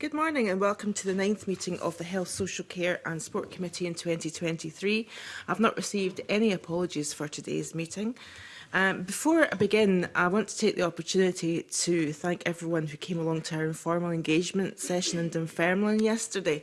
Good morning and welcome to the ninth meeting of the Health, Social Care and Sport Committee in 2023. I've not received any apologies for today's meeting. Um, before I begin, I want to take the opportunity to thank everyone who came along to our informal engagement session in Dunfermline yesterday.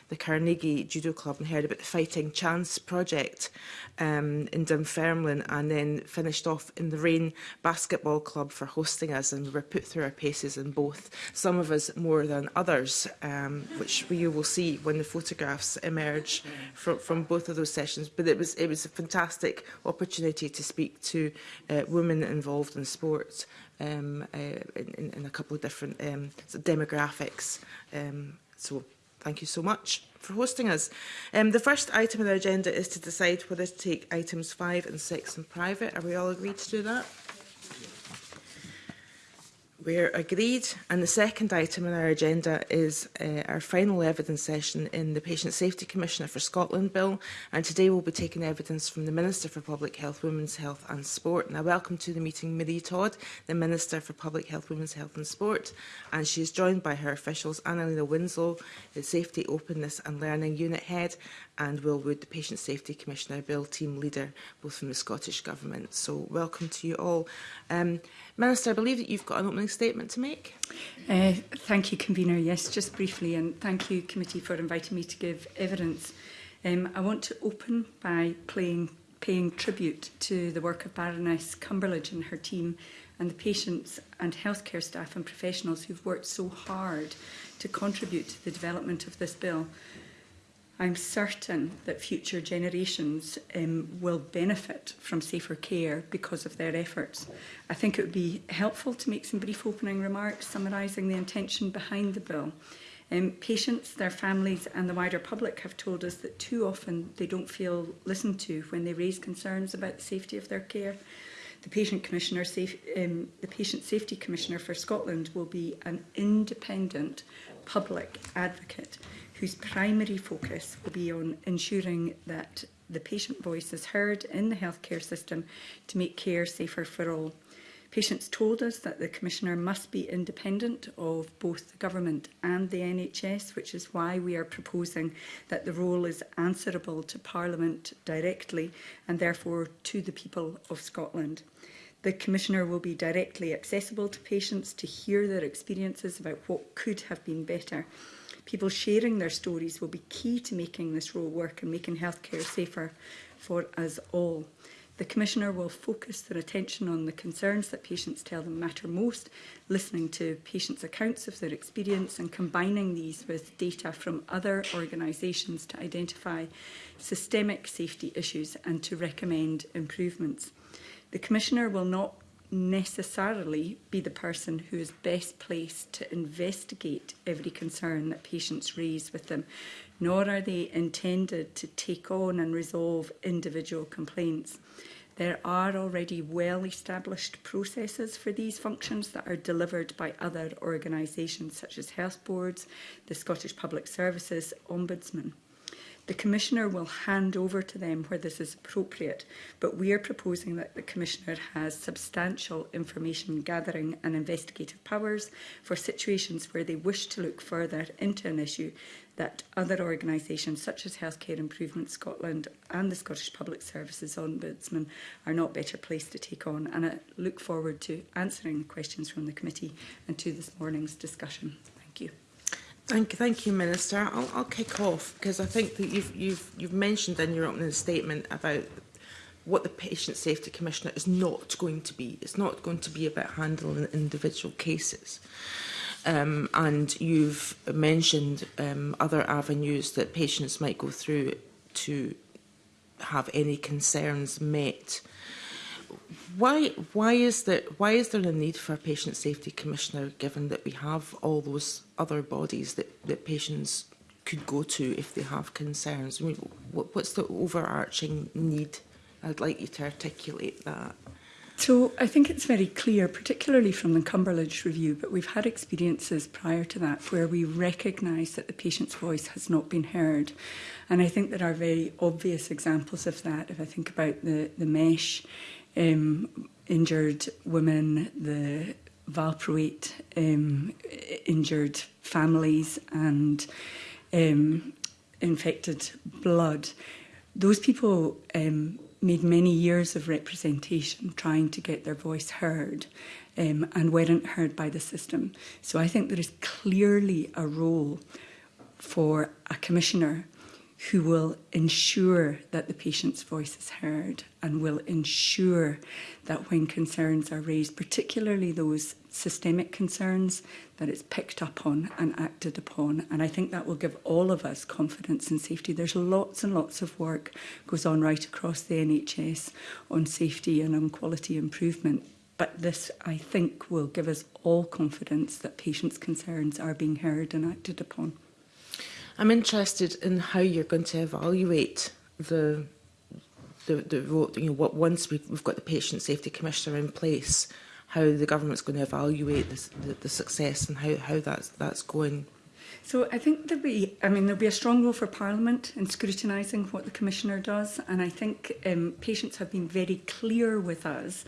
the Carnegie Judo Club and heard about the Fighting Chance project um, in Dunfermline and then finished off in the Rain Basketball Club for hosting us and we were put through our paces in both, some of us more than others, um, which you will see when the photographs emerge from, from both of those sessions. But it was, it was a fantastic opportunity to speak to uh, women involved in sports um, uh, in, in a couple of different um, demographics. Um, so thank you so much for hosting us. Um, the first item on our agenda is to decide whether to take items five and six in private. Are we all agreed to do that? We're agreed. And the second item on our agenda is uh, our final evidence session in the Patient Safety Commissioner for Scotland bill. And today we'll be taking evidence from the Minister for Public Health, Women's Health and Sport. And I welcome to the meeting Marie Todd, the Minister for Public Health, Women's Health and Sport. And she is joined by her officials, Annalena Winslow, the Safety, Openness and Learning Unit Head, and Will Wood, the Patient Safety Commissioner, Bill Team Leader, both from the Scottish Government. So welcome to you all. Um, Minister, I believe that you've got an opening statement to make. Uh, thank you, Convener. Yes, just briefly, and thank you, Committee, for inviting me to give evidence. Um, I want to open by playing, paying tribute to the work of Baroness Cumberledge and her team and the patients and healthcare staff and professionals who've worked so hard to contribute to the development of this bill. I'm certain that future generations um, will benefit from safer care because of their efforts. I think it would be helpful to make some brief opening remarks summarising the intention behind the bill. Um, patients, their families and the wider public have told us that too often they don't feel listened to when they raise concerns about the safety of their care. The Patient, Commissioner safe, um, the Patient Safety Commissioner for Scotland will be an independent public advocate whose primary focus will be on ensuring that the patient voice is heard in the healthcare system to make care safer for all. Patients told us that the Commissioner must be independent of both the Government and the NHS, which is why we are proposing that the role is answerable to Parliament directly and therefore to the people of Scotland. The Commissioner will be directly accessible to patients to hear their experiences about what could have been better. People sharing their stories will be key to making this role work and making healthcare safer for us all. The Commissioner will focus their attention on the concerns that patients tell them matter most, listening to patients' accounts of their experience and combining these with data from other organisations to identify systemic safety issues and to recommend improvements. The Commissioner will not necessarily be the person who is best placed to investigate every concern that patients raise with them, nor are they intended to take on and resolve individual complaints. There are already well-established processes for these functions that are delivered by other organisations such as health boards, the Scottish Public Services Ombudsman. The Commissioner will hand over to them where this is appropriate, but we are proposing that the Commissioner has substantial information gathering and investigative powers for situations where they wish to look further into an issue that other organisations such as Healthcare Improvement Scotland and the Scottish Public Services Ombudsman are not better placed to take on. And I look forward to answering questions from the committee and to this morning's discussion. Thank you. Thank you, thank you, Minister. I'll, I'll kick off because I think that you've you've you've mentioned in your opening statement about what the Patient Safety Commissioner is not going to be. It's not going to be about handling individual cases. Um, and you've mentioned um, other avenues that patients might go through to have any concerns met why why is that why is there a need for a patient safety commissioner given that we have all those other bodies that, that patients could go to if they have concerns? I mean, what, what's the overarching need? I'd like you to articulate that. So I think it's very clear, particularly from the Cumberland Review, but we've had experiences prior to that where we recognise that the patient's voice has not been heard. And I think there are very obvious examples of that. If I think about the, the MESH um, injured women, the Valproate um, injured families and um, infected blood. Those people um, made many years of representation trying to get their voice heard um, and weren't heard by the system. So I think there is clearly a role for a commissioner who will ensure that the patient's voice is heard and will ensure that when concerns are raised, particularly those systemic concerns, that it's picked up on and acted upon. And I think that will give all of us confidence and safety. There's lots and lots of work goes on right across the NHS on safety and on quality improvement. But this, I think, will give us all confidence that patients' concerns are being heard and acted upon. I'm interested in how you're going to evaluate the the, the you know, what once we've got the Patient Safety Commissioner in place, how the government's going to evaluate this, the, the success and how, how that's, that's going. So I think there'll be, I mean, there'll be a strong role for Parliament in scrutinizing what the Commissioner does, and I think um, patients have been very clear with us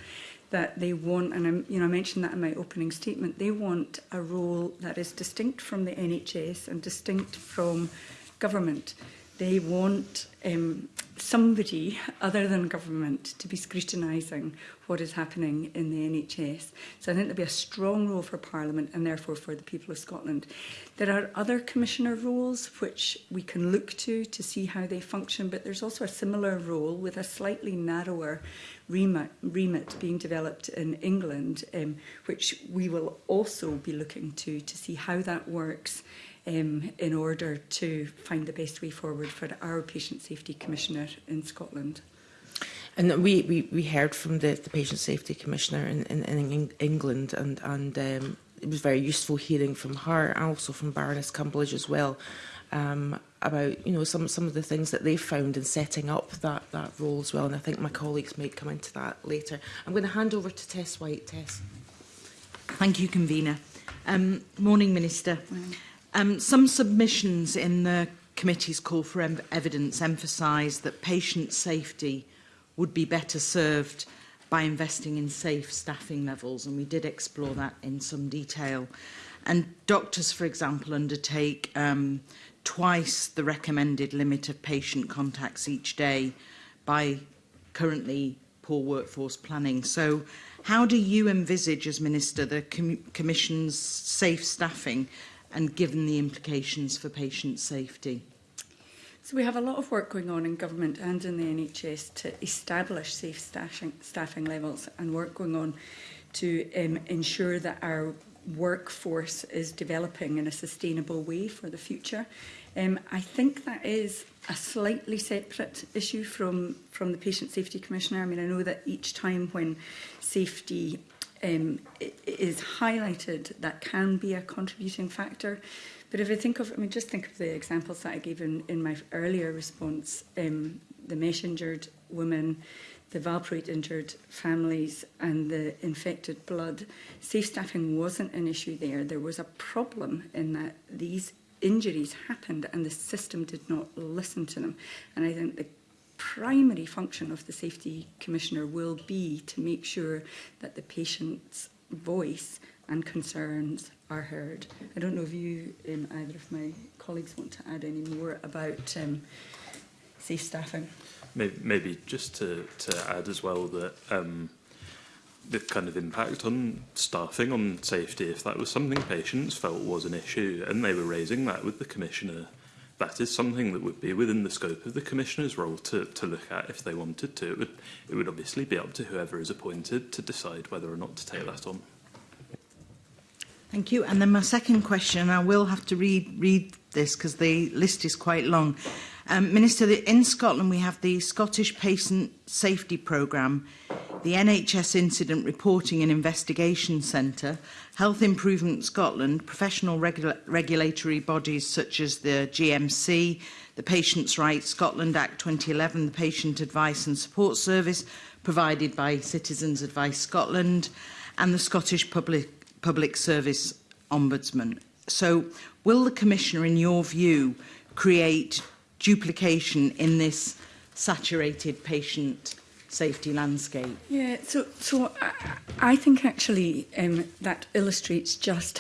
that they want, and I'm, you know, I mentioned that in my opening statement, they want a role that is distinct from the NHS and distinct from government they want um, somebody other than government to be scrutinising what is happening in the NHS. So I think there'll be a strong role for Parliament and therefore for the people of Scotland. There are other commissioner roles which we can look to to see how they function, but there's also a similar role with a slightly narrower remit, remit being developed in England, um, which we will also be looking to to see how that works um, in order to find the best way forward for the, our Patient Safety Commissioner in Scotland. And we, we, we heard from the, the Patient Safety Commissioner in, in, in England and, and um, it was very useful hearing from her and also from Baroness Cumberledge as well um, about you know some some of the things that they've found in setting up that that role as well and I think my colleagues may come into that later. I'm going to hand over to Tess White. Tess. Thank you, Convener. Um, morning, Minister. Morning. Um, some submissions in the committee's call for em evidence emphasise that patient safety would be better served by investing in safe staffing levels, and we did explore that in some detail. And doctors, for example, undertake um, twice the recommended limit of patient contacts each day by currently poor workforce planning. So how do you envisage, as Minister, the com Commission's safe staffing and given the implications for patient safety? So we have a lot of work going on in government and in the NHS to establish safe staffing, staffing levels and work going on to um, ensure that our workforce is developing in a sustainable way for the future. Um, I think that is a slightly separate issue from, from the Patient Safety Commissioner. I mean, I know that each time when safety um, is highlighted that can be a contributing factor. But if I think of, I mean, just think of the examples that I gave in, in my earlier response, um, the mesh injured women, the valproate injured families and the infected blood, safe staffing wasn't an issue there. There was a problem in that these injuries happened and the system did not listen to them. And I think the primary function of the Safety Commissioner will be to make sure that the patient's voice and concerns are heard. I don't know if you, um, either of my colleagues want to add any more about um, safe staffing. Maybe, maybe just to, to add as well that um, the kind of impact on staffing, on safety, if that was something patients felt was an issue and they were raising that with the Commissioner, that is something that would be within the scope of the Commissioner's role to, to look at if they wanted to. It would, it would obviously be up to whoever is appointed to decide whether or not to take that on. Thank you. And then my second question, I will have to read, read this because the list is quite long. Um, Minister, in Scotland we have the Scottish Patient Safety Programme, the NHS Incident Reporting and Investigation Centre, Health Improvement Scotland, professional regula regulatory bodies such as the GMC, the Patients' Rights Scotland Act 2011, the Patient Advice and Support Service provided by Citizens Advice Scotland, and the Scottish Public, Public Service Ombudsman. So will the Commissioner, in your view, create duplication in this saturated patient safety landscape? Yeah, so, so I, I think actually um, that illustrates just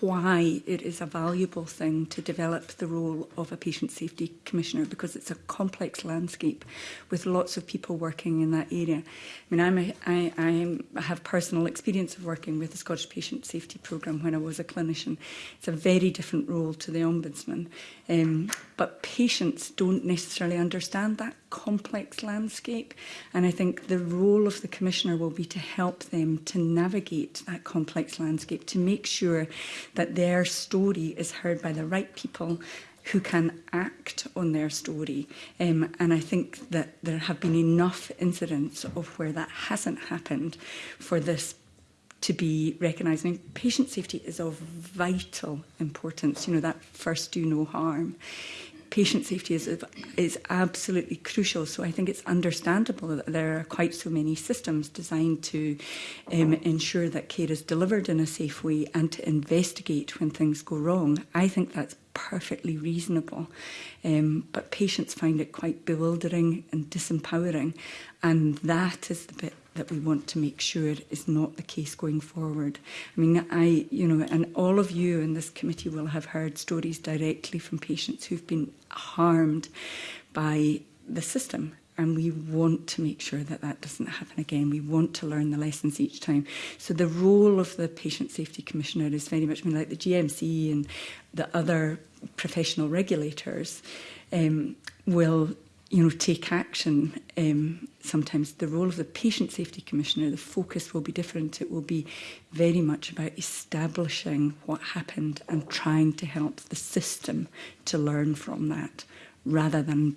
why it is a valuable thing to develop the role of a patient safety commissioner because it's a complex landscape with lots of people working in that area. I mean, I'm a, I, I'm, I have personal experience of working with the Scottish Patient Safety Programme when I was a clinician. It's a very different role to the Ombudsman. Um, but patients don't necessarily understand that complex landscape. And I think the role of the Commissioner will be to help them to navigate that complex landscape, to make sure that their story is heard by the right people who can act on their story. Um, and I think that there have been enough incidents of where that hasn't happened for this to be recognised. I mean, patient safety is of vital importance, you know, that first do no harm patient safety is, is absolutely crucial. So I think it's understandable that there are quite so many systems designed to um, ensure that care is delivered in a safe way and to investigate when things go wrong. I think that's perfectly reasonable. Um, but patients find it quite bewildering and disempowering. And that is the bit that we want to make sure is not the case going forward. I mean, I, you know, and all of you in this committee will have heard stories directly from patients who've been harmed by the system and we want to make sure that that doesn't happen again. We want to learn the lessons each time. So the role of the Patient Safety Commissioner is very much, I mean, like the GMC and the other professional regulators um, will you know, take action. Um, sometimes the role of the patient safety commissioner, the focus will be different. It will be very much about establishing what happened and trying to help the system to learn from that rather than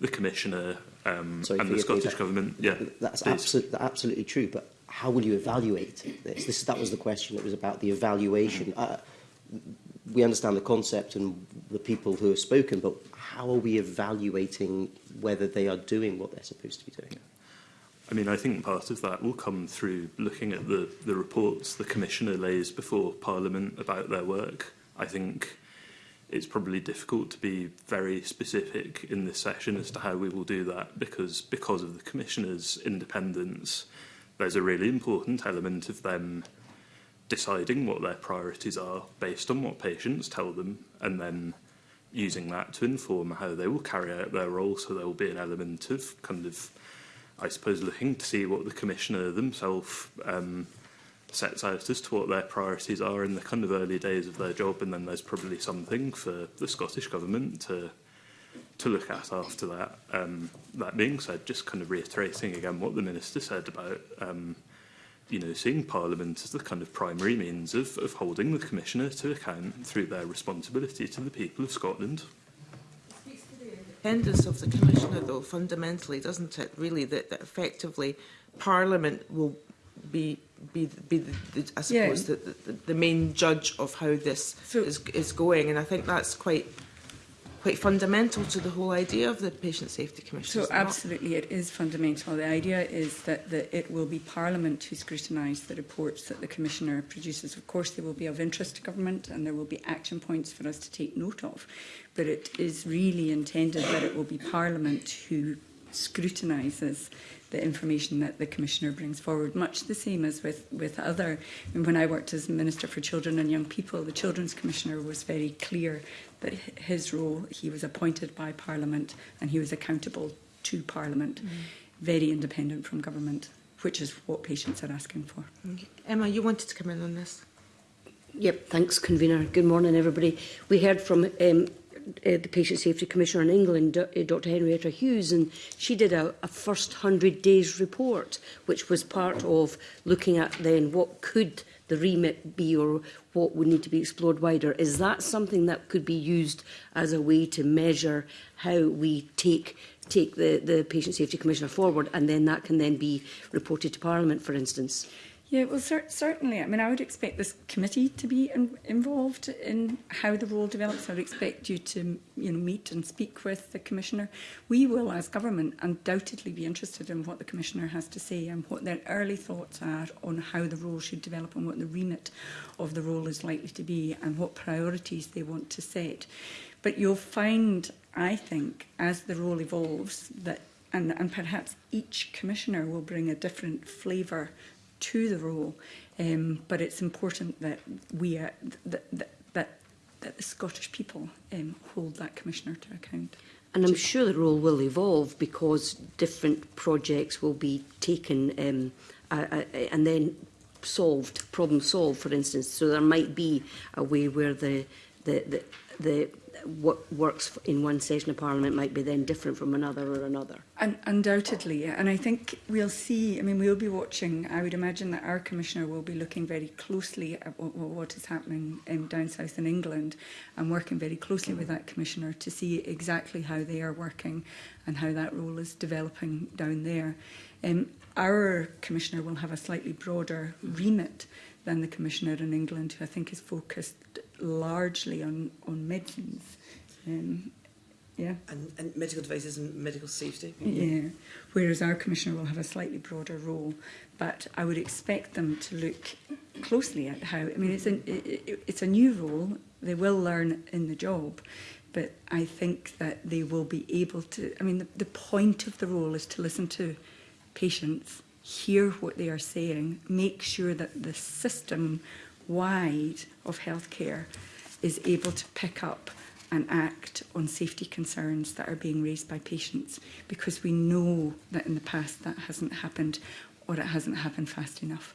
the commissioner um, Sorry, and the Scottish that, government. Yeah, that's absolutely absolutely true. But how will you evaluate this? This that was the question that was about the evaluation. Uh, we understand the concept and the people who have spoken, but how are we evaluating whether they are doing what they're supposed to be doing? Yeah. I mean, I think part of that will come through looking at the, the reports the Commissioner lays before Parliament about their work. I think it's probably difficult to be very specific in this session as to how we will do that because because of the Commissioner's independence, there's a really important element of them deciding what their priorities are based on what patients tell them and then using that to inform how they will carry out their role. So there will be an element of kind of I suppose, looking to see what the Commissioner themselves um, sets out as to what their priorities are in the kind of early days of their job, and then there's probably something for the Scottish Government to to look at after that. Um, that being said, just kind of reiterating again what the Minister said about um, you know, seeing Parliament as the kind of primary means of, of holding the Commissioner to account through their responsibility to the people of Scotland independence of the Commissioner, though, fundamentally, doesn't it, really, that, that effectively Parliament will be be be the, the, I suppose yeah. the, the the main judge of how this so, is is going and I think that's quite quite fundamental to the whole idea of the Patient Safety Commission. So absolutely it? it is fundamental. The idea is that the, it will be Parliament who scrutinise the reports that the Commissioner produces. Of course they will be of interest to government and there will be action points for us to take note of, but it is really intended that it will be Parliament who scrutinises the information that the Commissioner brings forward, much the same as with, with other. I mean, when I worked as Minister for Children and Young People, the Children's Commissioner was very clear that his role, he was appointed by Parliament and he was accountable to Parliament, mm. very independent from government, which is what patients are asking for. Okay. Emma, you wanted to come in on this. Yep, thanks, convener. Good morning, everybody. We heard from um, Uh, the Patient Safety Commissioner in England, uh, Dr Henrietta Hughes, and she did a, a first 100 days report, which was part of looking at then what could the remit be or what would need to be explored wider. Is that something that could be used as a way to measure how we take take the, the Patient Safety Commissioner forward and then that can then be reported to Parliament, for instance? Yeah, well, cer certainly. I mean, I would expect this committee to be in involved in how the role develops. I would expect you to, you know, meet and speak with the commissioner. We will, as government, undoubtedly be interested in what the commissioner has to say and what their early thoughts are on how the role should develop and what the remit of the role is likely to be and what priorities they want to set. But you'll find, I think, as the role evolves, that and, and perhaps each commissioner will bring a different flavour to the role. Um, but it's important that we are, uh, that, that, that, that the Scottish people um, hold that commissioner to account. And I'm sure the role will evolve because different projects will be taken um, uh, uh, and then solved, problem solved, for instance. So there might be a way where the the the, the what works in one session of Parliament might be then different from another or another. And undoubtedly, and I think we'll see, I mean, we'll be watching, I would imagine that our Commissioner will be looking very closely at what, what is happening in um, down south in England and working very closely with that Commissioner to see exactly how they are working and how that role is developing down there. Um, our Commissioner will have a slightly broader remit than the Commissioner in England, who I think is focused largely on, on medicines Um, yeah. And, and medical devices and medical safety. Yeah. Whereas our commissioner will have a slightly broader role, but I would expect them to look closely at how. I mean, it's an, it, it's a new role. They will learn in the job, but I think that they will be able to. I mean, the, the point of the role is to listen to patients, hear what they are saying, make sure that the system wide of healthcare is able to pick up and act on safety concerns that are being raised by patients because we know that in the past that hasn't happened or it hasn't happened fast enough.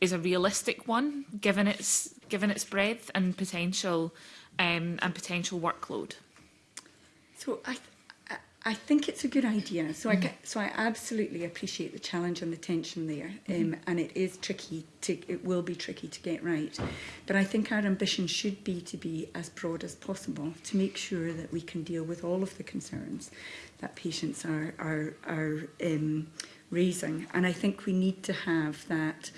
is a realistic one, given its, given its breadth and potential, um, and potential workload? So I, I think it's a good idea. So I mm. so I absolutely appreciate the challenge and the tension there, mm-hmm. um, and it is tricky. To it will be tricky to get right, but I think our ambition should be to be as broad as possible to make sure that we can deal with all of the concerns that patients are are are um, raising, and I think we need to have that.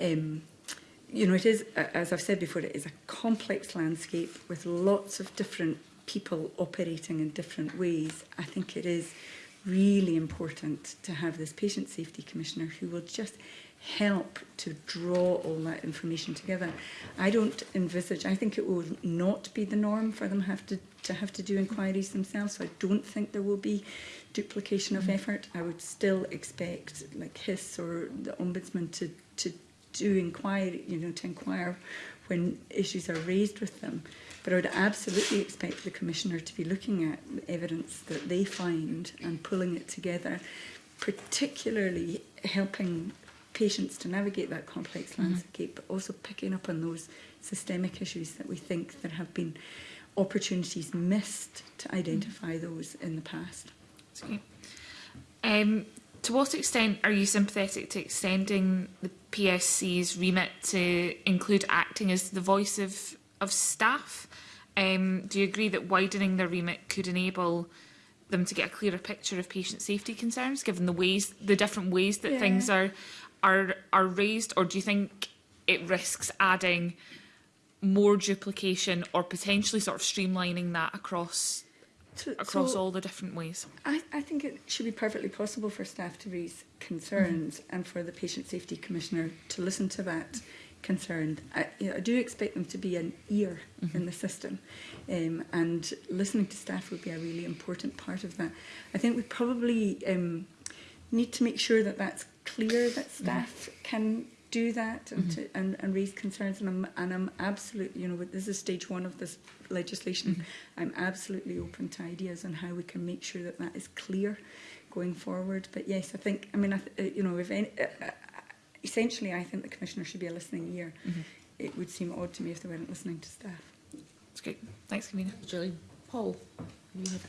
Um, you know, it is, as I've said before, it is a complex landscape with lots of different people operating in different ways, I think it is really important to have this patient safety commissioner who will just help to draw all that information together. I don't envisage, I think it will not be the norm for them have to, to have to do inquiries themselves, so I don't think there will be duplication of mm. effort. I would still expect like HIS or the Ombudsman to, to do inquiry, you know, to inquire when issues are raised with them. But I would absolutely expect the Commissioner to be looking at evidence that they find and pulling it together, particularly helping patients to navigate that complex mm -hmm. landscape, but also picking up on those systemic issues that we think there have been opportunities missed to identify mm-hmm. those in the past. Okay. Um, to what extent are you sympathetic to extending the PSC's remit to include acting as the voice of of staff. Um, do you agree that widening their remit could enable them to get a clearer picture of patient safety concerns, given the ways, the different ways that yeah. things are, are, are raised? Or do you think it risks adding more duplication or potentially sort of streamlining that across across so all the different ways? I, I think it should be perfectly possible for staff to raise concerns mm -hmm. and for the Patient Safety Commissioner to listen to that concerned. I, you know, I do expect them to be an ear mm -hmm. in the system, um, and listening to staff would be a really important part of that. I think we probably um, need to make sure that that's clear that mm-hmm. staff mm -hmm. can do that and, mm -hmm. to, and, and raise concerns. And I'm, and I'm absolutely, you know, this is stage one of this legislation. Mm-hmm. I'm absolutely open to ideas on how we can make sure that that is clear going forward. But yes, I think, I mean, I uh, you know, if any, uh, uh, essentially, I think the Commissioner should be a listening ear. Mm -hmm. It would seem odd to me if they weren't listening to staff. That's great. Thanks, Camina. Julie. Paul.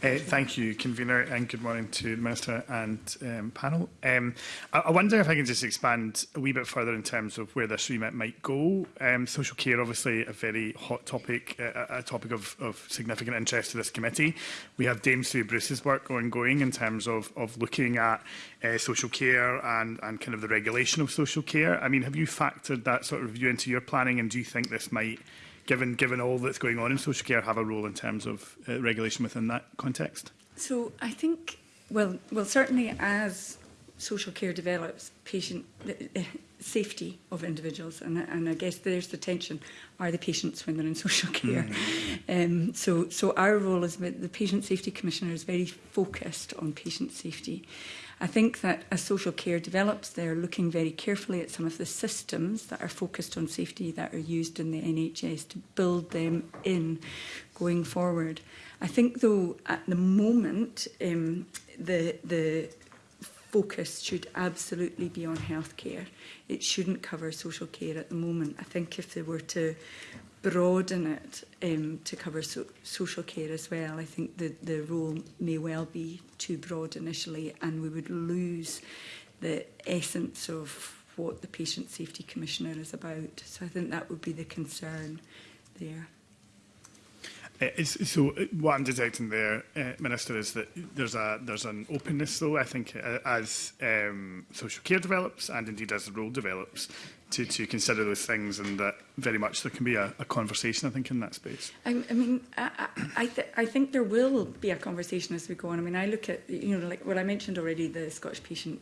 Uh, thank you, Convener, and good morning to the Minister and um, panel. Um, I, I, wonder if I can just expand a wee bit further in terms of where this remit might go. Um, social care, obviously, a very hot topic, uh, a topic of, of, significant interest to this committee. We have Dame Sue Bruce's work ongoing in terms of, of looking at uh, social care and, and kind of the regulation of social care. I mean, have you factored that sort of view into your planning, and do you think this might given, given all that's going on in social care, have a role in terms of uh, regulation within that context? So I think, well, well certainly as social care develops, patient uh, safety of individuals, and, and I guess there's the tension, are the patients when they're in social mm-hmm. care. Mm. Um, so, so our role is the Patient Safety Commissioner is very focused on patient safety. I think that as social care develops, they're looking very carefully at some of the systems that are focused on safety that are used in the NHS to build them in going forward. I think, though, at the moment, um, the, the focus should absolutely be on healthcare. It shouldn't cover social care at the moment. I think if they were to broaden it um, to cover so social care as well. I think the, the role may well be too broad initially and we would lose the essence of what the Patient Safety Commissioner is about. So I think that would be the concern there. Uh, so uh, what I'm detecting there, uh, Minister, is that there's a there's an openness, though. I think uh, as um, social care develops and indeed as the role develops, to, to consider those things and that very much there can be a, a conversation, I think, in that space. I, I mean, I, I, th I think there will be a conversation as we go on. I mean, I look at, you know, like what I mentioned already, the Scottish Patient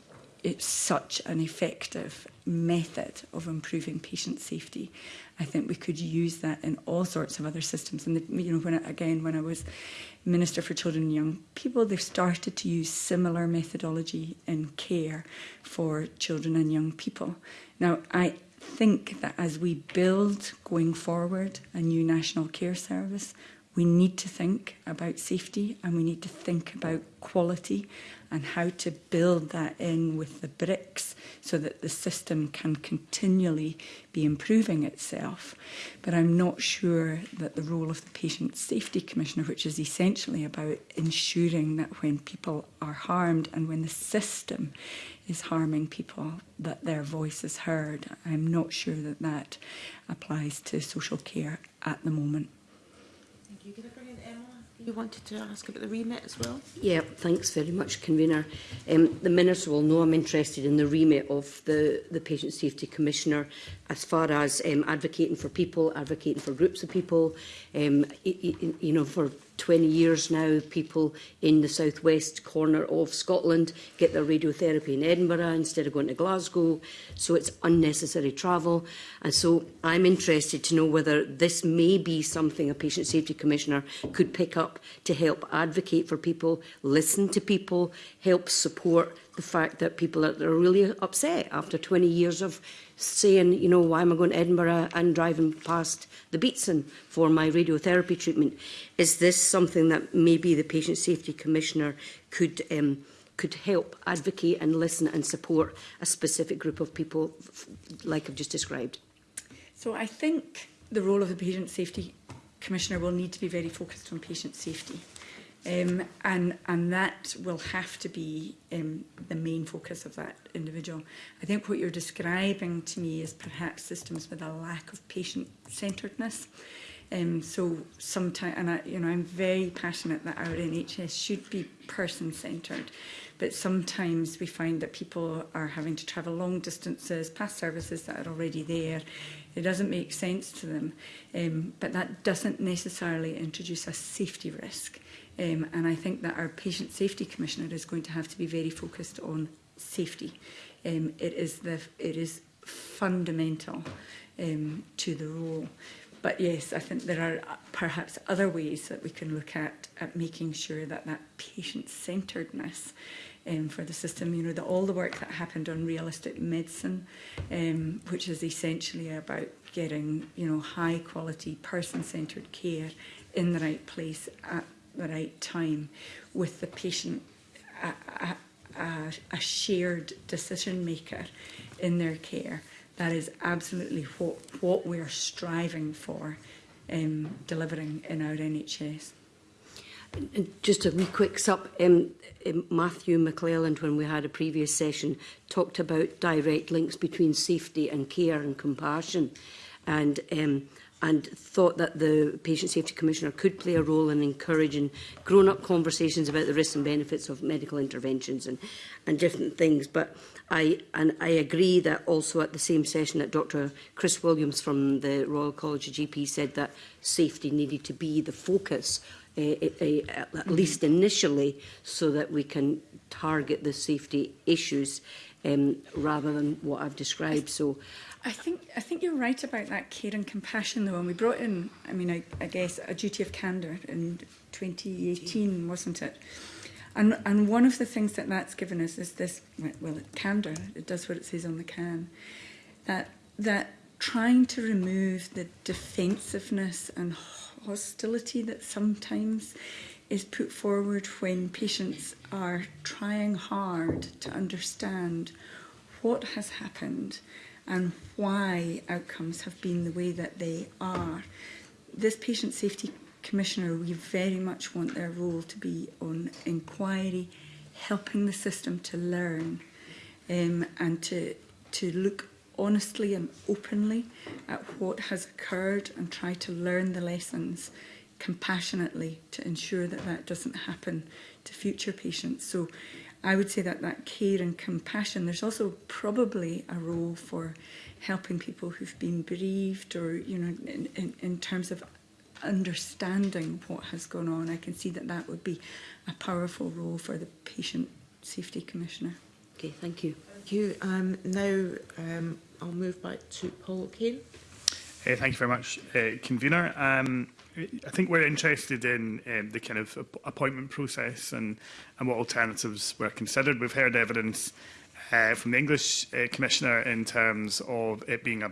It's such an effective method of improving patient safety. I think we could use that in all sorts of other systems. And the, you know, when I, again, when I was Minister for Children and Young People, they've started to use similar methodology in care for children and young people. Now, I think that as we build going forward a new national care service, We need to think about safety and we need to think about quality and how to build that in with the bricks so that the system can continually be improving itself. But I'm not sure that the role of the Patient Safety Commissioner, which is essentially about ensuring that when people are harmed and when the system is harming people, that their voice is heard. I'm not sure that that applies to social care at the moment. You wanted to ask about the remit as well? Yeah, thanks very much, Convener. Um, the Minister will know I'm interested in the remit of the, the Patient Safety Commissioner as far as um, advocating for people, advocating for groups of people, um, you, you know, for 20 years now, people in the southwest corner of Scotland get their radiotherapy in Edinburgh instead of going to Glasgow. So it's unnecessary travel. And so I'm interested to know whether this may be something a Patient Safety Commissioner could pick up to help advocate for people, listen to people, help support the fact that people are, are really upset after 20 years of saying, you know, why am I going to Edinburgh and driving past the Beatson for my radiotherapy treatment? Is this something that maybe the Patient Safety Commissioner could um, could help advocate and listen and support a specific group of people like I've just described? So I think the role of the Patient Safety Commissioner will need to be very focused on patient safety. Um, and, and that will have to be um, the main focus of that individual. I think what you're describing to me is perhaps systems with a lack of patient-centeredness. Um, so sometimes, and I, you know, I'm very passionate that our NHS should be person-centred, but sometimes we find that people are having to travel long distances past services that are already there. It doesn't make sense to them, um, but that doesn't necessarily introduce a safety risk. Um, and I think that our Patient Safety Commissioner is going to have to be very focused on safety. Um, it, is the, it is fundamental um, to the role. But yes, I think there are uh, perhaps other ways that we can look at, at making sure that that patient-centeredness um, for the system, you know, the, all the work that happened on realistic medicine, um, which is essentially about getting, you know, high quality person-centered care in the right place at the right time with the patient, a, a, a, shared decision maker in their care. That is absolutely what, what we're striving for um, delivering in our NHS. Just a wee quick sup, um, um, Matthew McClelland, when we had a previous session, talked about direct links between safety and care and compassion. And um, and thought that the Patient Safety Commissioner could play a role in encouraging grown-up conversations about the risks and benefits of medical interventions and, and different things. But I, and I agree that also at the same session that Dr Chris Williams from the Royal College of GP said that safety needed to be the focus uh, uh, at mm-hmm. least initially so that we can target the safety issues um, rather than what I've described. So I think I think you're right about that care and compassion though and we brought in I mean I, I guess a duty of candour in 2018 wasn't it and and one of the things that that's given us is this well candour it does what it says on the can that that trying to remove the defensiveness and hostility that sometimes is put forward when patients are trying hard to understand what has happened and why outcomes have been the way that they are. This patient safety commissioner, we very much want their role to be on inquiry, helping the system to learn um, and to, to look honestly and openly at what has occurred and try to learn the lessons compassionately to ensure that that doesn't happen to future patients. So I would say that that care and compassion, there's also probably a role for helping people who've been bereaved or, you know, in, in, in terms of understanding what has gone on. I can see that that would be a powerful role for the Patient Safety Commissioner. Okay, thank you. Thank you. Um, now um, I'll move back to Paul Kane. Uh, eh, thank you very much, uh, Convener. Um, I think we're interested in um, the kind of appointment process and, and what alternatives were considered. We've heard evidence uh, from the English uh, Commissioner in terms of it being a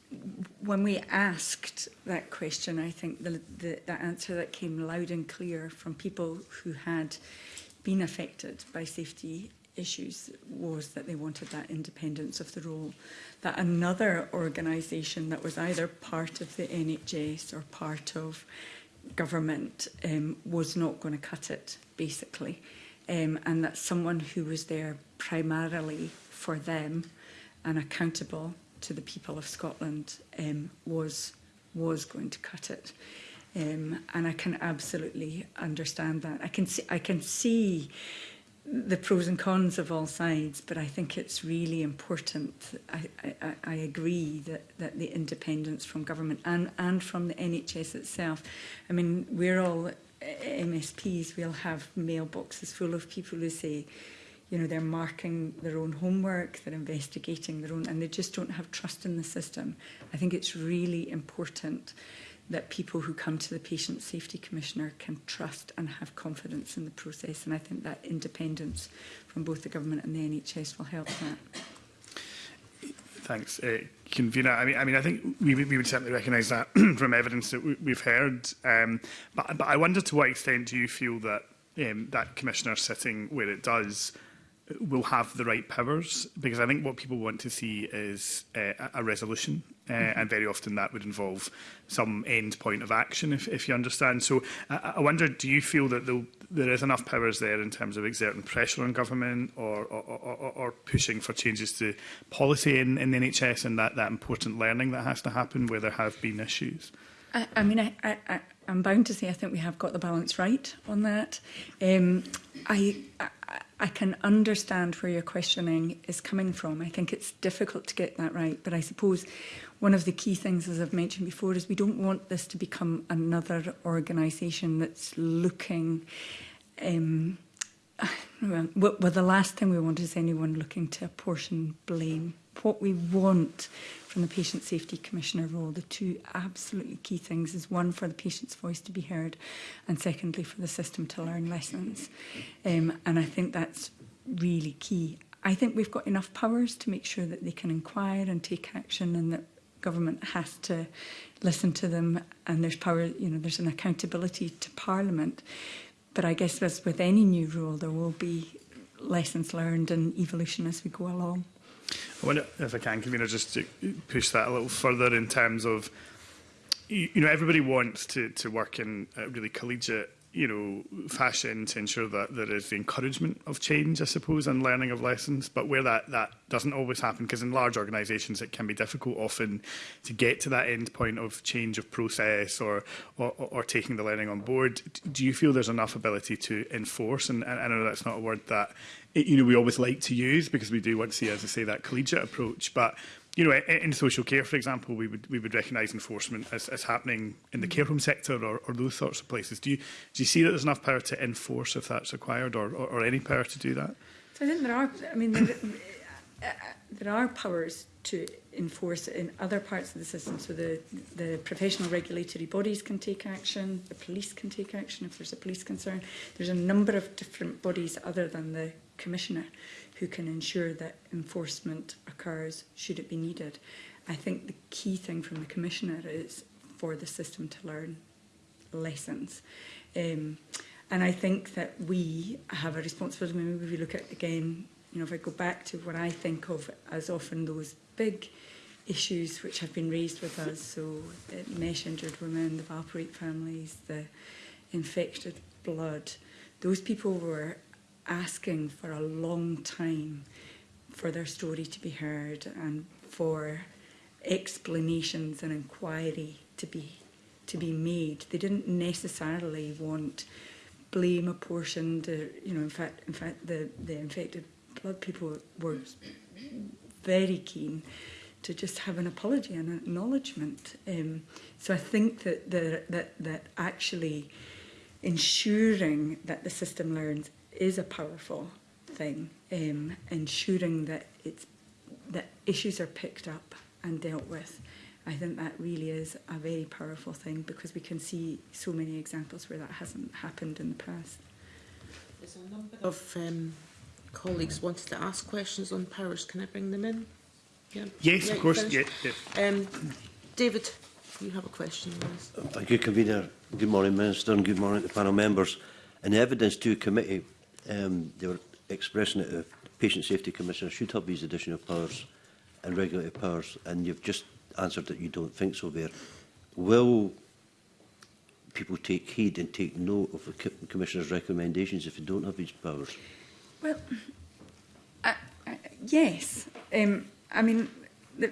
when we asked that question, I think the, the, the answer that came loud and clear from people who had been affected by safety issues was that they wanted that independence of the role. That another organisation that was either part of the NHS or part of government um, was not going to cut it, basically. Um, and that someone who was there primarily for them and accountable to the people of Scotland um, was was going to cut it. Um, and I can absolutely understand that. I can see, I can see the pros and cons of all sides, but I think it's really important. I, I, I agree that, that the independence from government and, and from the NHS itself. I mean, we're all eh, MSPs, we'll have mailboxes full of people who say, you know, they're marking their own homework, they're investigating their own, and they just don't have trust in the system. I think it's really important that people who come to the Patient Safety Commissioner can trust and have confidence in the process. And I think that independence from both the government and the NHS will help that. Thanks, uh, convener. I mean, I mean, I think we, we would certainly recognise that from evidence that we, we've heard. Um, but, but I wonder to what extent do you feel that um, that commissioner sitting where it does will have the right powers because I think what people want to see is uh, a resolution uh, mm -hmm. and very often that would involve some end point of action if, if you understand so I, I wonder do you feel that there is enough powers there in terms of exerting pressure on government or or, or, or pushing for changes to policy in, in the NHS and that, that important learning that has to happen where there have been issues I, I mean I, I, I I'm bound to say I think we have got the balance right on that um, I, I I can understand where your questioning is coming from. I think it's difficult to get that right, but I suppose one of the key things, as I've mentioned before, is we don't want this to become another organisation that's looking... Um, well, well, the last thing we want is anyone looking to apportion blame what we want from the Patient Safety Commissioner role. The two absolutely key things is one, for the patient's voice to be heard, and secondly, for the system to learn lessons. Um, and I think that's really key. I think we've got enough powers to make sure that they can inquire and take action and that government has to listen to them and there's power, you know, there's an accountability to Parliament. But I guess as with any new rule, there will be lessons learned and evolution as we go along. I wonder if I can, convener, just to push that a little further in terms of, you, you know, everybody wants to, to work in a really collegiate you know, fashion to ensure that there is the encouragement of change, I suppose, and learning of lessons. But where that, that doesn't always happen, because in large organisations it can be difficult often to get to that end point of change of process or, or, or taking the learning on board. Do you feel there's enough ability to enforce? And, and I know that's not a word that, you know, we always like to use because we do want to see, as I say, that collegiate approach. But you know, in social care, for example, we would we would recognise enforcement as, as happening in the mm. care home sector or, or those sorts of places. Do you do you see that there's enough power to enforce if that's required, or, or, or any power to do that? So I think there are. I mean, there, uh, uh, there are powers to enforce in other parts of the system. So the the professional regulatory bodies can take action. The police can take action if there's a police concern. There's a number of different bodies other than the commissioner who can ensure that enforcement occurs should it be needed. I think the key thing from the Commissioner is for the system to learn lessons. Um, and I think that we have a responsibility, maybe if we look at again, you know, if I go back to what I think of as often those big issues which have been raised with us, so mesh injured women, the Valparate families, the infected blood, those people were asking for a long time for their story to be heard and for explanations and inquiry to be to be made. They didn't necessarily want blame apportioned. Or, you know, in fact, in fact, the the infected blood people were very keen to just have an apology and an acknowledgement. Um, so I think that the, that that actually ensuring that the system learns is a powerful thing, um, ensuring that it's that issues are picked up and dealt with. I think that really is a very powerful thing because we can see so many examples where that hasn't happened in the past. There's a number of um, colleagues wanted to ask questions on powers. Can I bring them in? Yeah. Yes, yeah, of course. Yeah, yeah. Um, David, you have a question. Thank you, Convener. Good morning, Minister, and good morning to panel members. an Evidence to Committee, um, they were expressing that the uh, Patient Safety Commissioner should have these additional powers and regulatory powers, and you've just answered that you don't think so there. Will people take heed and take note of the Commissioner's recommendations if they don't have these powers? Well, I, I, yes. Um, I mean, the,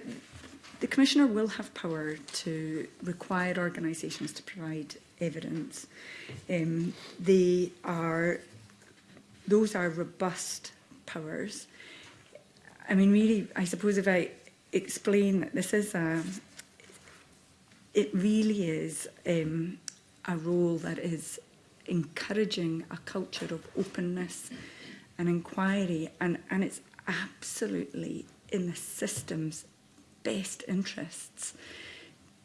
the Commissioner will have power to require organisations to provide evidence. Um, they are those are robust powers. I mean, really, I suppose if I explain that this is a, it really is um, a role that is encouraging a culture of openness and inquiry, and, and it's absolutely in the system's best interests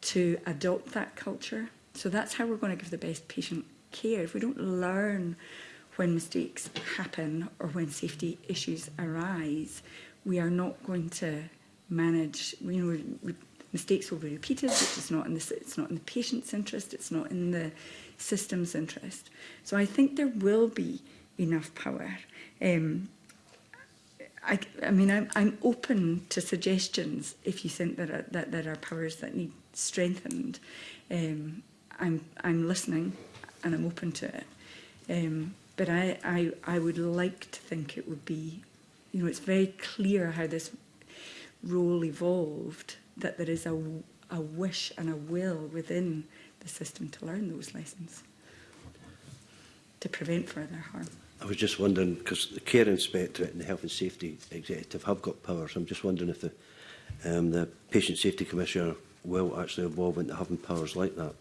to adopt that culture. So that's how we're going to give the best patient care. If we don't learn when mistakes happen or when safety issues arise, we are not going to manage, you know, mistakes will be repeated, which is not in the, it's not in the patient's interest, it's not in the system's interest. So I think there will be enough power. Um, I, I mean, I'm, I'm open to suggestions if you think that, are, that there are powers that need strengthened. Um, I'm, I'm listening and I'm open to it. Um, But I, I, I would like to think it would be, you know, it's very clear how this role evolved, that there is a, a wish and a will within the system to learn those lessons to prevent further harm. I was just wondering, because the Care Inspectorate and the Health and Safety Executive have got powers, I'm just wondering if the, um, the Patient Safety Commissioner will actually evolve into having powers like that.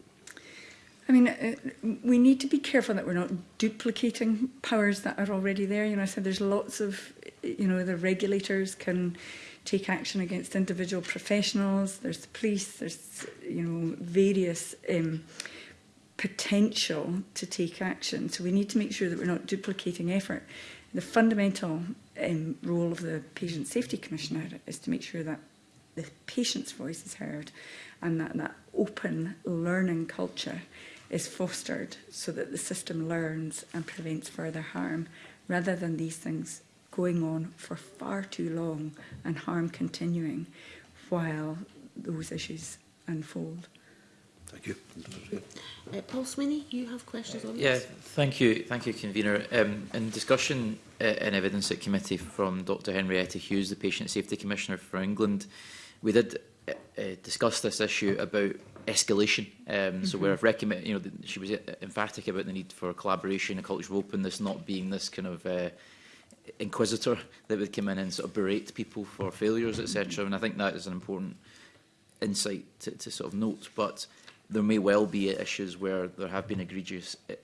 I mean, uh, we need to be careful that we're not duplicating powers that are already there. You know, I said there's lots of, you know, the regulators can take action against individual professionals. There's the police. There's, you know, various um, potential to take action. So we need to make sure that we're not duplicating effort. The fundamental um, role of the Patient Safety Commissioner is to make sure that the patient's voice is heard and that, that open learning culture is fostered so that the system learns and prevents further harm rather than these things going on for far too long and harm continuing while those issues unfold. Thank you. Uh, Paul Swinney, you have questions on yeah, this? thank you. Thank you, Convener. Um, in discussion uh, and evidence at committee from Dr Henrietta Hughes, the Patient Safety Commissioner for England, we did uh, uh discuss this issue about escalation. Um, mm -hmm. So mm-hmm. where I've recommended, you know, the, she was uh, emphatic about the need for collaboration culture cultural openness, not being this kind of uh, inquisitor that would come in and sort of berate people for failures, etc. Mm-hmm. And I think that is an important insight to, to sort of note. But there may well be issues where there have been egregious, uh,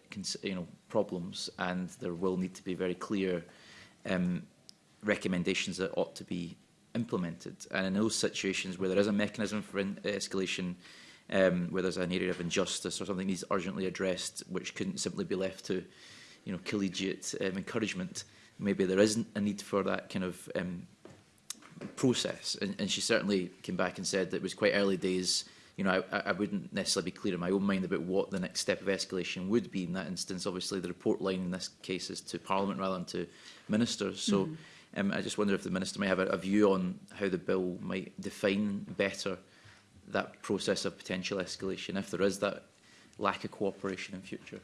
you know, problems, and there will need to be very clear um, recommendations that ought to be implemented. And in those situations where there is a mechanism for in escalation, um, where there's an area of injustice or something needs urgently addressed, which couldn't simply be left to, you know, collegiate um, encouragement. Maybe there isn't a need for that kind of um, process. And, and she certainly came back and said that it was quite early days. You know, I, I wouldn't necessarily be clear in my own mind about what the next step of escalation would be in that instance. Obviously, the report line in this case is to Parliament rather than to ministers. So mm. um, I just wonder if the minister may have a, a view on how the bill might define better that process of potential escalation if there is that lack of cooperation in future?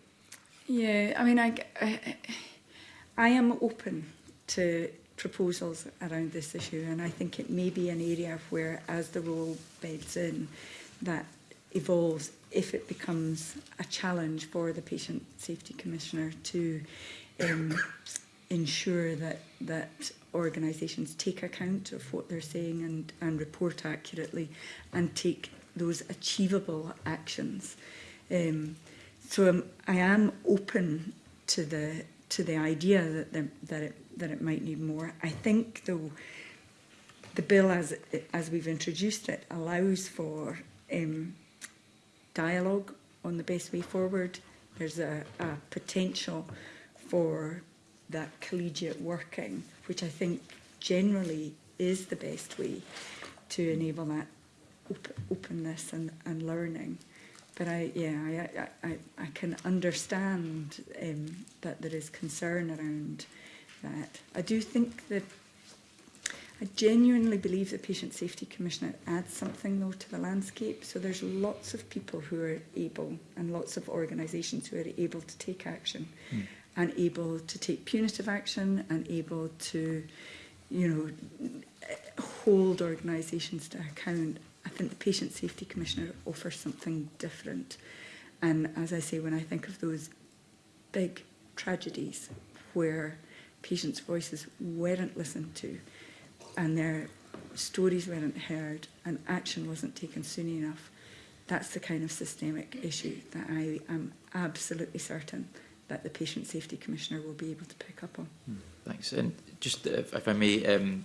Yeah, I mean, I, I, I am open to proposals around this issue and I think it may be an area where as the role beds in that evolves if it becomes a challenge for the patient safety commissioner to um, ensure that that organisations take account of what they're saying and, and report accurately and take those achievable actions. Um, so um, I am open to the to the idea that the, that it that it might need more. I think though the bill as as we've introduced it allows for um, dialogue on the best way forward. There's a, a potential for that collegiate working which I think generally is the best way to enable that op openness and, and learning. But I, yeah, I, I, I can understand um, that there is concern around that. I do think that I genuinely believe the Patient Safety Commissioner adds something though to the landscape. So there's lots of people who are able and lots of organisations who are able to take action. Mm and able to take punitive action and able to, you know, hold organisations to account. I think the Patient Safety Commissioner offers something different. And as I say, when I think of those big tragedies where patients' voices weren't listened to and their stories weren't heard and action wasn't taken soon enough, that's the kind of systemic issue that I am absolutely certain that the Patient Safety Commissioner will be able to pick up on. Hmm, thanks. And just, uh, if, if I may, um,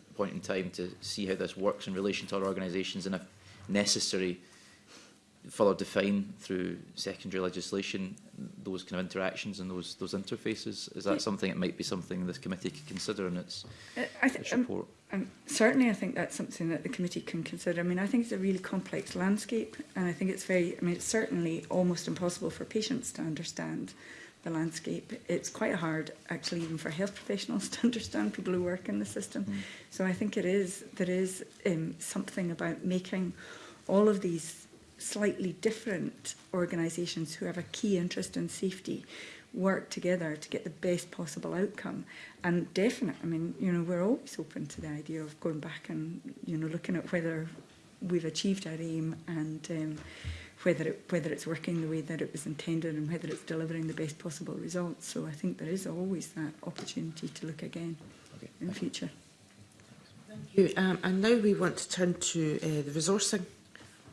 point in time to see how this works in relation to other organisations and if necessary further define through secondary legislation those kind of interactions and those those interfaces is that something it might be something this committee could consider in its, uh, I its um, report um, um, certainly I think that's something that the committee can consider I mean I think it's a really complex landscape and I think it's very I mean it's certainly almost impossible for patients to understand the landscape. It's quite hard, actually, even for health professionals to understand people who work in the system. Mm. So I think it is there is um, something about making all of these slightly different organisations who have a key interest in safety work together to get the best possible outcome. And definitely I mean, you know, we're always open to the idea of going back and, you know, looking at whether we've achieved our aim and um, whether it, whether it's working the way that it was intended and whether it's delivering the best possible results. So I think there is always that opportunity to look again okay, in future. Thank you. Um, and now we want to turn to uh, the resourcing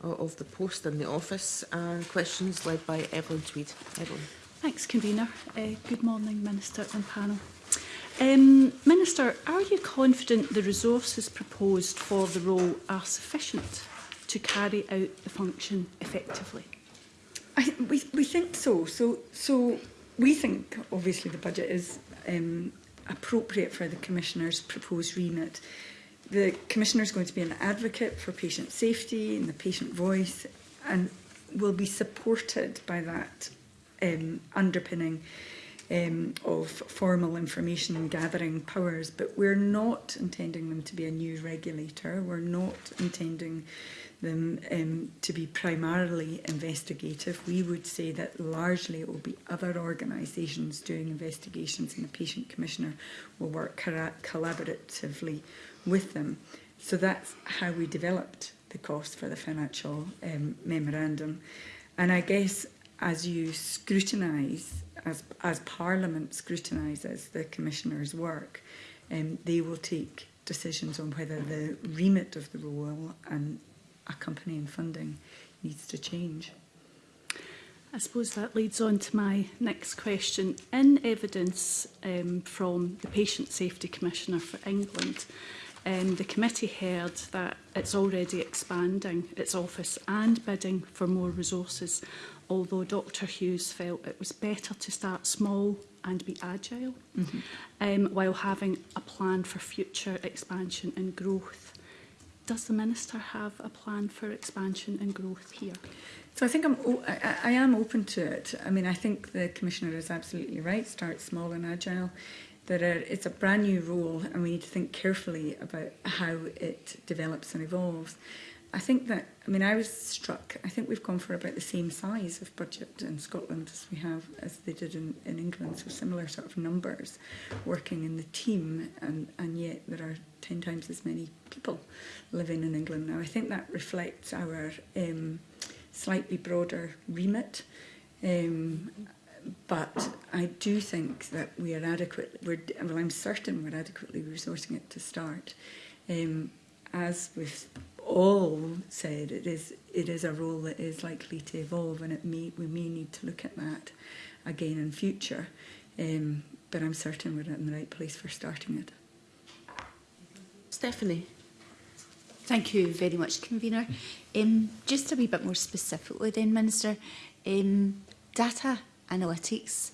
of, of the post and the office and uh, questions led by Evelyn Tweed. Evelyn. Thanks, Convener. Uh, good morning, Minister and panel. Um, Minister, are you confident the resources proposed for the role are sufficient to carry out the function effectively? I, we, we think so. So, so we think, obviously, the budget is um, appropriate for the Commissioner's proposed remit. The Commissioner is going to be an advocate for patient safety and the patient voice and will be supported by that um, underpinning um, of formal information gathering powers. But we're not intending them to be a new regulator. We're not intending them um, to be primarily investigative. We would say that largely it will be other organisations doing investigations and the patient commissioner will work collaboratively with them. So that's how we developed the cost for the financial um, memorandum. And I guess as you scrutinise, as, as Parliament scrutinises the Commissioner's work, um, they will take decisions on whether the remit of the role and accompanying funding needs to change. I suppose that leads on to my next question. In evidence um, from the Patient Safety Commissioner for England, um, the committee heard that it's already expanding its office and bidding for more resources, although Dr Hughes felt it was better to start small and be agile mm -hmm. um, while having a plan for future expansion and growth does the Minister have a plan for expansion and growth here? So I think I'm I, I am open to it. I mean, I think the Commissioner is absolutely right. Start small and agile. That it's a brand new role and we need to think carefully about how it develops and evolves. I think that, I mean, I was struck, I think we've gone for about the same size of budget in Scotland as we have, as they did in, in England, so similar sort of numbers working in the team, and, and yet there are 10 times as many people living in England now. I think that reflects our um, slightly broader remit. Um, but I do think that we are adequate, we're, well I'm certain we're adequately resourcing it to start. Um, as we've all said, it is it is a role that is likely to evolve and it may, we may need to look at that again in future. Um, but I'm certain we're in the right place for starting it. Stephanie. Thank you very much, Convener. Um, just to be a bit more specifically then, Minister, um, data analytics,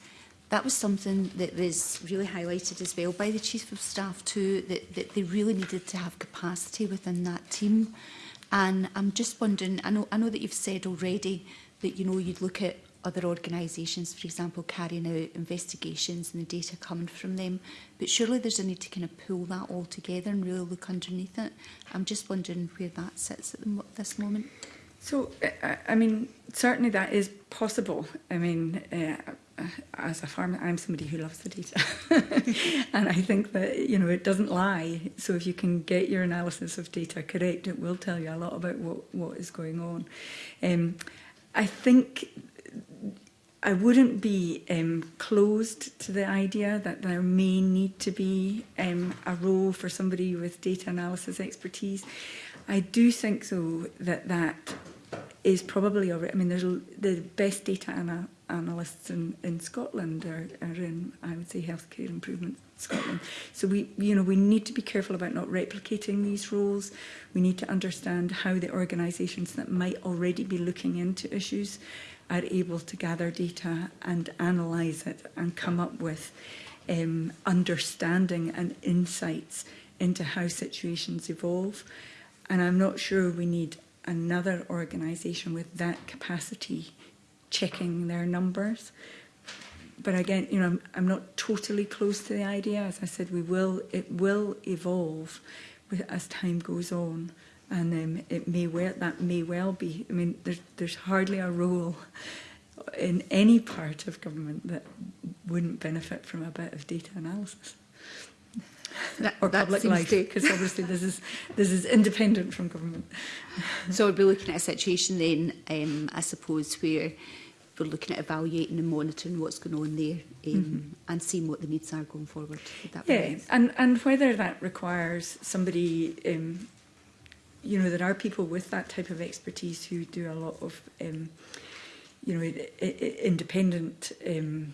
that was something that was really highlighted as well by the Chief of Staff too, that, that they really needed to have capacity within that team. And I'm just wondering, I know, I know that you've said already that, you know, you'd look at other organisations, for example, carrying out investigations and the data coming from them. But surely there's a need to kind of pull that all together and really look underneath it. I'm just wondering where that sits at the, this moment. So, I, uh, uh, I mean, certainly that is possible. I mean, uh, uh, as a farmer, I'm somebody who loves the data. and I think that, you know, it doesn't lie. So if you can get your analysis of data correct, it will tell you a lot about what, what is going on. Um, I think I wouldn't be um, closed to the idea that there may need to be um, a role for somebody with data analysis expertise. I do think, though, that that is probably already, I mean, there's the best data ana analysts in, in Scotland are, are in, I would say, healthcare improvement Scotland. So we, you know, we need to be careful about not replicating these roles. We need to understand how the organisations that might already be looking into issues are able to gather data and analyse it and come up with um, understanding and insights into how situations evolve. And I'm not sure we need another organisation with that capacity checking their numbers. But again, you know, I'm, I'm not totally close to the idea. As I said, we will, it will evolve as time goes on and um, it may well that may well be. I mean, there's there's hardly a role in any part of government that wouldn't benefit from a bit of data analysis. That, or that public life, because obviously this is this is independent from government. so we'd be looking at a situation then, um, I suppose, where we're looking at evaluating and monitoring what's going on there um, mm -hmm. and seeing what the needs are going forward. that yeah, and, and whether that requires somebody um, you know, there are people with that type of expertise who do a lot of, um, you know, independent um,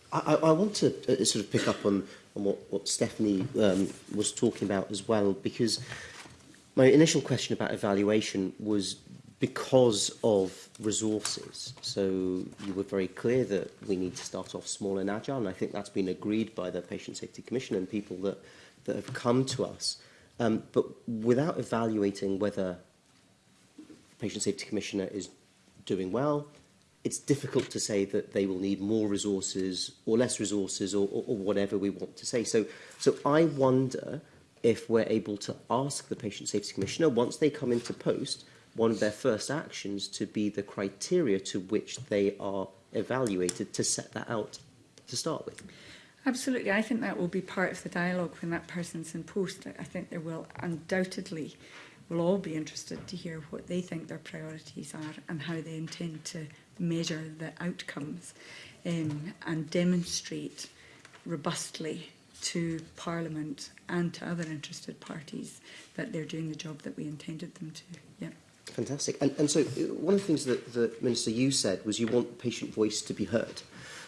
I, I want to uh, sort of pick up on, on what, what Stephanie um, was talking about as well, because my initial question about evaluation was because of resources. So you were very clear that we need to start off small and agile, and I think that's been agreed by the Patient Safety Commission and people that, that have come to us. Um, but without evaluating whether Patient Safety Commissioner is doing well. It's difficult to say that they will need more resources or less resources or, or, or whatever we want to say. So, so I wonder if we're able to ask the Patient Safety Commissioner, once they come into post, one of their first actions to be the criteria to which they are evaluated to set that out to start with. Absolutely. I think that will be part of the dialogue when that person's in post. I think there will undoubtedly we'll all be interested to hear what they think their priorities are and how they intend to measure the outcomes um, and demonstrate robustly to Parliament and to other interested parties that they're doing the job that we intended them to. Yeah. Fantastic. And, and so uh, one of the things that, the Minister, you said was you want patient voice to be heard.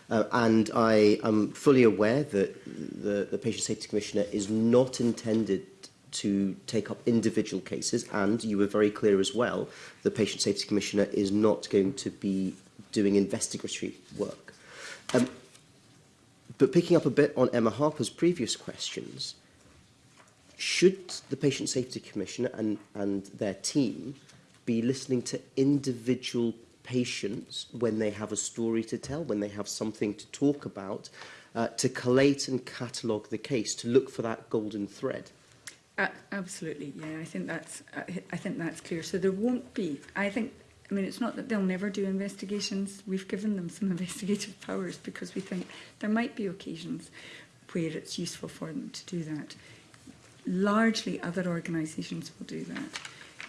Uh, and I am fully aware that the, the Patient Safety Commissioner is not intended to take up individual cases and you were very clear as well the patient safety commissioner is not going to be doing investigatory work um, but picking up a bit on Emma Harper's previous questions should the patient safety commissioner and and their team be listening to individual patients when they have a story to tell when they have something to talk about uh, to collate and catalogue the case to look for that golden thread Uh, absolutely, yeah. I think that's uh, I think that's clear. So there won't be. I think. I mean, it's not that they'll never do investigations. We've given them some investigative powers because we think there might be occasions where it's useful for them to do that. Largely, other organisations will do that.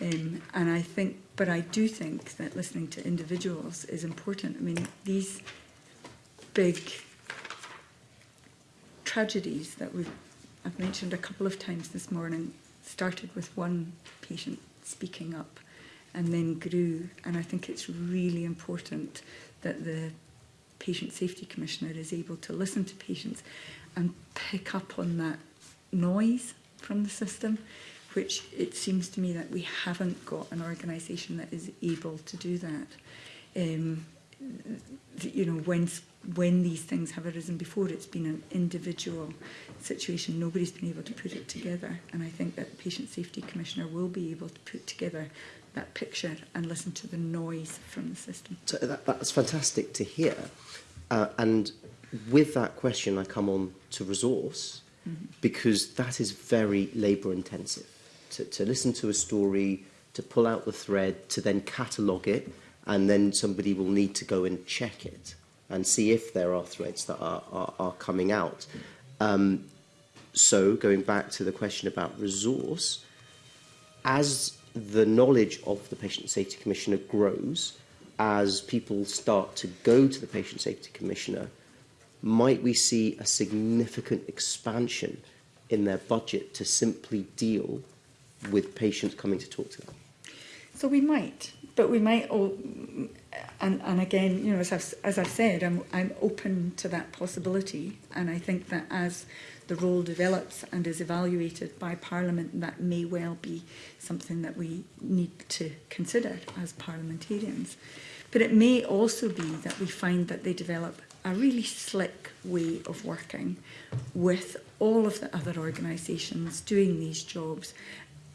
Um, and I think, but I do think that listening to individuals is important. I mean, these big tragedies that we've I've mentioned a couple of times this morning, started with one patient speaking up and then grew. And I think it's really important that the Patient Safety Commissioner is able to listen to patients and pick up on that noise from the system, which it seems to me that we haven't got an organisation that is able to do that. Um, you know, when, when these things have arisen before, it's been an individual situation. Nobody's been able to put it together. And I think that the Patient Safety Commissioner will be able to put together that picture and listen to the noise from the system. So that, that's fantastic to hear. Uh, and with that question, I come on to resource mm -hmm. because that is very labour intensive. To, to listen to a story, to pull out the thread, to then catalogue it, and then somebody will need to go and check it and see if there are threads that are, are, are coming out. Um, so going back to the question about resource, as the knowledge of the Patient Safety Commissioner grows, as people start to go to the Patient Safety Commissioner, might we see a significant expansion in their budget to simply deal with patients coming to talk to them? So we might but we might all and and again you know as I've, as I've said I'm I'm open to that possibility and I think that as the role develops and is evaluated by Parliament that may well be something that we need to consider as parliamentarians but it may also be that we find that they develop a really slick way of working with all of the other organisations doing these jobs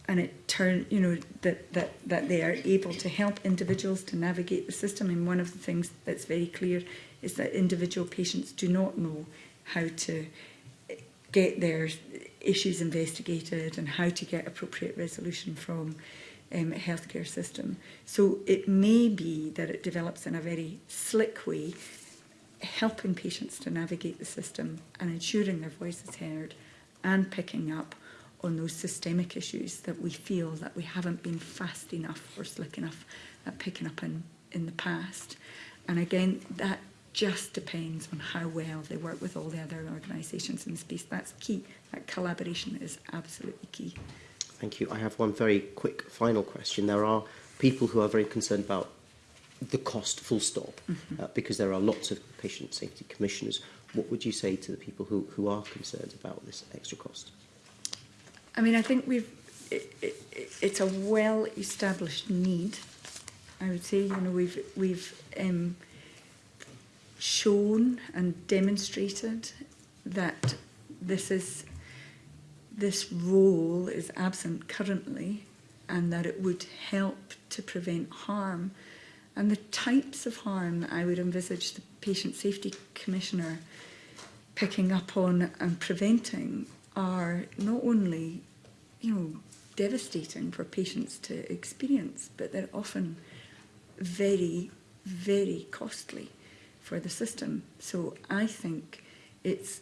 and it turn you know that that that they are able to help individuals to navigate the system and one of the things that's very clear is that individual patients do not know how to get their issues investigated and how to get appropriate resolution from um, healthcare system. So it may be that it develops in a very slick way, helping patients to navigate the system and ensuring their voice is heard and picking up on those systemic issues that we feel that we haven't been fast enough or slick enough at picking up in, in the past. And again, that just depends on how well they work with all the other organisations in the space. That's key. That collaboration is absolutely key. Thank you. I have one very quick final question. There are people who are very concerned about the cost full stop mm -hmm. uh, because there are lots of patient safety commissioners. What would you say to the people who, who are concerned about this extra cost? I mean, I think we've, it, it, it's a well-established need, I would say, you know, we've, we've um, shown and demonstrated that this is, this role is absent currently and that it would help to prevent harm and the types of harm that I would envisage the Patient Safety Commissioner picking up on and preventing are not only, you know, devastating for patients to experience, but they're often very, very costly for the system. So I think it's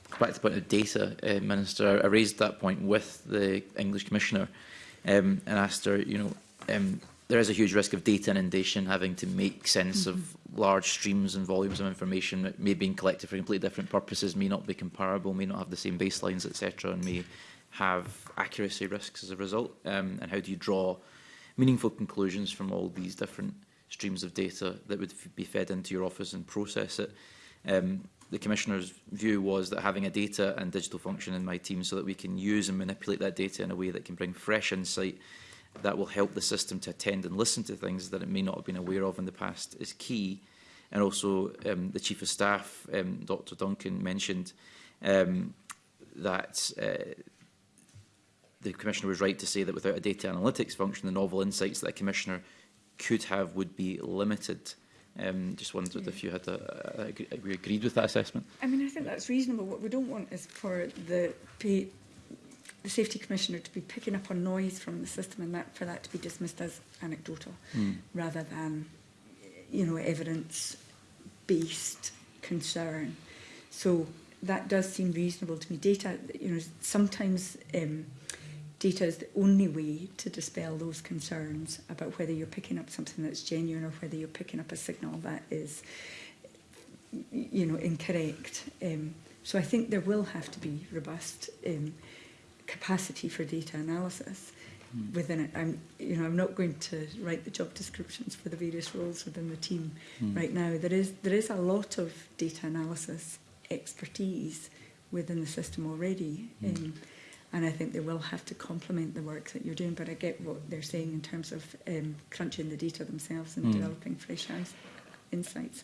back to the point of data, uh, Minister. I raised that point with the English Commissioner um, and asked her, you know, um, there is a huge risk of data inundation having to make sense mm -hmm. of mm-hmm. large streams and volumes of information that may be collected for completely different purposes, may not be comparable, may not have the same baselines, etc., and may have accuracy risks as a result. Um, and how do you draw meaningful conclusions from all these different streams of data that would be fed into your office and process it. Um, the Commissioner's view was that having a data and digital function in my team so that we can use and manipulate that data in a way that can bring fresh insight that will help the system to attend and listen to things that it may not have been aware of in the past is key. And also um, the Chief of Staff, um, Dr Duncan, mentioned um, that uh, the Commissioner was right to say that without a data analytics function, the novel insights that a Commissioner could have would be limited. Um, just wondered yeah. if you had a, a, a, agreed with that assessment. I mean, I think that's reasonable. What we don't want is for the pay, the safety commissioner to be picking up on noise from the system, and that for that to be dismissed as anecdotal mm. rather than, you know, evidence-based concern. So that does seem reasonable to me. Data, you know, sometimes. Um, data is the only way to dispel those concerns about whether you're picking up something that's genuine or whether you're picking up a signal that is, you know, incorrect. Um, so I think there will have to be robust um, capacity for data analysis mm. within it. I'm, you know, I'm not going to write the job descriptions for the various roles within the team mm. right now. There is there is a lot of data analysis expertise within the system already. Mm. Um, and I think they will have to complement the work that you're doing. But I get what they're saying in terms of um, crunching the data themselves and mm. developing fresh eyes insights.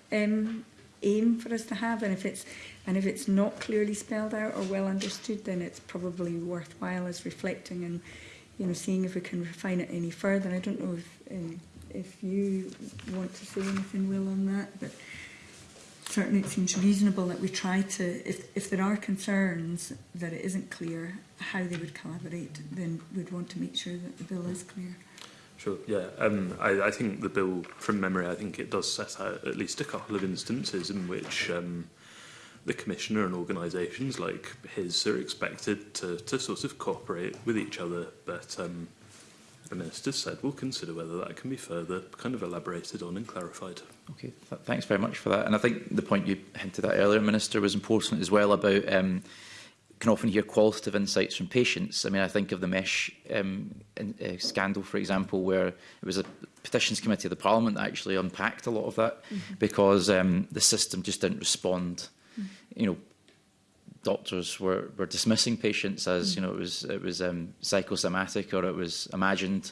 um, aim for us to have, and if it's and if it's not clearly spelled out or well understood, then it's probably worthwhile as reflecting and you know seeing if we can refine it any further. I don't know if um, if you want to say anything, Will, on that, but certainly it seems reasonable that we try to, if, if there are concerns that it isn't clear how they would collaborate, then we'd want to make sure that the bill is clear. Sure, yeah. Um, I, I think the bill, from memory, I think it does set out at least a couple of instances in which um, the commissioner and organisations like his are expected to, to sort of cooperate with each other, but um, The Minister said we'll consider whether that can be further kind of elaborated on and clarified. Okay, th thanks very much for that. And I think the point you hinted at earlier, Minister, was important as well about um, can often hear qualitative insights from patients. I mean, I think of the mesh um, in, uh, scandal, for example, where it was a petitions committee of the Parliament that actually unpacked a lot of that mm -hmm. because um, the system just didn't respond. Mm -hmm. You know, doctors were, were dismissing patients as, hmm. you know, it was, it was um, psychosomatic or it was imagined.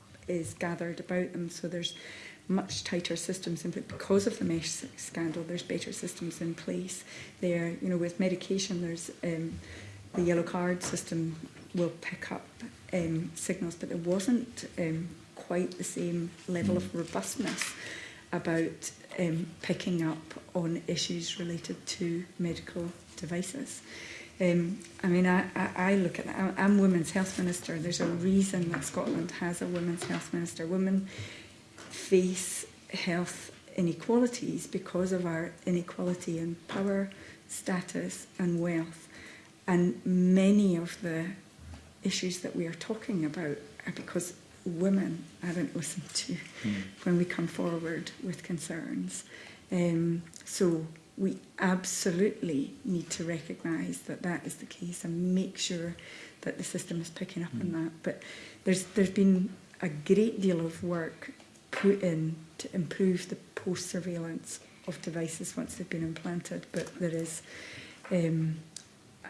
is gathered about them. So there's much tighter systems in place because of the mesh scandal. There's better systems in place there. You know, with medication, there's um, the yellow card system will pick up um, signals, but there wasn't um, quite the same level of robustness about um, picking up on issues related to medical devices. Um, I mean, I, I, I look at that. I'm, I'm Women's Health Minister. There's a reason that Scotland has a Women's Health Minister. Women face health inequalities because of our inequality in power, status and wealth. And many of the issues that we are talking about are because women aren't listened to mm. when we come forward with concerns. Um, so we absolutely need to recognise that that is the case and make sure that the system is picking up mm. on hmm. that. But there's there's been a great deal of work put in to improve the post-surveillance of devices once they've been implanted. But there is, um, I,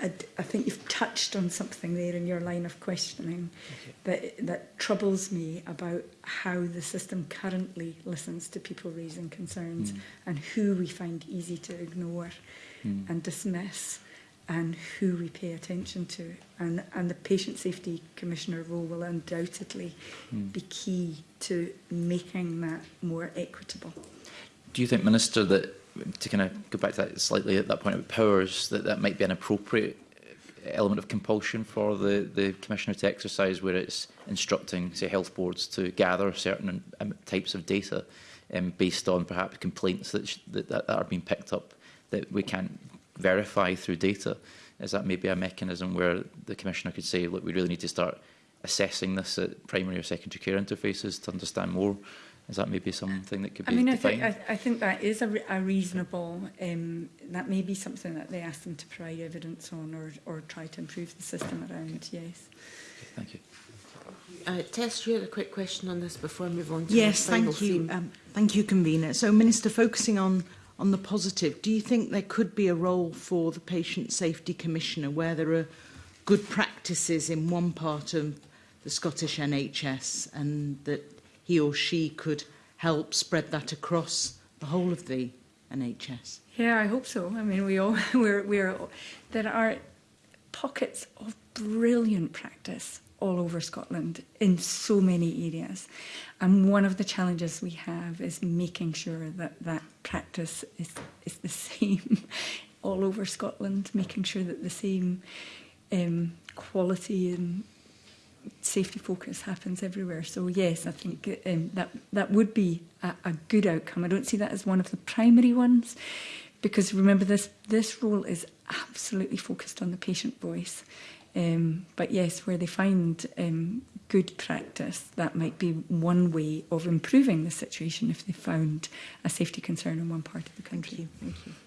I, I, think you've touched on something there in your line of questioning okay. that, that troubles me about how the system currently listens to people raising concerns mm. and who we find easy to ignore mm. and dismiss and who we pay attention to. And, and the Patient Safety Commissioner role will undoubtedly mm. be key to making that more equitable. Do you think, Minister, that to kind of go back to that slightly at that point of powers, that that might be an appropriate element of compulsion for the, the Commissioner to exercise where it's instructing, say, health boards to gather certain um, types of data um, based on perhaps complaints that, that, that are being picked up that we can't verify through data, is that maybe a mechanism where the Commissioner could say, look, we really need to start assessing this at primary or secondary care interfaces to understand more? Is that maybe something that could be I mean, defined? I, think, I, I think that is a, re a reasonable, um, that may be something that they ask them to provide evidence on or, or try to improve the system around, yes. Okay, thank you. Uh, Tess, you had a quick question on this before I move on to yes, the final thank you. theme. Um, thank you, Convener. So, Minister, focusing on on the positive, do you think there could be a role for the Patient Safety Commissioner where there are good practices in one part of the Scottish NHS and that he or she could help spread that across the whole of the NHS? Yeah, I hope so. I mean, we all, we're, we're, there are pockets of brilliant practice all over Scotland in so many areas. And one of the challenges we have is making sure that that practice is, is the same all over Scotland, making sure that the same um, quality and safety focus happens everywhere. So yes, I think um, that that would be a, a good outcome. I don't see that as one of the primary ones because remember this this role is absolutely focused on the patient voice Um, but yes, where they find um, good practice, that might be one way of improving the situation if they found a safety concern in one part of the country. Thank you.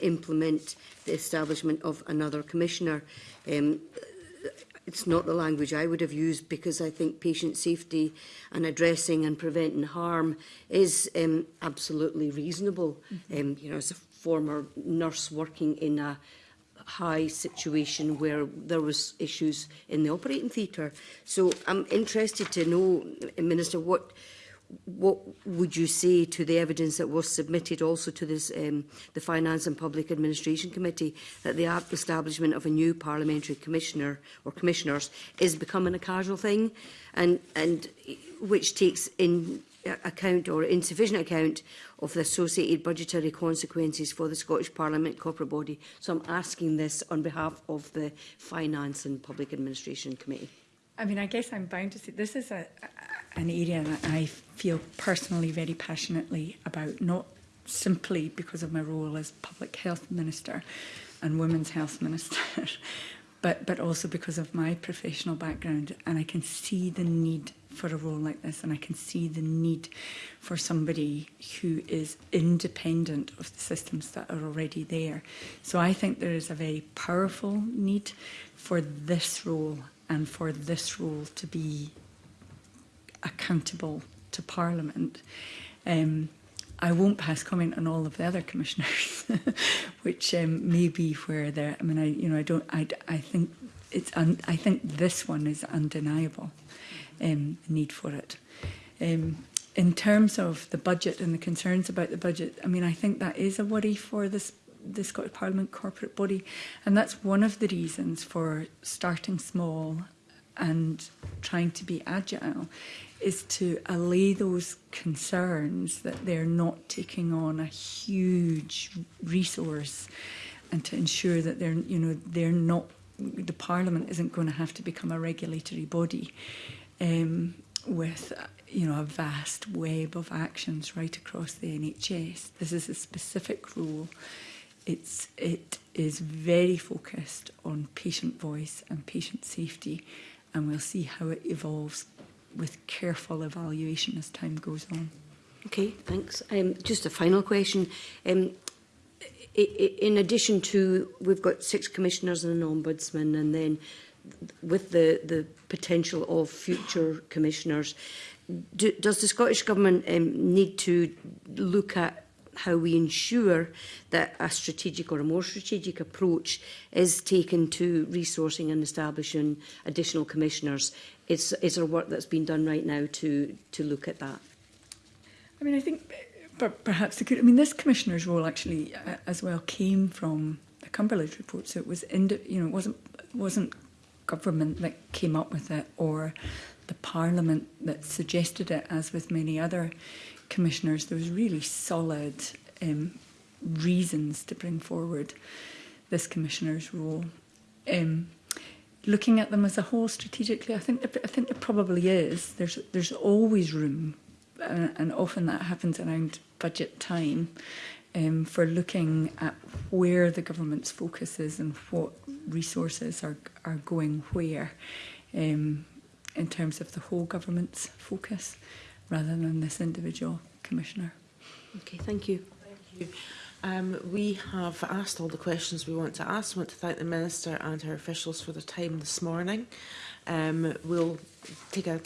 implement the establishment of another commissioner. Um, it's not the language I would have used because I think patient safety and addressing and preventing harm is um, absolutely reasonable. Mm -hmm. um, you know, as a former nurse working in a high situation where there was issues in the operating theatre. So I'm interested to know, Minister, what what would you say to the evidence that was submitted also to this, um, the Finance and Public Administration Committee that the establishment of a new parliamentary commissioner or commissioners is becoming a casual thing and, and which takes in account or insufficient account of the associated budgetary consequences for the Scottish Parliament corporate body. So I'm asking this on behalf of the Finance and Public Administration Committee. I mean, I guess I'm bound to say this is a, a, an area that I feel personally very passionately about, not simply because of my role as Public Health Minister and Women's Health Minister, but, but also because of my professional background. And I can see the need for a role like this and I can see the need for somebody who is independent of the systems that are already there. So I think there is a very powerful need for this role and for this role to be accountable to Parliament. Um, I won't pass comment on all of the other commissioners, which um, may be where they're. I mean, I you know I don't. I I think it's. Un, I think this one is undeniable um, need for it. Um, in terms of the budget and the concerns about the budget, I mean, I think that is a worry for this the Scottish Parliament corporate body, and that's one of the reasons for starting small and trying to be agile is to allay those concerns that they're not taking on a huge resource and to ensure that they're you know they're not the parliament isn't going to have to become a regulatory body um, with uh, you know a vast web of actions right across the NHS. This is a specific role. It's it is very focused on patient voice and patient safety, and we'll see how it evolves with careful evaluation as time goes on. Okay, thanks. Um, just a final question. Um, in addition to, we've got six commissioners and an ombudsman, and then with the, the potential of future commissioners. Do, does the Scottish Government um, need to look at how we ensure that a strategic or a more strategic approach is taken to resourcing and establishing additional commissioners? Is, is there work that's been done right now to, to look at that? I mean, I think uh, perhaps the, I mean, this commissioner's role actually uh, as well came from the Cumberland report, so it was, you know, it wasn't wasn't government that came up with it or the parliament that suggested it, as with many other commissioners, there was really solid um, reasons to bring forward this commissioner's role. Um, looking at them as a whole strategically, I think there, I think there probably is. There's there's always room, and, uh, and often that happens around budget time, um, for looking at where the government's focus is and what resources are, are going where um, in terms of the whole government's focus rather than this individual commissioner. Okay, thank you. Thank you. Um, we have asked all the questions we want to ask. We want to thank the Minister and her officials for their time this morning. Um, we'll take a,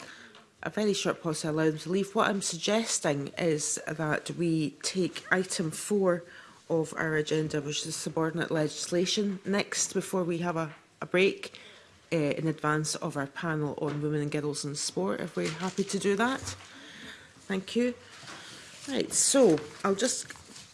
a very short pause to allow them to leave. What I'm suggesting is that we take item four of our agenda, which is subordinate legislation. Next, before we have a, a break uh, in advance of our panel on women and girls in sport, if we're happy to do that. Thank you. Right, so I'll just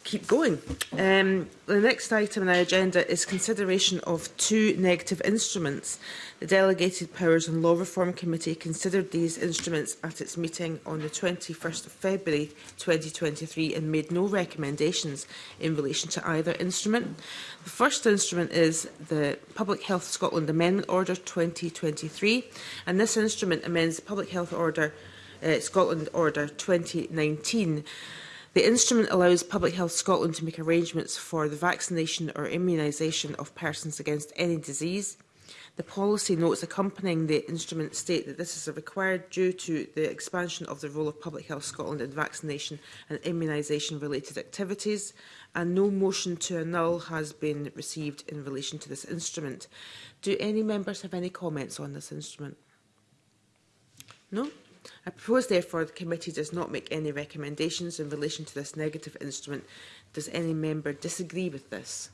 keep going. Um, the next item on our agenda is consideration of two negative instruments. The Delegated Powers and Law Reform Committee considered these instruments at its meeting on the 21st of February 2023 and made no recommendations in relation to either instrument. The first instrument is the Public Health Scotland Amendment Order 2023 and this instrument amends the Public Health Order uh, Scotland Order 2019 The instrument allows Public Health Scotland to make arrangements for the vaccination or immunisation of persons against any disease. The policy notes accompanying the instrument state that this is required due to the expansion of the role of Public Health Scotland in vaccination and immunisation related activities and no motion to annul has been received in relation to this instrument. Do any members have any comments on this instrument? No? I propose, therefore, the committee does not make any recommendations in relation to this negative instrument. Does any member disagree with this?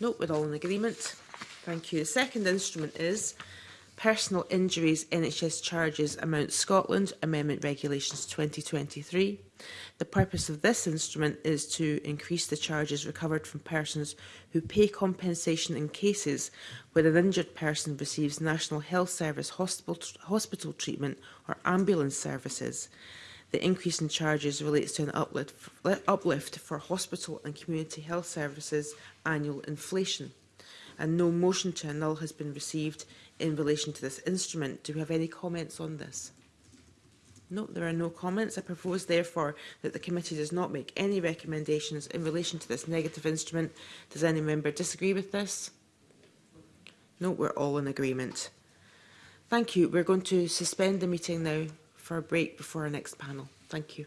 No, nope, we're all in agreement. Thank you. The second instrument is Personal Injuries NHS Charges Amount Scotland Amendment Regulations 2023. The purpose of this instrument is to increase the charges recovered from persons who pay compensation in cases where an injured person receives National Health Service hospital, hospital treatment or ambulance services. The increase in charges relates to an uplift, uplift for hospital and community health services annual inflation. And no motion to annul has been received in relation to this instrument. Do we have any comments on this? No, there are no comments. I propose, therefore, that the committee does not make any recommendations in relation to this negative instrument. Does any member disagree with this? No, we're all in agreement. Thank you. We're going to suspend the meeting now for a break before our next panel. Thank you.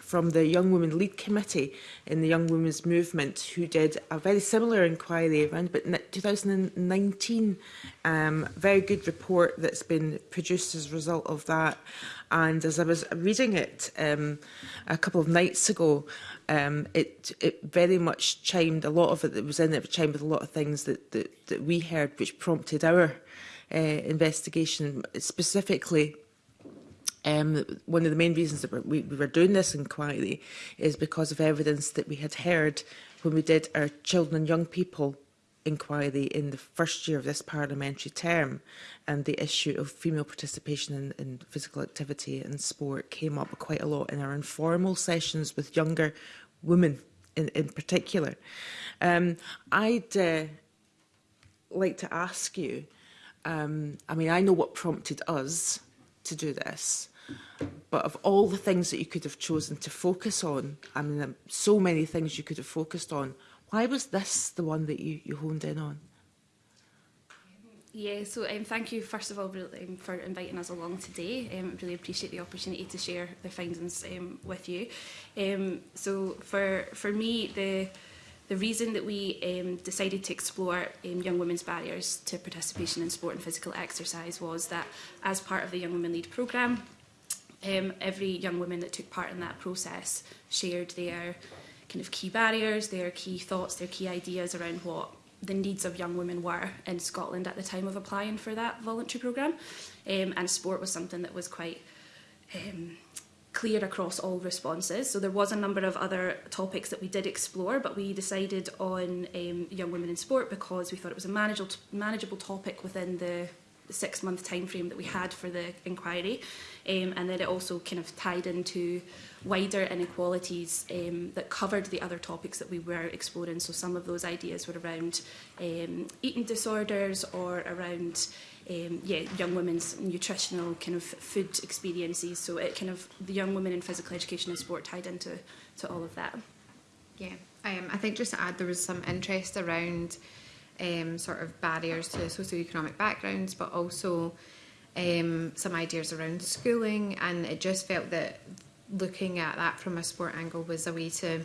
from the Young Women Lead Committee in the Young Women's Movement who did a very similar inquiry around but 2019. Um, very good report that's been produced as a result of that. And as I was reading it um, a couple of nights ago, um, it, it very much chimed, a lot of it that was in it chimed with a lot of things that, that, that we heard, which prompted our uh, investigation, specifically Um, one of the main reasons that we, we were doing this inquiry is because of evidence that we had heard when we did our children and young people inquiry in the first year of this parliamentary term and the issue of female participation in, in physical activity and sport came up quite a lot in our informal sessions with younger women in, in particular. Um, I'd uh, like to ask you, um, I mean, I know what prompted us to do this, But of all the things that you could have chosen to focus on, I mean, so many things you could have focused on, why was this the one that you, you honed in on? Yeah, so um, thank you first of all really, um, for inviting us along today. Um, really appreciate the opportunity to share the findings um, with you. Um, so for for me, the the reason that we um, decided to explore um, young women's barriers to participation in sport and physical exercise was that as part of the Young Women Lead programme, um, every young woman that took part in that process shared their kind of key barriers, their key thoughts, their key ideas around what the needs of young women were in Scotland at the time of applying for that voluntary programme. Um, and sport was something that was quite um, clear across all responses. So there was a number of other topics that we did explore, but we decided on um, young women in sport because we thought it was a manageable, manageable topic within the six month time frame that we had for the inquiry um, and then it also kind of tied into wider inequalities um, that covered the other topics that we were exploring. So some of those ideas were around um, eating disorders or around um, yeah, young women's nutritional kind of food experiences. So it kind of, the young women in physical education and sport tied into to all of that. Yeah, um, I think just to add, there was some interest around um, sort of barriers to socioeconomic backgrounds, but also um, some ideas around schooling and it just felt that looking at that from a sport angle was a way to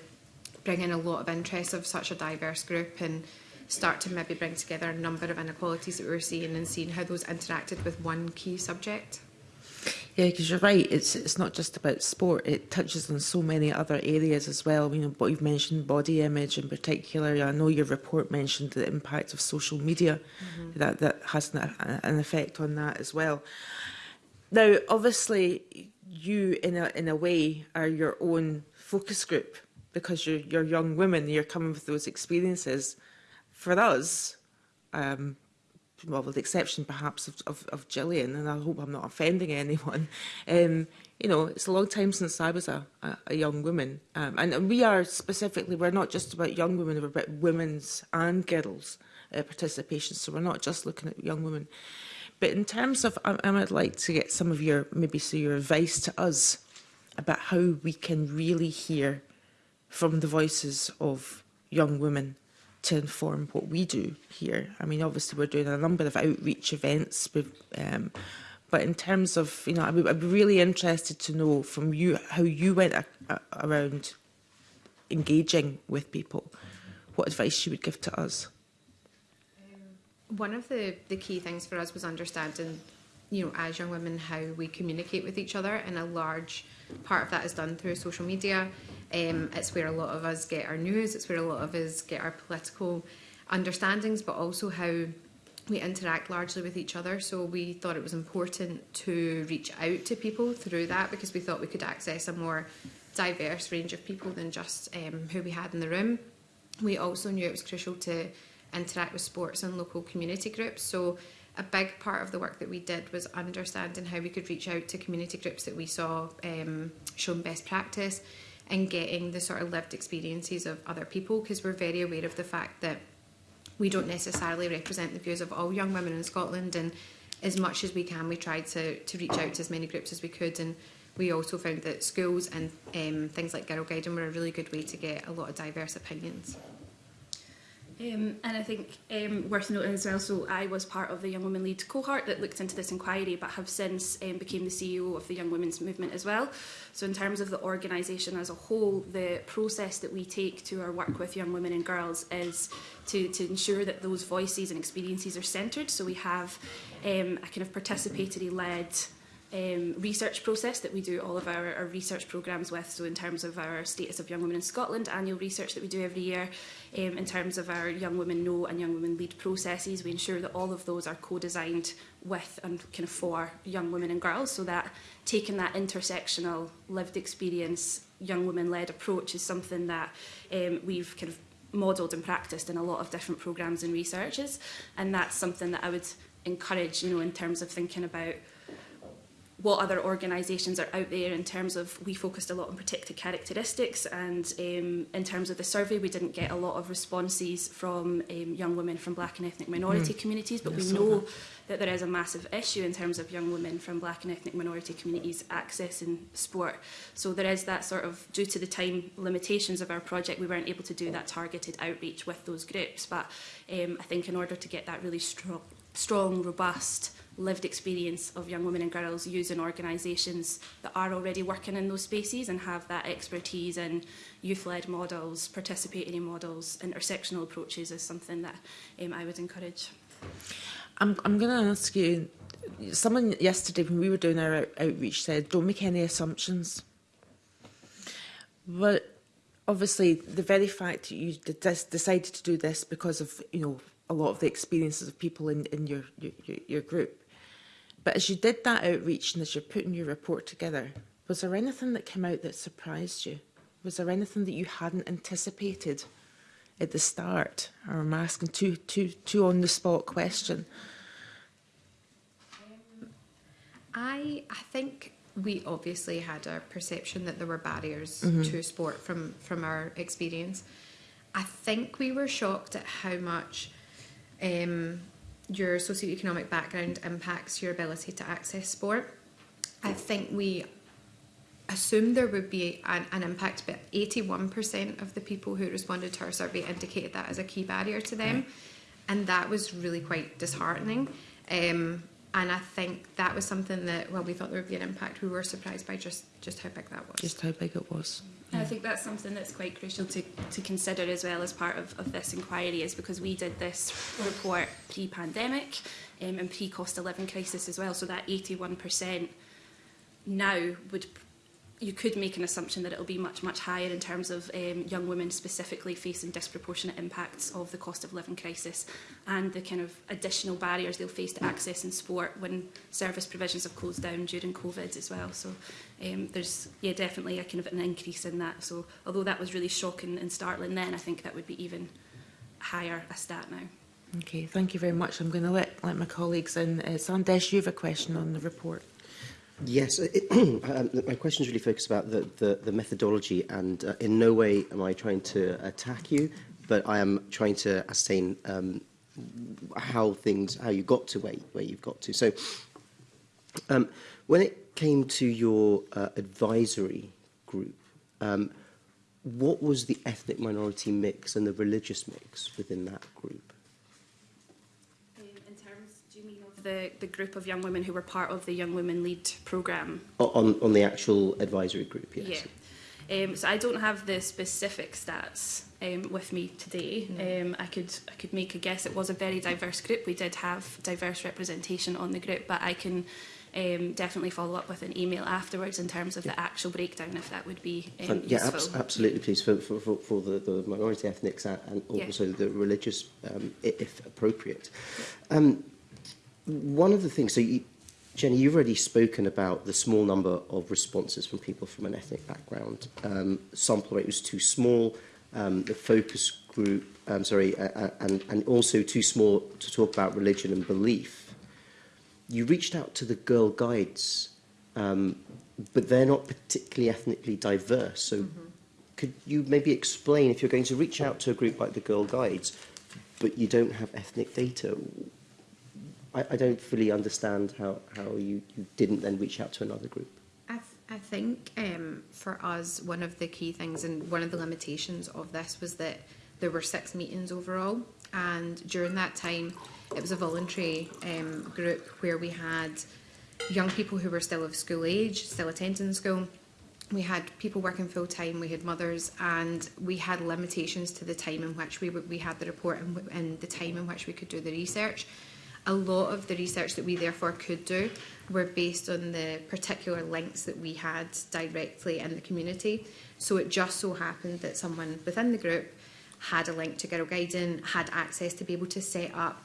bring in a lot of interest of such a diverse group and start to maybe bring together a number of inequalities that we were seeing and seeing how those interacted with one key subject. Yeah, because you're right. It's it's not just about sport. It touches on so many other areas as well. You know, but you've mentioned body image in particular. I know your report mentioned the impact of social media. Mm -hmm. That that has an, an effect on that as well. Now, obviously, you in a in a way are your own focus group because you're you're young women. You're coming with those experiences. For us, um, well, with the exception perhaps of, of, of Gillian, and I hope I'm not offending anyone, um, you know, it's a long time since I was a, a, a young woman. Um, and, we are specifically, we're not just about young women, we're about women's and girls' uh, participation. So we're not just looking at young women. But in terms of, I, I would like to get some of your, maybe so your advice to us about how we can really hear from the voices of young women to inform what we do here. I mean, obviously we're doing a number of outreach events, um, but in terms of, you know, I'd be, I'd be, really interested to know from you how you went a, a, around engaging with people, what advice you would give to us. One of the, the key things for us was understanding, you know, as young women, how we communicate with each other in a large Part of that is done through social media. Um, it's where a lot of us get our news. It's where a lot of us get our political understandings, but also how we interact largely with each other. So we thought it was important to reach out to people through that because we thought we could access a more diverse range of people than just um, who we had in the room. We also knew it was crucial to interact with sports and local community groups. So a big part of the work that we did was understanding how we could reach out to community groups that we saw um, shown best practice and getting the sort of lived experiences of other people because we're very aware of the fact that we don't necessarily represent the views of all young women in Scotland and as much as we can we tried to, to reach out to as many groups as we could and we also found that schools and um, things like Girl Guiding were a really good way to get a lot of diverse opinions. Um, and I think um, worth noting as well, so I was part of the Young Women Lead cohort that looked into this inquiry but have since um, became the CEO of the Young Women's Movement as well. So in terms of the organisation as a whole, the process that we take to our work with young women and girls is to, to ensure that those voices and experiences are centred. So we have um, a kind of participatory-led um, research process that we do all of our, our research programmes with. So in terms of our Status of Young Women in Scotland annual research that we do every year, um, in terms of our Young Women Know and Young Women Lead processes. We ensure that all of those are co-designed with and kind of for young women and girls so that taking that intersectional lived experience young women-led approach is something that um, we've kind of modelled and practiced in a lot of different programmes and researches and that's something that I would encourage you know in terms of thinking about what other organisations are out there in terms of, we focused a lot on protected characteristics and um, in terms of the survey we didn't get a lot of responses from um, young women from black and ethnic minority mm. communities but yeah, we know that. that there is a massive issue in terms of young women from black and ethnic minority communities accessing sport. So there is that sort of, due to the time limitations of our project, we weren't able to do that targeted outreach with those groups. But um, I think in order to get that really strong, strong robust lived experience of young women and girls using organisations that are already working in those spaces and have that expertise in youth-led models, participatory models, intersectional approaches is something that um, I would encourage. I'm, I'm going to ask you, someone yesterday when we were doing our out outreach said, don't make any assumptions. But obviously the very fact that you decided to do this because of, you know, a lot of the experiences of people in, in your, your, your group But as you did that outreach and as you're putting your report together, was there anything that came out that surprised you? Was there anything that you hadn't anticipated at the start? Or I'm asking two, two, two on the spot question. Um, I, I think we obviously had a perception that there were barriers mm -hmm. to sport from, from our experience. I think we were shocked at how much um, your socioeconomic background impacts your ability to access sport. I think we assumed there would be an, an impact, but 81% of the people who responded to our survey indicated that as a key barrier to them. Mm-hmm. And that was really quite disheartening. Um, and I think that was something that, well, we thought there would be an impact, we were surprised by just, just how big that was. Just how big it was. I think that's something that's quite crucial to, to consider as well as part of, of this inquiry is because we did this report pre-pandemic um, and pre-cost of living crisis as well. So that 81% now would you could make an assumption that it will be much, much higher in terms of um, young women specifically facing disproportionate impacts of the cost of living crisis and the kind of additional barriers they'll face to access in sport when service provisions have closed down during COVID as well. So um, there's yeah, definitely a kind of an increase in that. So although that was really shocking and startling then, I think that would be even higher a stat now. Okay, thank you very much. I'm going to let, let my colleagues in. Uh, Sandesh, you have a question on the report. Yes, it, um, my question is really focused about the, the, the methodology, and uh, in no way am I trying to attack you, but I am trying to ascertain um, how things, how you got to where, where you've got to. So, um, when it came to your uh, advisory group, um, what was the ethnic minority mix and the religious mix within that group? the, the group of young women who were part of the Young Women Lead programme. On, on the actual advisory group, yes. Yeah. Um, so I don't have the specific stats um, with me today. No. Um, I could I could make a guess. It was a very diverse group. We did have diverse representation on the group, but I can um, definitely follow up with an email afterwards in terms of yeah. the actual breakdown, if that would be um, yeah, useful. Yeah, ab absolutely, please, for, for, for, for the, the minority ethnics and also yeah. the religious, um, if appropriate. Yeah. Um, one of the things, so you, Jenny, you've already spoken about the small number of responses from people from an ethnic background. Um, sample rate was too small, um, the focus group, um, sorry, uh, uh and, and also too small to talk about religion and belief. You reached out to the Girl Guides, um, but they're not particularly ethnically diverse. So mm -hmm. could you maybe explain, if you're going to reach out to a group like the Girl Guides, but you don't have ethnic data, I, I don't fully understand how, how you, you didn't then reach out to another group. I, think um, for us, one of the key things and one of the limitations of this was that there were six meetings overall. And during that time, it was a voluntary um, group where we had young people who were still of school age, still attending school, we had people working full time, we had mothers, and we had limitations to the time in which we we had the report and, and the time in which we could do the research. A lot of the research that we therefore could do were based on the particular links that we had directly in the community. So it just so happened that someone within the group had a link to Girl Guiding, had access to be able to set up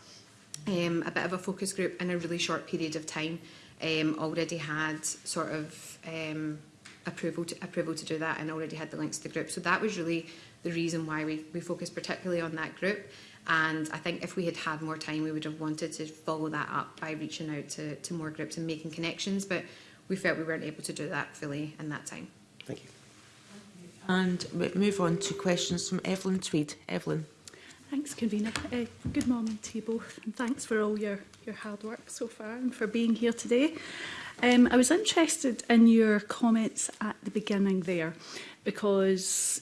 um, a bit of a focus group in a really short period of time, um, already had sort of um, approval, to, approval to do that and already had the links to the group. So that was really the reason why we, we focused particularly on that group. And I think if we had had more time, we would have wanted to follow that up by reaching out to, to more groups and making connections. But we felt we weren't able to do that fully in that time. Thank you. And we move on to questions from Evelyn Tweed. Evelyn. Thanks, Convener. Uh, good morning to you both, and thanks for all your, your hard work so far and for being here today. Um, I was interested in your comments at the beginning there, because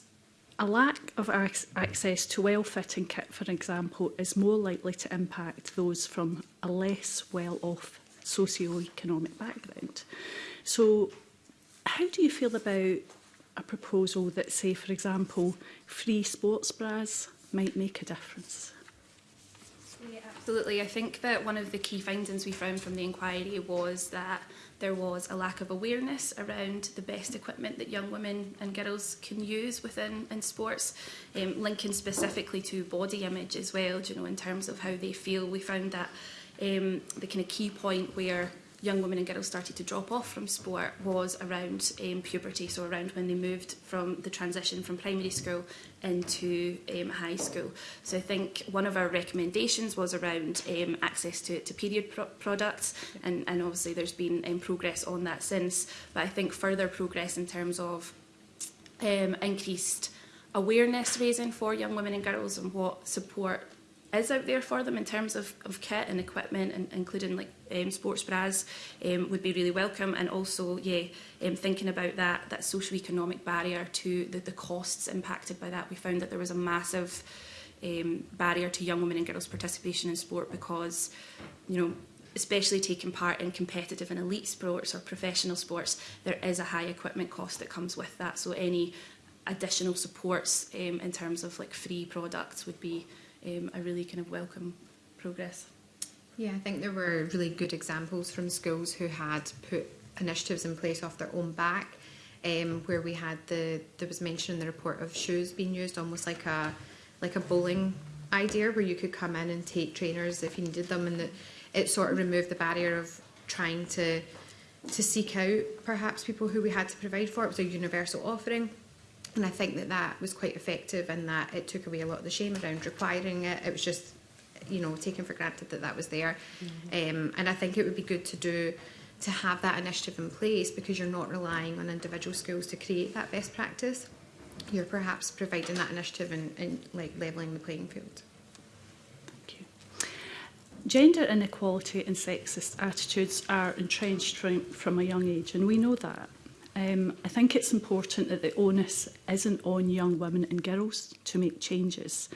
A lack of access to well-fitting kit, for example, is more likely to impact those from a less well-off socio-economic background. So how do you feel about a proposal that, say, for example, free sports bras might make a difference? Yeah, absolutely. I think that one of the key findings we found from the inquiry was that there was a lack of awareness around the best equipment that young women and girls can use within in sports, um, linking specifically to body image as well, you know, in terms of how they feel. We found that um, the kind of key point where young women and girls started to drop off from sport was around um, puberty, so around when they moved from the transition from primary school into um, high school. So I think one of our recommendations was around um, access to, to period pro products, and, and obviously there's been um, progress on that since. But I think further progress in terms of um, increased awareness raising for young women and girls and what support is out there for them in terms of, of kit and equipment, and including like um, sports bras, um, would be really welcome. And also, yeah, um, thinking about that that socio-economic barrier to the, the costs impacted by that, we found that there was a massive um, barrier to young women and girls participation in sport because, you know, especially taking part in competitive and elite sports or professional sports, there is a high equipment cost that comes with that. So any additional supports um, in terms of like free products would be um, I really kind of welcome progress. Yeah, I think there were really good examples from schools who had put initiatives in place off their own back, um, where we had the, there was mention in the report of shoes being used almost like a, like a bowling idea where you could come in and take trainers if you needed them and it sort of removed the barrier of trying to to seek out perhaps people who we had to provide for. It was a universal offering. And I think that that was quite effective in that it took away a lot of the shame around requiring it. It was just, you know, taken for granted that that was there. Mm -hmm. um, and I think it would be good to do to have that initiative in place because you're not relying on individual schools to create that best practice. You're perhaps providing that initiative and, and like levelling the playing field. Thank you. Gender inequality and sexist attitudes are entrenched from, from a young age, and we know that. Um, I think it's important that the onus isn't on young women and girls to make changes.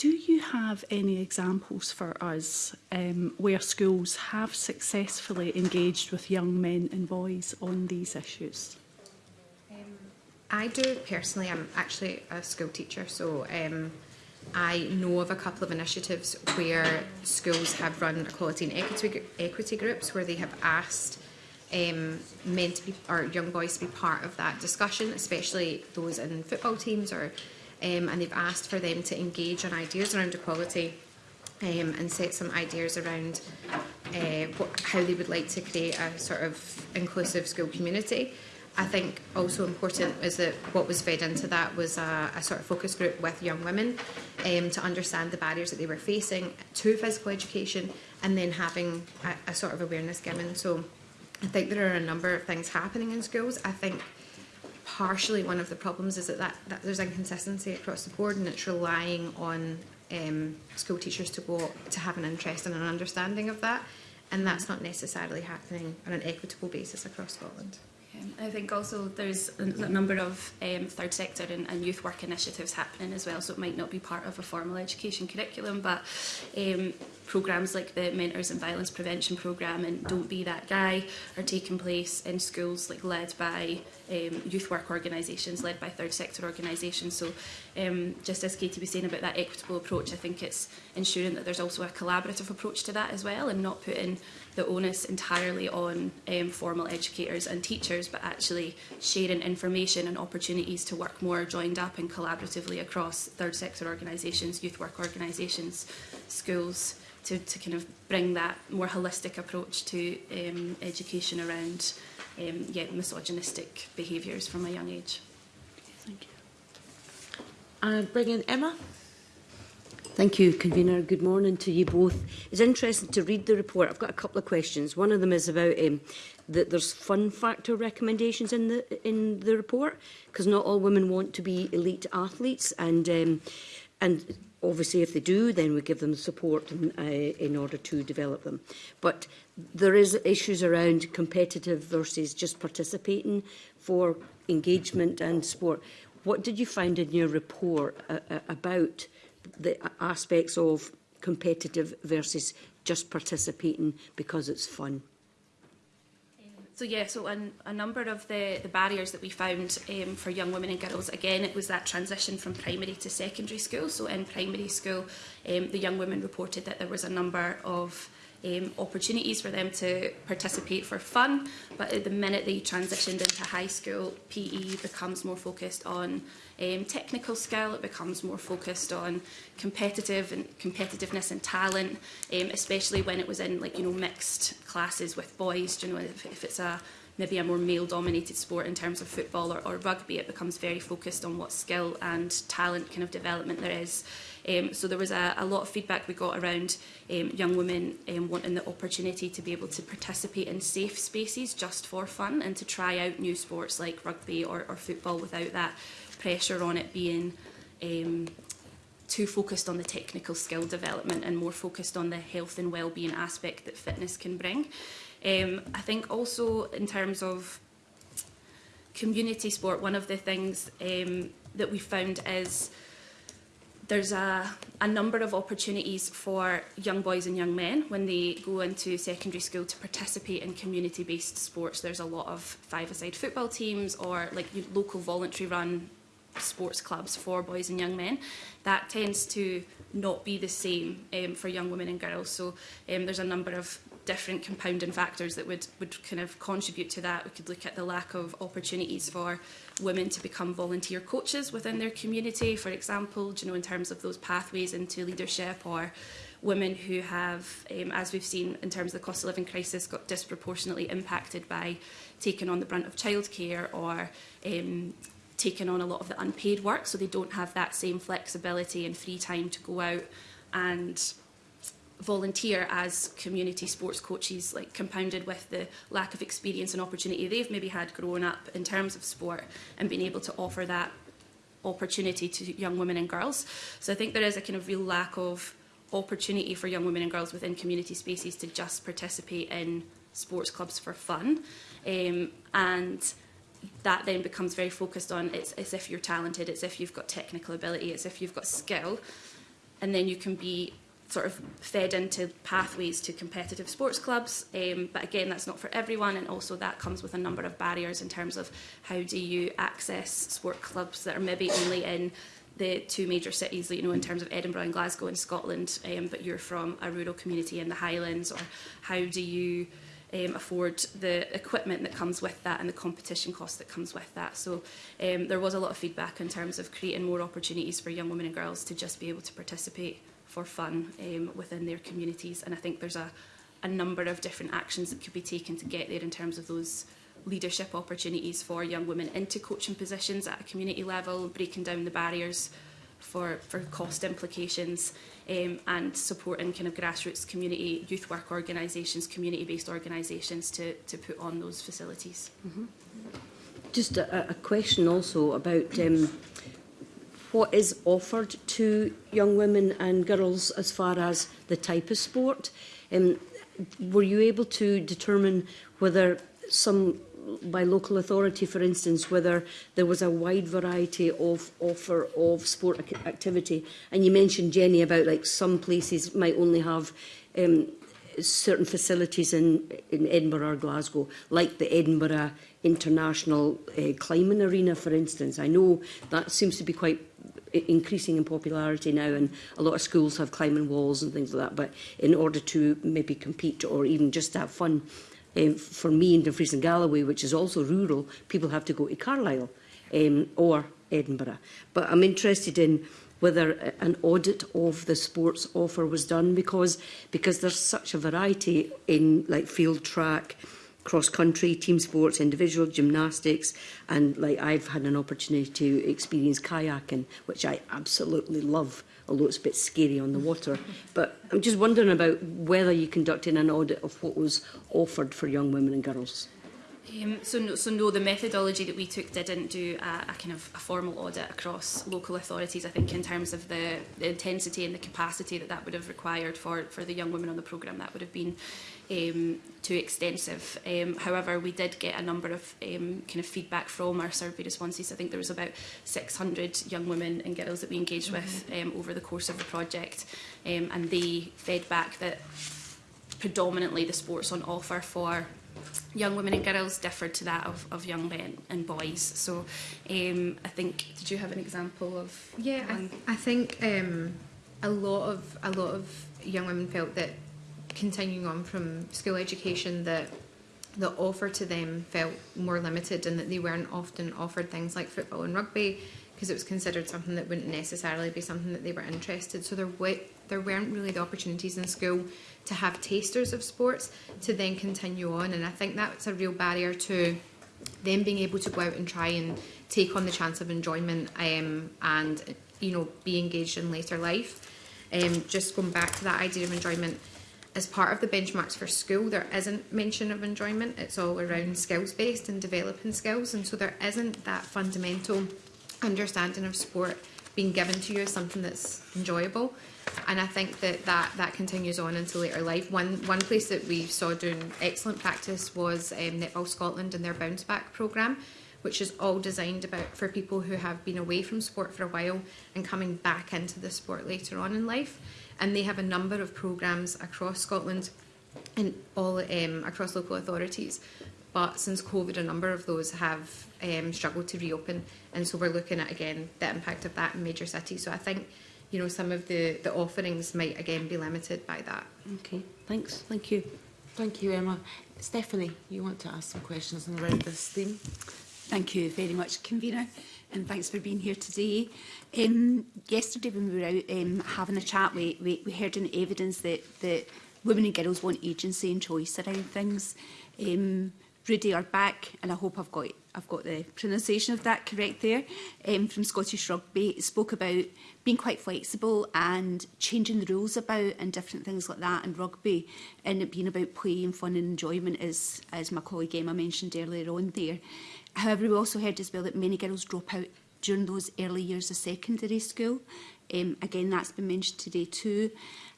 Do you have any examples for us um, where schools have successfully engaged with young men and boys on these issues? Um, I do personally. I'm actually a school teacher, so um, I know of a couple of initiatives where schools have run equality and equity, equity groups where they have asked um, meant to be, or young boys to be part of that discussion, especially those in football teams, or um, and they've asked for them to engage on ideas around equality um, and set some ideas around uh, what, how they would like to create a sort of inclusive school community. I think also important is that what was fed into that was a, a sort of focus group with young women um, to understand the barriers that they were facing to physical education and then having a, a sort of awareness given. So I think there are a number of things happening in schools. I think partially one of the problems is that, that, that there's inconsistency across the board and it's relying on um, school teachers to go to have an interest and an understanding of that and that's not necessarily happening on an equitable basis across Scotland. Yeah, um, I think also there's a number of um, third sector and, and, youth work initiatives happening as well, so it might not be part of a formal education curriculum, but um, programmes like the Mentors and Violence Prevention Programme and Don't Be That Guy are taking place in schools like led by um, youth work organisations, led by third sector organisations. So um, just as Katie was saying about that equitable approach, I think it's ensuring that there's also a collaborative approach to that as well and not putting the onus entirely on um, formal educators and teachers, but actually sharing information and opportunities to work more joined up and collaboratively across third sector organisations, youth work organisations, schools to, to kind of bring that more holistic approach to um, education around um, yeah, misogynistic behaviours from a young age. Thank you. And bring in Emma. Thank you, Convener. Good morning to you both. It's interesting to read the report. I've got a couple of questions. One of them is about um, that there's fun factor recommendations in the in the report because not all women want to be elite athletes, and um, and obviously, if they do, then we give them the support in, uh, in order to develop them. But there is issues around competitive versus just participating for engagement and sport. What did you find in your report uh, uh, about the aspects of competitive versus just participating because it's fun? So yeah, so an, a number of the, the barriers that we found um, for young women and girls, again, it was that transition from primary to secondary school. So in primary school, um, the young women reported that there was a number of um, opportunities for them to participate for fun. But at the minute they transitioned into high school, PE becomes more focused on um, technical skill, it becomes more focused on competitive and competitiveness and talent, um, especially when it was in like, you know, mixed classes with boys, you know, if, if it's a maybe a more male-dominated sport in terms of football or, or rugby, it becomes very focused on what skill and talent kind of development there is. Um, so there was a, a lot of feedback we got around um, young women um, wanting the opportunity to be able to participate in safe spaces just for fun and to try out new sports like rugby or, or football without that pressure on it being um, too focused on the technical skill development and more focused on the health and well-being aspect that fitness can bring. Um, I think also in terms of community sport, one of the things um, that we found is there's a, a number of opportunities for young boys and young men when they go into secondary school to participate in community-based sports. There's a lot of five-a-side football teams or like local voluntary run sports clubs for boys and young men. That tends to not be the same um, for young women and girls. So um, there's a number of different compounding factors that would, would kind of contribute to that. We could look at the lack of opportunities for women to become volunteer coaches within their community, for example, you know, in terms of those pathways into leadership or women who have, um, as we've seen in terms of the cost of living crisis, got disproportionately impacted by taking on the brunt of childcare or um, taking on a lot of the unpaid work, so they don't have that same flexibility and free time to go out and volunteer as community sports coaches, like compounded with the lack of experience and opportunity they've maybe had growing up in terms of sport and being able to offer that opportunity to young women and girls. So I think there is a kind of real lack of opportunity for young women and girls within community spaces to just participate in sports clubs for fun. Um, and that then becomes very focused on it's, it's if you're talented, it's if you've got technical ability, it's if you've got skill, and then you can be sort of fed into pathways to competitive sports clubs. Um, but again, that's not for everyone, and also that comes with a number of barriers in terms of how do you access sport clubs that are maybe only in the two major cities, you know, in terms of Edinburgh and Glasgow in Scotland, um, but you're from a rural community in the Highlands, or how do you um, afford the equipment that comes with that and the competition cost that comes with that. So um, there was a lot of feedback in terms of creating more opportunities for young women and girls to just be able to participate for fun um, within their communities. And I think there's a, a number of different actions that could be taken to get there in terms of those leadership opportunities for young women into coaching positions at a community level, breaking down the barriers for, for cost implications um, and supporting kind of grassroots community, youth work organisations, community-based organisations to, to put on those facilities. Mm -hmm. Just a, a question also about um, what is offered to young women and girls as far as the type of sport. Um, were you able to determine whether some by local authority, for instance, whether there was a wide variety of offer of sport activity. And you mentioned, Jenny, about like some places might only have um, certain facilities in, in Edinburgh or Glasgow, like the Edinburgh International uh, Climbing Arena, for instance. I know that seems to be quite increasing in popularity now and a lot of schools have climbing walls and things like that but in order to maybe compete or even just have fun um, for me in Dumfries and Galloway which is also rural people have to go to Carlisle um, or Edinburgh but I'm interested in whether uh, an audit of the sports offer was done because because there's such a variety in like field track cross-country, team sports, individual, gymnastics, and like I've had an opportunity to experience kayaking, which I absolutely love, although it's a bit scary on the water. But I'm just wondering about whether you conducted an audit of what was offered for young women and girls. Um, so, no, so no, the methodology that we took didn't do a, a kind of a formal audit across local authorities. I think in terms of the, the intensity and the capacity that that would have required for for the young women on the programme, that would have been um, too extensive. Um, however, we did get a number of um, kind of feedback from our survey responses. I think there was about 600 young women and girls that we engaged mm -hmm. with mm-hmm. um, over the course of the project, um, and they fed back that predominantly the sports on offer for young women and girls differed to that of, of young men and boys. So um, I think, did you have an example of? Yeah, I, th I, think um, a lot of a lot of young women felt that continuing on from school education that the offer to them felt more limited and that they weren't often offered things like football and rugby because it was considered something that wouldn't necessarily be something that they were interested. So there, there weren't really the opportunities in school to have tasters of sports to then continue on. And I think that's a real barrier to them being able to go out and try and take on the chance of enjoyment um, and you know be engaged in later life. Um, just going back to that idea of enjoyment, as part of the benchmarks for school, there isn't mention of enjoyment. It's all around skills based and developing skills. And so there isn't that fundamental understanding of sport being given to you as something that's enjoyable. And I think that that, that continues on into later life. One, one place that we saw doing excellent practice was um, Netball Scotland and their bounce back programme which is all designed about for people who have been away from sport for a while and coming back into the sport later on in life and they have a number of programmes across Scotland and all um, across local authorities. But since COVID, a number of those have um, struggled to reopen, and so we're looking at again the impact of that in major cities. So I think, you know, some of the the offerings might again be limited by that. Okay, thanks. Thank you. Thank you, Emma. Stephanie, you want to ask some questions on around this theme? Thank you very much, convener. and thanks for being here today. Um, yesterday when we were out um, having a chat, we, we, we heard an evidence that, that women and girls want agency and choice around things. Um, Rudy are back, and I hope I've got I've got the pronunciation of that correct there, um, from Scottish Rugby, spoke about being quite flexible and changing the rules about and different things like that in rugby, and it being about play and fun and enjoyment, as, as my colleague Emma mentioned earlier on there. However, we also heard as well that many girls drop out during those early years of secondary school. Um, again, that's been mentioned today too.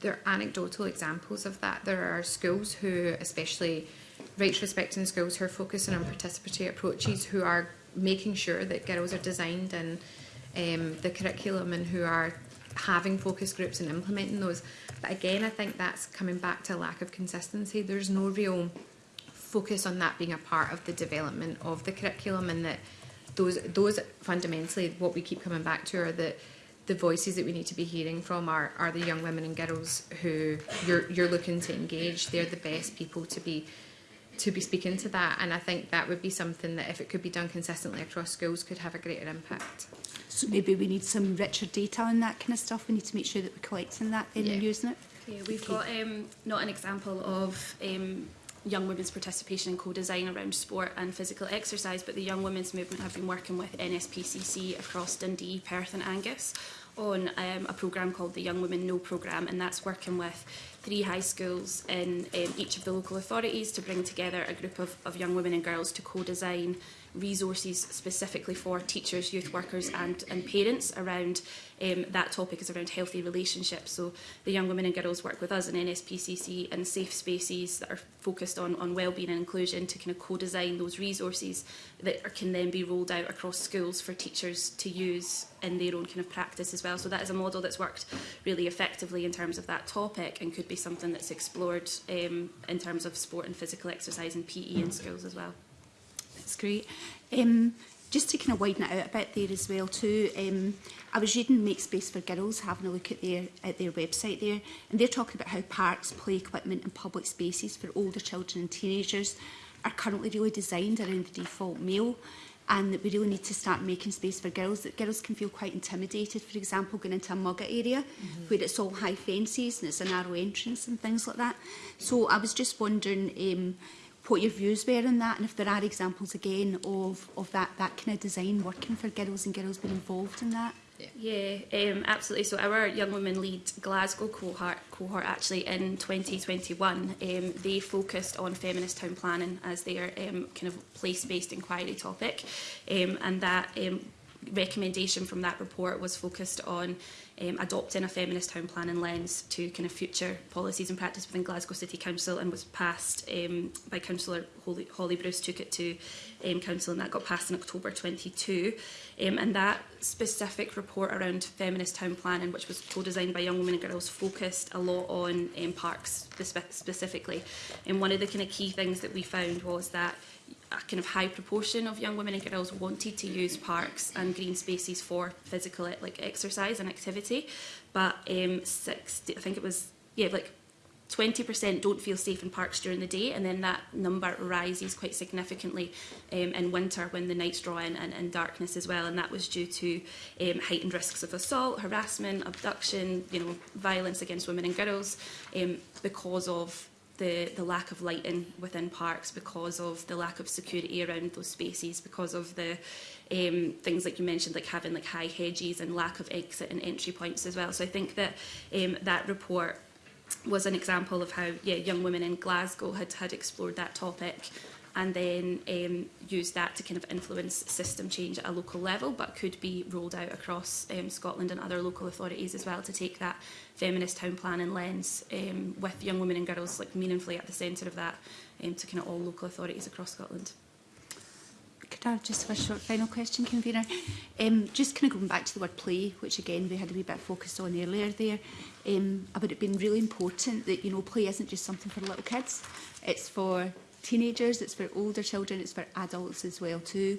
there are anecdotal examples of that. There are schools who, especially rights respecting schools who are focusing on participatory approaches, who are making sure that girls are designed in um, the curriculum and who are having focus groups and implementing those. But again, I think that's coming back to a lack of consistency. There's no real focus on that being a part of the development of the curriculum and that those those fundamentally what we keep coming back to are that the voices that we need to be hearing from are, are the young women and girls who you're, you're looking to engage. They're the best people to be to be speaking to that and I think that would be something that if it could be done consistently across schools could have a greater impact. So maybe we need some richer data on that kind of stuff. We need to make sure that we're collecting that then yeah. and using it. Yeah, we've okay. got um, not an example of um, young women's participation in co-design around sport and physical exercise, but the Young Women's Movement have been working with NSPCC across Dundee, Perth and Angus on um, a programme called the Young Women No programme and that's working with three high schools in in each of the local authorities to bring together a group of, of young women and girls to co-design resources specifically for teachers, youth workers and, and parents around um, that topic is around healthy relationships. So the young women and girls work with us in NSPCC and safe spaces that are focused on, on wellbeing and inclusion to kind of co-design those resources that are, can then be rolled out across schools for teachers to use in their own kind of practice as well. So that is a model that's worked really effectively in terms of that topic and could be something that's explored um, in terms of sport and physical exercise and PE in schools as well. That's great. Um, just to kind of widen it out a bit there as well too, um, I was reading Make Space for Girls, having a look at their at their website there, and they're talking about how parks, play equipment and public spaces for older children and teenagers are currently really designed around the default male and that we really need to start making space for girls, that girls can feel quite intimidated, for example, going into a mugger area mm -hmm. where it's all high fences and it's a narrow entrance and things like that. So I was just wondering um, what your views were on that and if there are examples again of, of that, that kind of design working for girls and girls being involved in that. Yeah, yeah um, absolutely. So our Young Women Lead Glasgow cohort, cohort actually in 2021, um, they focused on feminist town planning as their um, kind of place-based inquiry topic. Um, and that um, recommendation from that report was focused on um, adopting a feminist town planning lens to kind of future policies and practice within Glasgow City Council and was passed um, by Councillor Holly, Holly Bruce, took it to um, Council and that got passed in October 22. Um, and that specific report around feminist town planning, which was co-designed by young women and girls, focused a lot on um, parks spe specifically. And one of the kind of key things that we found was that a kind of high proportion of young women and girls wanted to use parks and green spaces for physical like exercise and activity, but um, 60, I think it was yeah like 20% don't feel safe in parks during the day and then that number rises quite significantly um, in winter when the nights draw in and, and darkness as well and that was due to um, heightened risks of assault, harassment, abduction, you know, violence against women and girls um, because of the, the lack of lighting within parks because of the lack of security around those spaces, because of the um, things like you mentioned, like having like high hedges and lack of exit and entry points as well. So I think that um, that report was an example of how yeah, young women in Glasgow had, had explored that topic and then um, use that to kind of influence system change at a local level, but could be rolled out across um, Scotland and other local authorities as well to take that feminist town planning lens um, with young women and girls like meaningfully at the centre of that um, to kind of all local authorities across Scotland. Could I just have a short final question, convener? Um, just kind of going back to the word play, which again we had a wee bit focused on earlier there, um, about it being really important that you know play isn't just something for little kids, it's for teenagers, it's for older children, it's for adults as well too.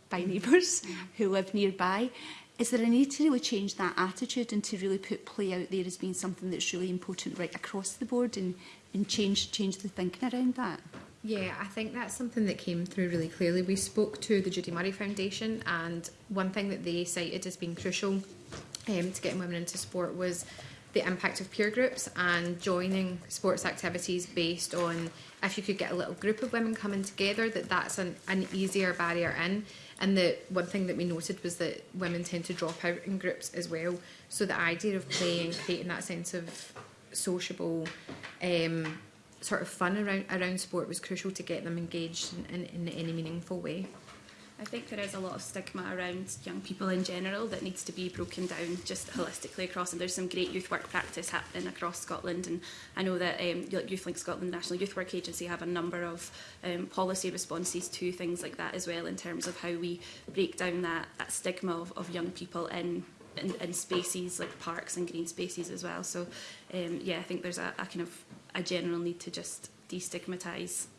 by mm. neighbours who live nearby. Is there a need to really change that attitude and to really put play out there as being something that's really important right across the board and, and change, change the thinking around that? Yeah, I think that's something that came through really clearly. We spoke to the Judy Murray Foundation and one thing that they cited as being crucial um, to getting women into sport was the impact of peer groups and joining sports activities based on if you could get a little group of women coming together that that's an, an easier barrier in And the one thing that we noted was that women tend to drop out in groups as well. So the idea of playing, creating that sense of sociable um, sort of fun around, around sport was crucial to get them engaged in, in, in any meaningful way. I think there is a lot of stigma around young people in general that needs to be broken down just holistically across and there's some great youth work practice happening across Scotland and I know that um, YouthLink Scotland National Youth Work Agency have a number of um, policy responses to things like that as well in terms of how we break down that, that stigma of, of young people in in, in spaces like parks and green spaces as well. So um, yeah, I think there's a, a kind of a general need to just destigmatise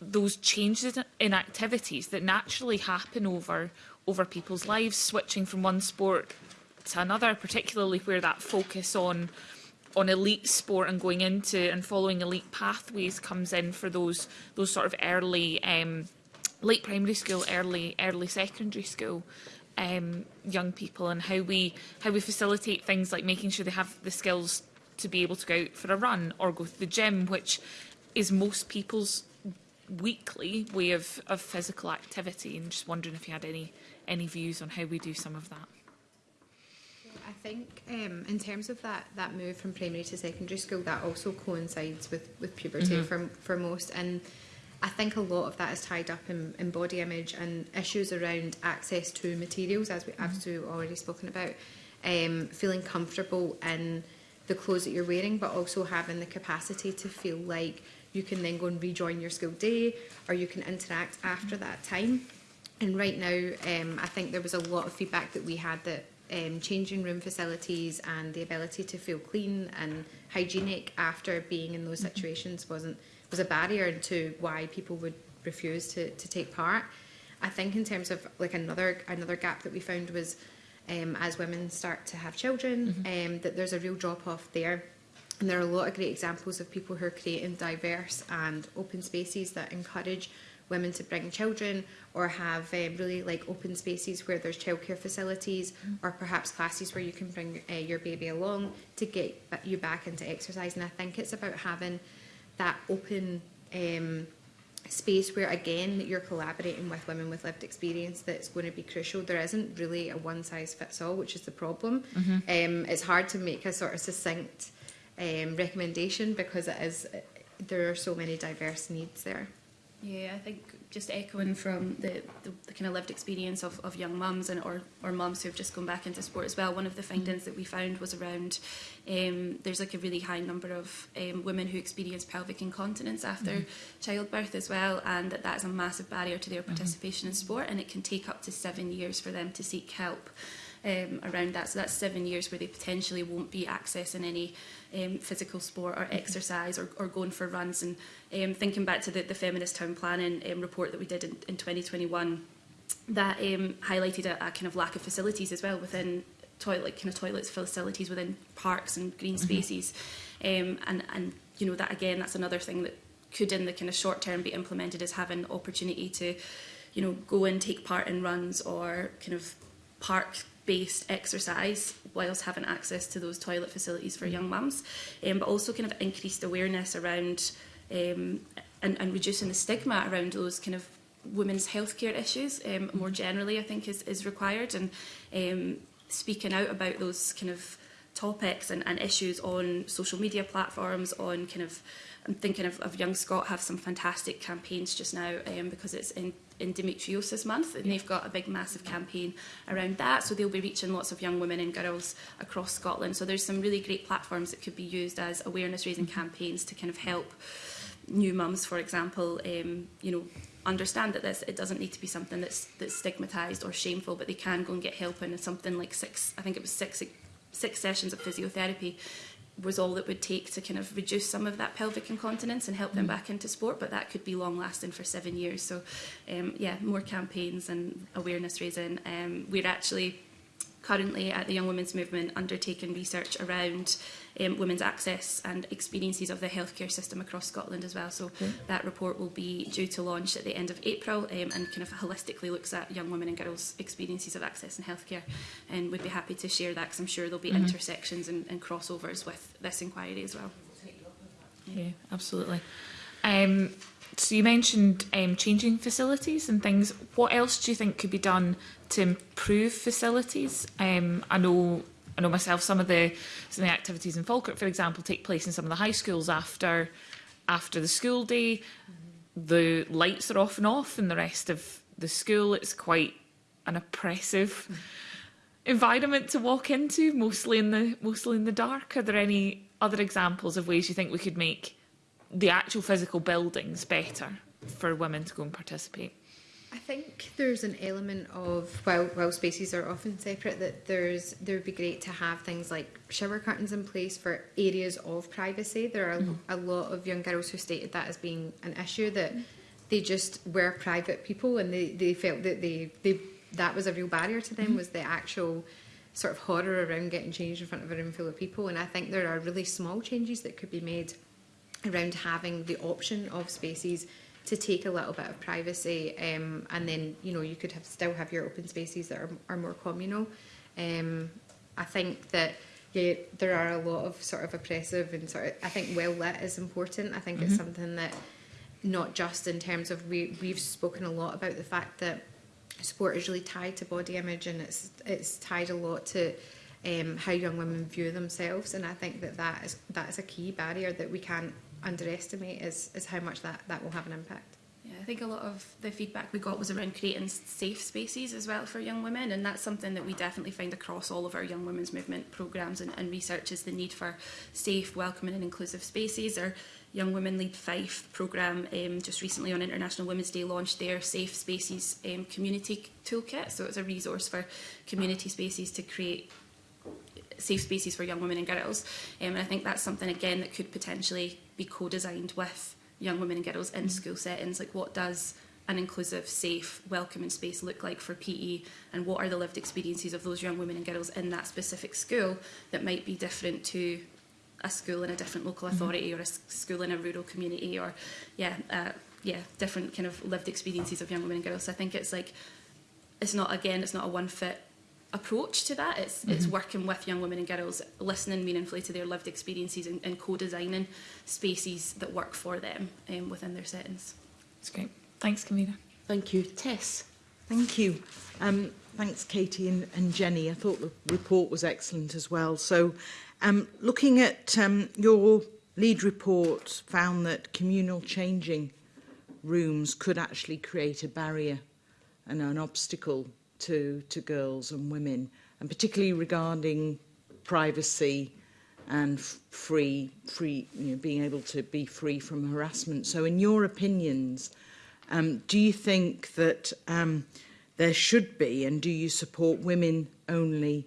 those changes in activities that naturally happen over over people's lives, switching from one sport to another, particularly where that focus on on elite sport and going into and following elite pathways comes in for those those sort of early um, late primary school, early early secondary school um, young people, and how we how we facilitate things like making sure they have the skills to be able to go out for a run or go to the gym, which is most people's weekly way of, of physical activity. And just wondering if you had any any views on how we do some of that? I think um, in terms of that that move from primary to secondary school, that also coincides with, with puberty mm -hmm. for, for most. And I think a lot of that is tied up in, in body image and issues around access to materials, as we, mm -hmm. already spoken about, um, feeling comfortable in the clothes that you're wearing, but also having the capacity to feel like you can then go and rejoin your school day or you can interact after mm-hmm. that time. And right now, um, I think there was a lot of feedback that we had that um, changing room facilities and the ability to feel clean and hygienic after being in those mm-hmm. situations wasn't was a barrier to why people would refuse to, to take part. I think in terms of like another another gap that we found was um, as women start to have children, mm -hmm. um, that there's a real drop off there. And there are a lot of great examples of people who are creating diverse and open spaces that encourage women to bring children or have um, really like open spaces where there's childcare facilities mm. or perhaps classes where you can bring uh, your baby along to get you back into exercise. And I think it's about having that open um, space where again you're collaborating with women with lived experience that's going to be crucial there isn't really a one size fits all which is the problem mm -hmm. um, it's hard to make a sort of succinct um, recommendation because it is uh, there are so many diverse needs there yeah, I think just echoing from the, the, the kind of lived experience of, of young mums and or, or mums who have just gone back into sport as well, one of the mm-hmm. findings that we found was around um, there's like a really high number of um, women who experience pelvic incontinence after mm -hmm. childbirth as well, and that that's a massive barrier to their mm-hmm. participation mm -hmm. in sport, and it can take up to seven years for them to seek help. um, around that. So that's seven years where they potentially won't be accessing any um, physical sport or mm-hmm. exercise or, or going for runs. And um, thinking back to the, the Feminist Town Planning um, report that we did in, in 2021, that um, highlighted a, a kind of lack of facilities as well within toilet kind of toilets facilities within parks and green mm-hmm. spaces um, and and you know that again that's another thing that could in the kind of short term be implemented as having opportunity to you know go and take part in runs or kind of park based exercise whilst having access to those toilet facilities for young mums, um, but also kind of increased awareness around um, and, and reducing the stigma around those kind of women's healthcare issues um, more generally I think is, is required and um, speaking out about those kind of topics and, and issues on social media platforms on kind of I'm thinking of, of Young Scott have some fantastic campaigns just now um, because it's in Endometriosis Month, and yeah. they've got a big, massive campaign around that. So they'll be reaching lots of young women and girls across Scotland. So there's some really great platforms that could be used as awareness-raising mm-hmm. campaigns to kind of help new mums, for example, um, you know, understand that this it doesn't need to be something that's that's stigmatized or shameful, but they can go and get help in something like six. I think it was six six sessions of physiotherapy was all it would take to kind of reduce some of that pelvic incontinence and help them mm. back into sport, but that could be long lasting for seven years. So, um, yeah, more campaigns and awareness raising. Um, we're actually currently at the Young Women's Movement undertaken research around um, women's access and experiences of the healthcare system across Scotland as well. So yeah. that report will be due to launch at the end of April um, and kind of holistically looks at young women and girls' experiences of access and healthcare. And we'd be happy to share that because I'm sure there'll be mm -hmm. intersections and, and crossovers with this inquiry as well. Yeah, absolutely. Um, So you mentioned um, changing facilities and things. What else do you think could be done to improve facilities? Um, I know I know myself some of the some of the activities in Falkirk, for example, take place in some of the high schools after after the school day. The lights are off and off and the rest of the school. It's quite an oppressive environment to walk into, mostly in the mostly in the dark. Are there any other examples of ways you think we could make the actual physical buildings better for women to go and participate? I think there's an element of while while spaces are often separate that there's there would be great to have things like shower curtains in place for areas of privacy. There are mm. a lot of young girls who stated that as being an issue that they just were private people and they, they felt that they, they that was a real barrier to them mm. was the actual sort of horror around getting changed in front of a room full of people. And I think there are really small changes that could be made around having the option of spaces to take a little bit of privacy um, and then you know you could have still have your open spaces that are, are more communal um, I think that yeah there are a lot of sort of oppressive and sort of I think well lit is important I think mm -hmm. it's mm-hmm. something that not just in terms of we we've spoken a lot about the fact that sport is really tied to body image and it's it's tied a lot to um, how young women view themselves and I think that that is that is a key barrier that we can't underestimate is, is how much that, that will have an impact. Yeah, I think a lot of the feedback we got was around creating safe spaces as well for young women and that's something that we definitely find across all of our young women's movement programs and, and research is the need for safe, welcoming and inclusive spaces. or Young Women Lead Fife program um, just recently on International Women's Day launched their Safe Spaces um, community toolkit. So it's a resource for community spaces to create safe spaces for young women and girls. Um, and I think that's something, again, that could potentially be co-designed with young women and girls in mm. school settings. Like what does an inclusive, safe, welcoming space look like for PE and what are the lived experiences of those young women and girls in that specific school that might be different to a school in a different local mm-hmm. authority mm. or a school in a rural community or yeah uh, yeah different kind of lived experiences of young women and girls so I think it's like it's not again it's not a one fit approach to that. It's, mm -hmm. it's mm-hmm. working with young women and girls, listening meaningfully to their lived experiences and, and co-designing spaces that work for them um, within their settings. That's great. Thanks, Camila. Thank you. Tess. Thank you. Um, thanks, Katie and, and Jenny. I thought the report was excellent as well. So um, looking at um, your lead report found that communal changing rooms could actually create a barrier and an obstacle to, to girls and women, and particularly regarding privacy and free, free you know, being able to be free from harassment. So in your opinions, um, do you think that um, there should be, and do you support women-only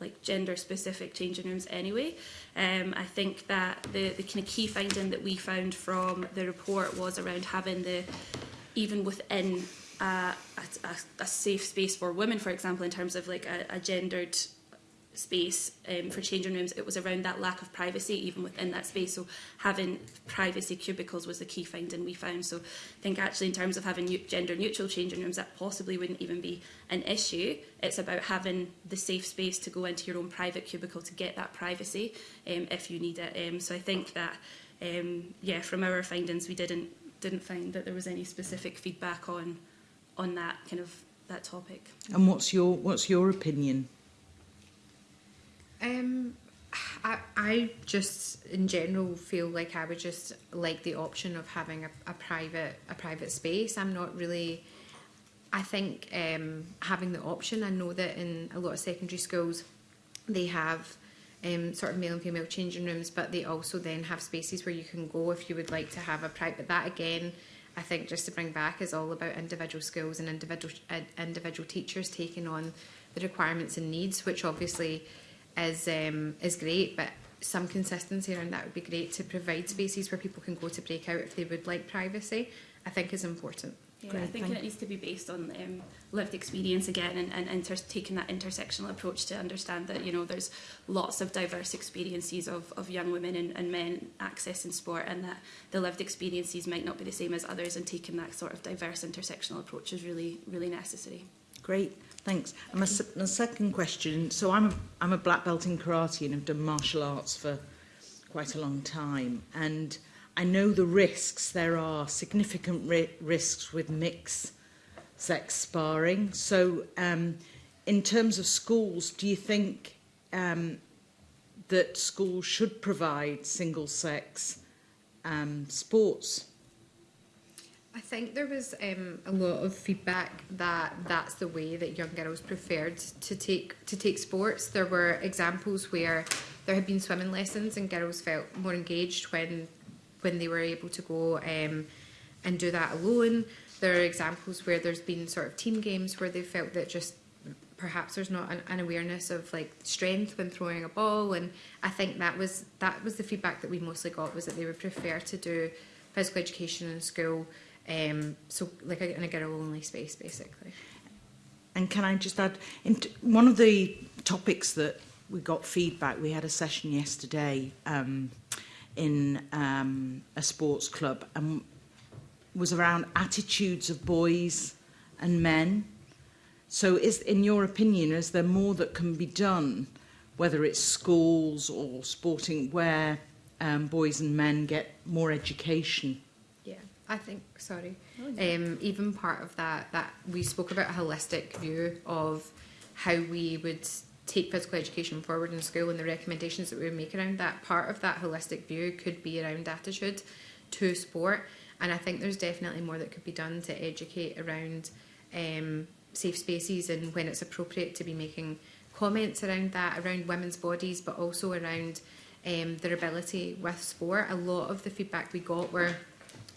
like gender specific changing rooms anyway. Um, I think that the, the kind of key finding that we found from the report was around having the, even within uh, a, a, a safe space for women, for example, in terms of like a, a gendered space um, for changing rooms, it was around that lack of privacy even within that space. So having privacy cubicles was the key finding we found. So I think actually in terms of having gender neutral changing rooms, that possibly wouldn't even be an issue. It's about having the safe space to go into your own private cubicle to get that privacy um, if you need it. Um, so I think that, um, yeah, from our findings, we didn't didn't find that there was any specific feedback on on that kind of that topic. And what's your what's your opinion? Um, I, I just in general feel like I would just like the option of having a, a private a private space. I'm not really. I think um, having the option. I know that in a lot of secondary schools, they have um, sort of male and female changing rooms, but they also then have spaces where you can go if you would like to have a private. But That again, I think just to bring back is all about individual schools and individual uh, individual teachers taking on the requirements and needs, which obviously is um, is great, but some consistency around that would be great to provide spaces where people can go to break out if they would like privacy. I think is important. Yeah, Great, I think it needs to be based on um, lived experience again and, and inter taking that intersectional approach to understand that, you know, there's lots of diverse experiences of, of young women and, and men accessing sport and that the lived experiences might not be the same as others and taking that sort of diverse intersectional approach is really, really necessary. Great. Thanks. And my, my second question, so I'm, I'm a black belt in karate and have done martial arts for quite a long time. And I know the risks, there are significant ri risks with mixed sex sparring. So um, in terms of schools, do you think um, that schools should provide single sex um, sports I think there was um, a lot of feedback that that's the way that young girls preferred to take to take sports. There were examples where there had been swimming lessons and girls felt more engaged when when they were able to go um, and do that alone. There are examples where there's been sort of team games where they felt that just perhaps there's not an, an awareness of like strength when throwing a ball and I think that was that was the feedback that we mostly got was that they would prefer to do physical education in school um, so like in a girl only space basically. And can I just add, in one of the topics that we got feedback, we had a session yesterday um, in um, a sports club and was around attitudes of boys and men. So is, in your opinion, is there more that can be done, whether it's schools or sporting, where um, boys and men get more education I think, sorry, oh, yeah. um, even part of that, that we spoke about a holistic view of how we would take physical education forward in school and the recommendations that we would make around that. Part of that holistic view could be around attitude to sport. And I think there's definitely more that could be done to educate around um, safe spaces and when it's appropriate to be making comments around that, around women's bodies, but also around um, their ability with sport. A lot of the feedback we got were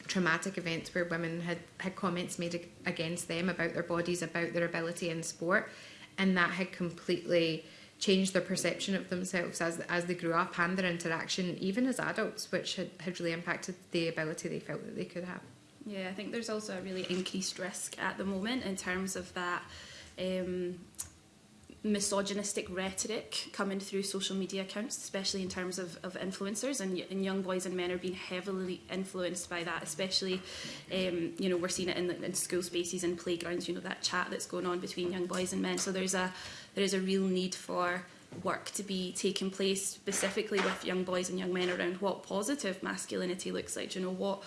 traumatic events where women had, had comments made against them about their bodies, about their ability in sport, and that had completely changed their perception of themselves as, as they grew up and their interaction, even as adults, which had, had really impacted the ability they felt that they could have. Yeah, I think there's also a really increased risk at the moment in terms of that um, misogynistic rhetoric coming through social media accounts, especially in terms of, of influencers, and, and young boys and men are being heavily influenced by that, especially, um, you know, we're seeing it in, the, in school spaces and playgrounds, you know, that chat that's going on between young boys and men. So there's a, there is a real need for work to be taking place specifically with young boys and young men around what positive masculinity looks like, you know, what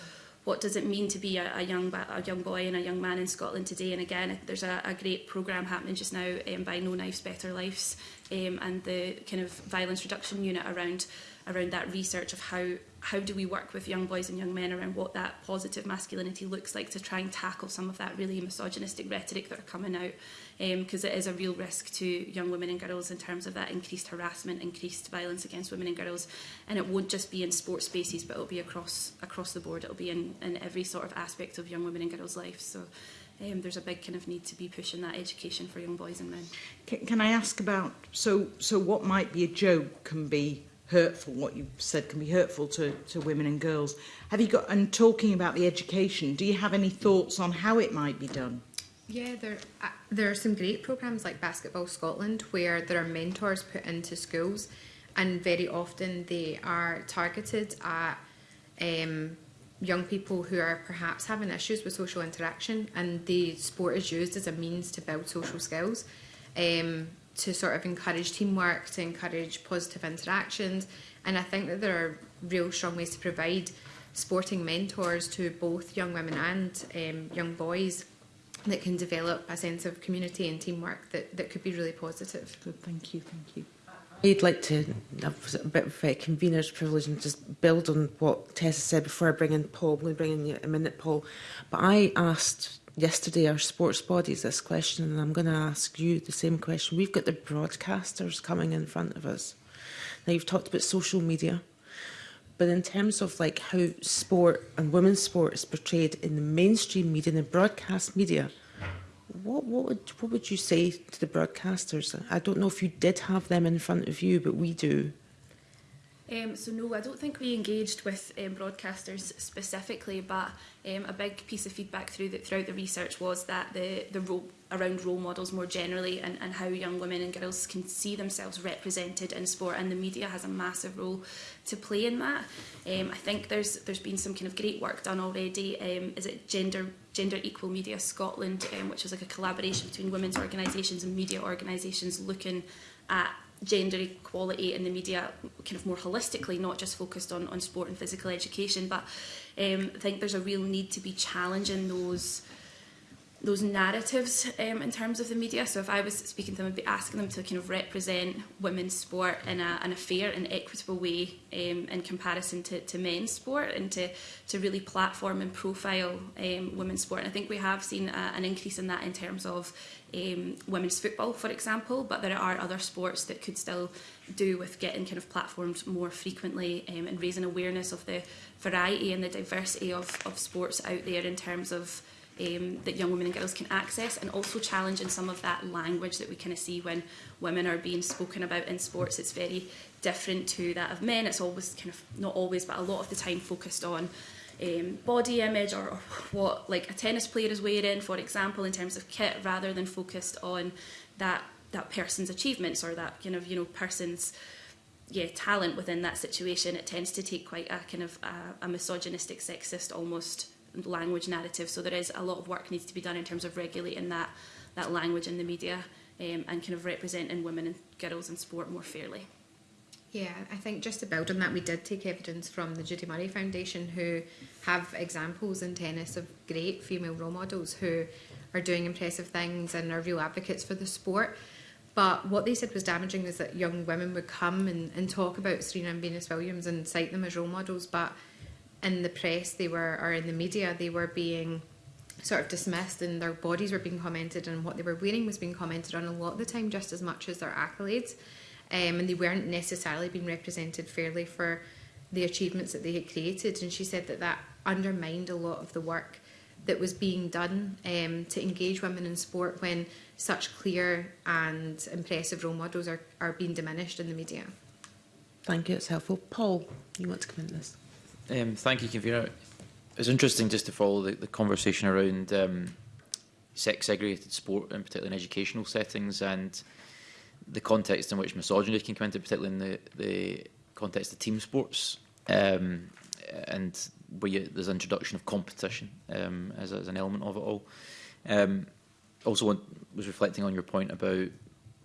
what does it mean to be a, a, young, a young boy and a young man in Scotland today? And again, there's a, a great programme happening just now um, by No Knives Better Lives um, and the kind of violence reduction unit around around that research of how how do we work with young boys and young men around what that positive masculinity looks like to try and tackle some of that really misogynistic rhetoric that are coming out because um, it is a real risk to young women and girls in terms of that increased harassment increased violence against women and girls and it won't just be in sports spaces but it'll be across across the board it'll be in, in every sort of aspect of young women and girls life so um, there's a big kind of need to be pushing that education for young boys and men. Can, can I ask about so so what might be a joke can be hurtful, what you said can be hurtful to, to women and girls. Have you got, and talking about the education, do you have any thoughts on how it might be done? Yeah, there, uh, there are some great programmes like Basketball Scotland where there are mentors put into schools and very often they are targeted at um, young people who are perhaps having issues with social interaction and the sport is used as a means to build social skills. Um, to sort of encourage teamwork, to encourage positive interactions. And I think that there are real strong ways to provide sporting mentors to both young women and um, young boys that can develop a sense of community and teamwork that, that could be really positive. Good, thank you, thank you. I'd like to have a bit of a convener's privilege and just build on what Tessa said before I bring in Paul. I'm going to bring in a minute, Paul. But I asked yesterday our sports bodies this question, and I'm going to ask you the same question. We've got the broadcasters coming in front of us. Now, you've talked about social media, but in terms of like how sport and women's sport is portrayed in the mainstream media and the broadcast media, what, what, would, what would you say to the broadcasters? I don't know if you did have them in front of you, but we do. Um, so no, I don't think we engaged with um, broadcasters specifically, but um, a big piece of feedback through the, throughout the research was that the, the role around role models more generally and, and how young women and girls can see themselves represented in sport and the media has a massive role to play in that. Um, I think there's there's been some kind of great work done already. Um, is it gender Gender Equal Media Scotland, um, which is like a collaboration between women's organisations and media organisations looking at gender equality in the media kind of more holistically, not just focused on, on sport and physical education, but Um, I think there's a real need to be challenging those those narratives um, in terms of the media. So if I was speaking to them, I'd be asking them to kind of represent women's sport in a, in a fair and equitable way um, in comparison to, to men's sport and to, to really platform and profile um, women's sport. And I think we have seen a, an increase in that in terms of um, women's football, for example, but there are other sports that could still do with getting kind of platformed more frequently um, and raising awareness of the, variety and the diversity of, of sports out there in terms of um, that young women and girls can access and also challenging some of that language that we kind of see when women are being spoken about in sports. It's very different to that of men. It's always kind of, not always, but a lot of the time focused on um, body image or, or what like a tennis player is wearing, for example, in terms of kit rather than focused on that that person's achievements or that kind of you know person's yeah, talent within that situation, it tends to take quite a kind of a, a misogynistic, sexist almost language narrative. So there is a lot of work needs to be done in terms of regulating that that language in the media um, and kind of representing women and girls in sport more fairly. Yeah, I think just to build on that, we did take evidence from the Judy Murray Foundation, who have examples in tennis of great female role models who are doing impressive things and are real advocates for the sport. But what they said was damaging is that young women would come and, and talk about Serena and Venus Williams and cite them as role models, but in the press they were or in the media they were being sort of dismissed and their bodies were being commented and what they were wearing was being commented on a lot of the time just as much as their accolades. Um, and they weren't necessarily being represented fairly for the achievements that they had created. And she said that that undermined a lot of the work that was being done um, to engage women in sport when such clear and impressive role models are, are being diminished in the media. Thank you, it's helpful. Paul, you want to comment on this? Um, thank you, Convener. It's interesting just to follow the, the conversation around um, sex-segregated sport, and particularly in educational settings, and the context in which misogyny can come into, particularly in the, the context of team sports, um, and where you, there's introduction of competition um, as, as an element of it all. Um, also want was reflecting on your point about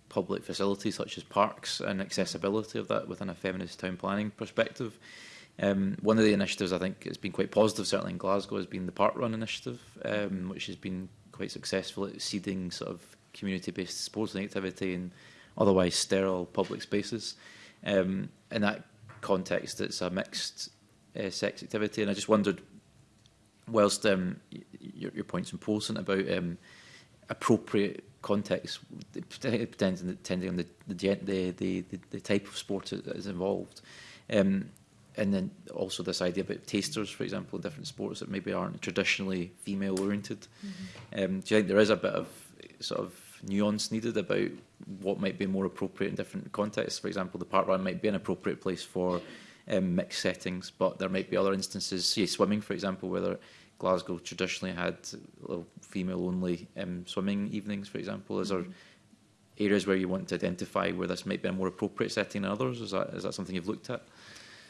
public facilities such as parks and accessibility of that within a feminist town planning perspective. Um, one of the initiatives I think has been quite positive, certainly in Glasgow, has been the Park Run initiative, um, which has been quite successful at seeding sort of community-based sports and activity in otherwise sterile public spaces. Um, in that context, it's a mixed uh, sex activity, and I just wondered, whilst um, your, your point's important about um, appropriate context, depending, depending on the the, the, the, the type of sport that is involved. Um, and then also this idea about tasters, for example, in different sports that maybe aren't traditionally female-oriented. Mm -hmm. um, do you think there is a bit of sort of nuance needed about what might be more appropriate in different contexts? For example, the park run might be an appropriate place for um, mixed settings, but there might be other instances, say swimming, for example, where there Glasgow traditionally had female-only um, swimming evenings, for example. Is there areas where you want to identify where this might be a more appropriate setting than others? Is that is that something you've looked at?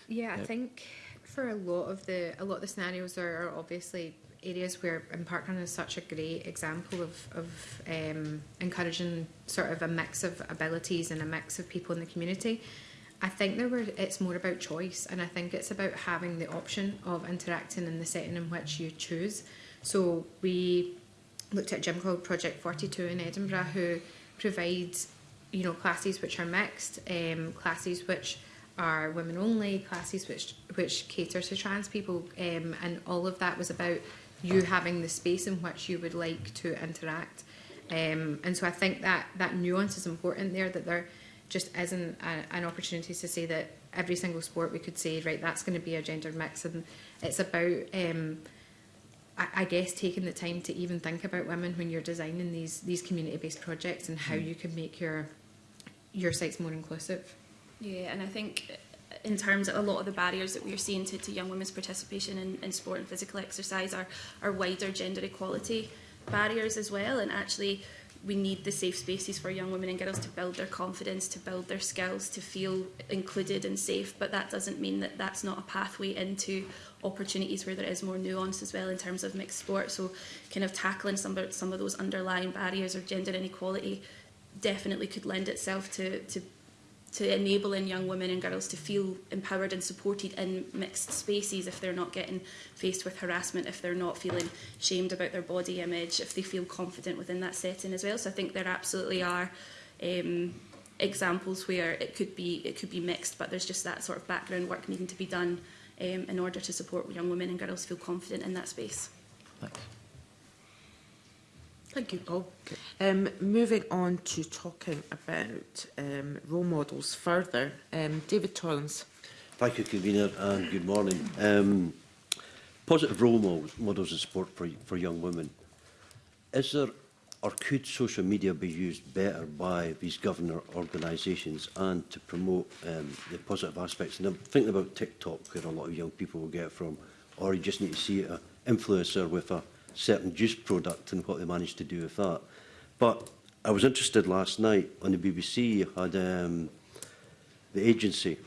Yeah, yeah. I think for a lot of the a lot of the scenarios are, are obviously areas where Parkrun is such a great example of, of um, encouraging sort of a mix of abilities and a mix of people in the community. I think there were it's more about choice and I think it's about having the option of interacting in the setting in which you choose. So we looked at a gym called Project 42 in Edinburgh who provides you know classes which are mixed, um, classes which are women only, classes which which cater to trans people um, and all of that was about you having the space in which you would like to interact. Um, and so I think that that nuance is important there that there just isn't a, an opportunity to say that every single sport we could say, right, that's going to be a gender mix. And it's about, um, I, I, guess, taking the time to even think about women when you're designing these, these community-based projects and how mm. you can make your, your sites more inclusive. Yeah, and I think in terms of a lot of the barriers that we're seeing to, to young women's participation in, in sport and physical exercise are, are wider gender equality barriers as well. And actually, we need the safe spaces for young women and girls to build their confidence, to build their skills, to feel included and safe. But that doesn't mean that that's not a pathway into opportunities where there is more nuance as well in terms of mixed sport. So kind of tackling some of, some of those underlying barriers or gender inequality definitely could lend itself to, to to enabling young women and girls to feel empowered and supported in mixed spaces if they're not getting faced with harassment, if they're not feeling shamed about their body image, if they feel confident within that setting as well. So I think there absolutely are um, examples where it could be it could be mixed, but there's just that sort of background work needing to be done um, in order to support young women and girls feel confident in that space. Thanks. Thank you, Paul. Um, moving on to talking about um, role models further, um, David Tollins. Thank you, Convener, and good morning. Um, positive role models, models of sport for, for young women. Is there or could social media be used better by these governor organisations and to promote um, the positive aspects? And I'm thinking about TikTok, where a lot of young people will get from, or you just need to see a influencer with a certain juice product and what they managed to do with that. But I was interested last night on the BBC had um, the agency,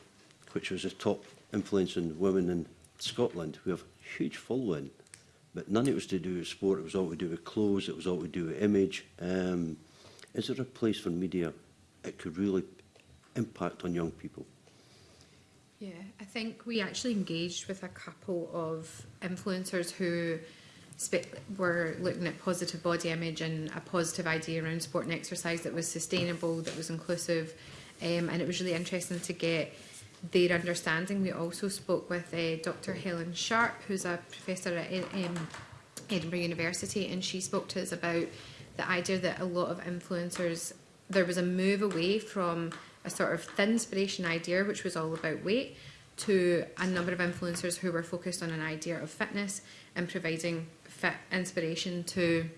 which was a top influence on women in Scotland, who have a huge following, but none of it was to do with sport, it was all to do with clothes, it was all to do with image. Um, is there a place for media that could really impact on young people? Yeah, I think we actually engaged with a couple of influencers who were looking at positive body image and a positive idea around sport and exercise that was sustainable, that was inclusive, um, and it was really interesting to get their understanding. We also spoke with uh, Dr. Helen Sharp, who's a professor at um, Edinburgh University, and she spoke to us about the idea that a lot of influencers, there was a move away from a sort of thin inspiration idea, which was all about weight, to a number of influencers who were focused on an idea of fitness and providing fit inspiration to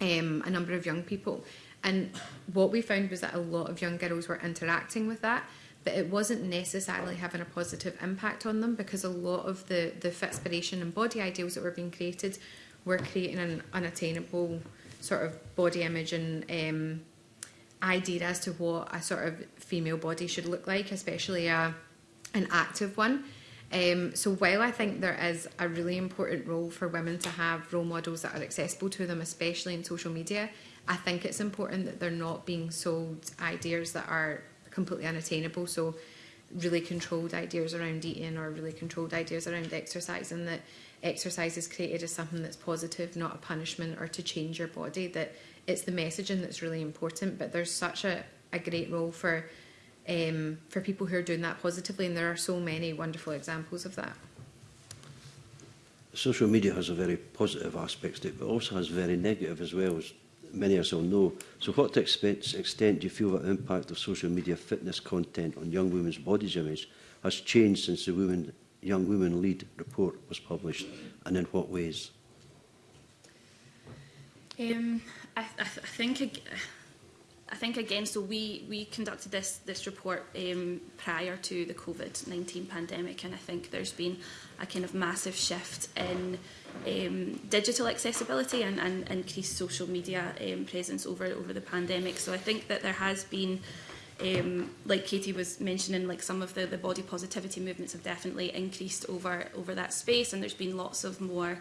um, a number of young people. And what we found was that a lot of young girls were interacting with that, but it wasn't necessarily having a positive impact on them because a lot of the, the fitspiration and body ideals that were being created were creating an unattainable sort of body image and um, idea as to what a sort of female body should look like, especially a, an active one. Um, so while I think there is a really important role for women to have role models that are accessible to them, especially in social media, I think it's important that they're not being sold ideas that are completely unattainable. So really controlled ideas around eating or really controlled ideas around exercise and that exercise is created as something that's positive, not a punishment or to change your body, that it's the messaging that's really important. But there's such a, a great role for um, for people who are doing that positively. And there are so many wonderful examples of that. Social media has a very positive aspect to it, but also has very negative as well, as many of us all know. So what to expense, extent do you feel the impact of social media fitness content on young women's bodies image has changed since the Women, Young Women Lead report was published, and in what ways? Um, I, th I think... I think again, so we we conducted this this report um, prior to the COVID 19 pandemic, and I think there's been a kind of massive shift in um, digital accessibility and, and increased social media um, presence over over the pandemic. So I think that there has been. Um, like Katie was mentioning, like some of the, the body positivity movements have definitely increased over over that space, and there's been lots of more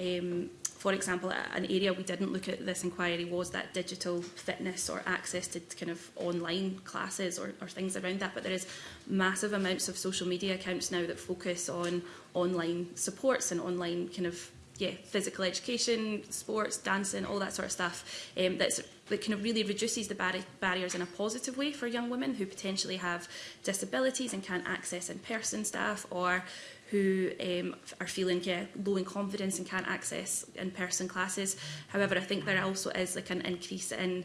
um, For example, an area we didn't look at this inquiry was that digital fitness or access to kind of online classes or, or things around that. But there is massive amounts of social media accounts now that focus on online supports and online kind of yeah, physical education, sports, dancing, all that sort of stuff um, that's, that kind of really reduces the barriers in a positive way for young women who potentially have disabilities and can't access in-person stuff or who um, are feeling yeah, low in confidence and can't access in-person classes. However, I think there also is like an increase in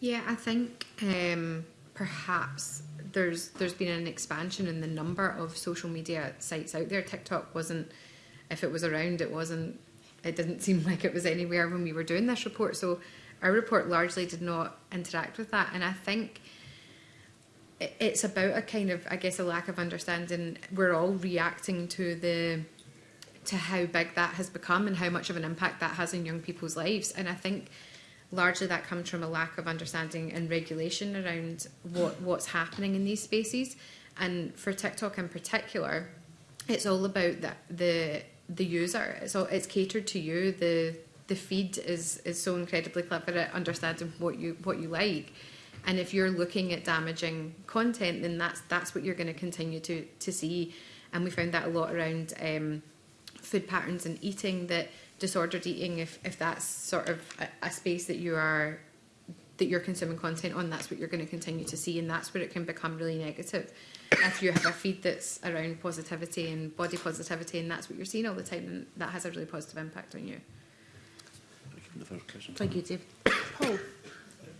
Yeah, I think um, perhaps there's there's been an expansion in the number of social media sites out there. TikTok wasn't, if it was around, it wasn't. It didn't seem like it was anywhere when we were doing this report. So our report largely did not interact with that. And I think it's about a kind of, I guess, a lack of understanding. We're all reacting to the to how big that has become and how much of an impact that has in young people's lives. And I think largely that comes from a lack of understanding and regulation around what, what's happening in these spaces. And for TikTok in particular, it's all about the the, the user. It's all, it's catered to you. The the feed is is so incredibly clever at understanding what you what you like. And if you're looking at damaging content, then that's that's what you're going to continue to to see. And we found that a lot around um, food patterns and eating that disordered eating, if if that's sort of a, a space that you are that you're consuming content on, that's what you're going to continue to see, and that's where it can become really negative. If you have a feed that's around positivity and body positivity, and that's what you're seeing all the time, then that has a really positive impact on you. Thank you, Dave. Paul.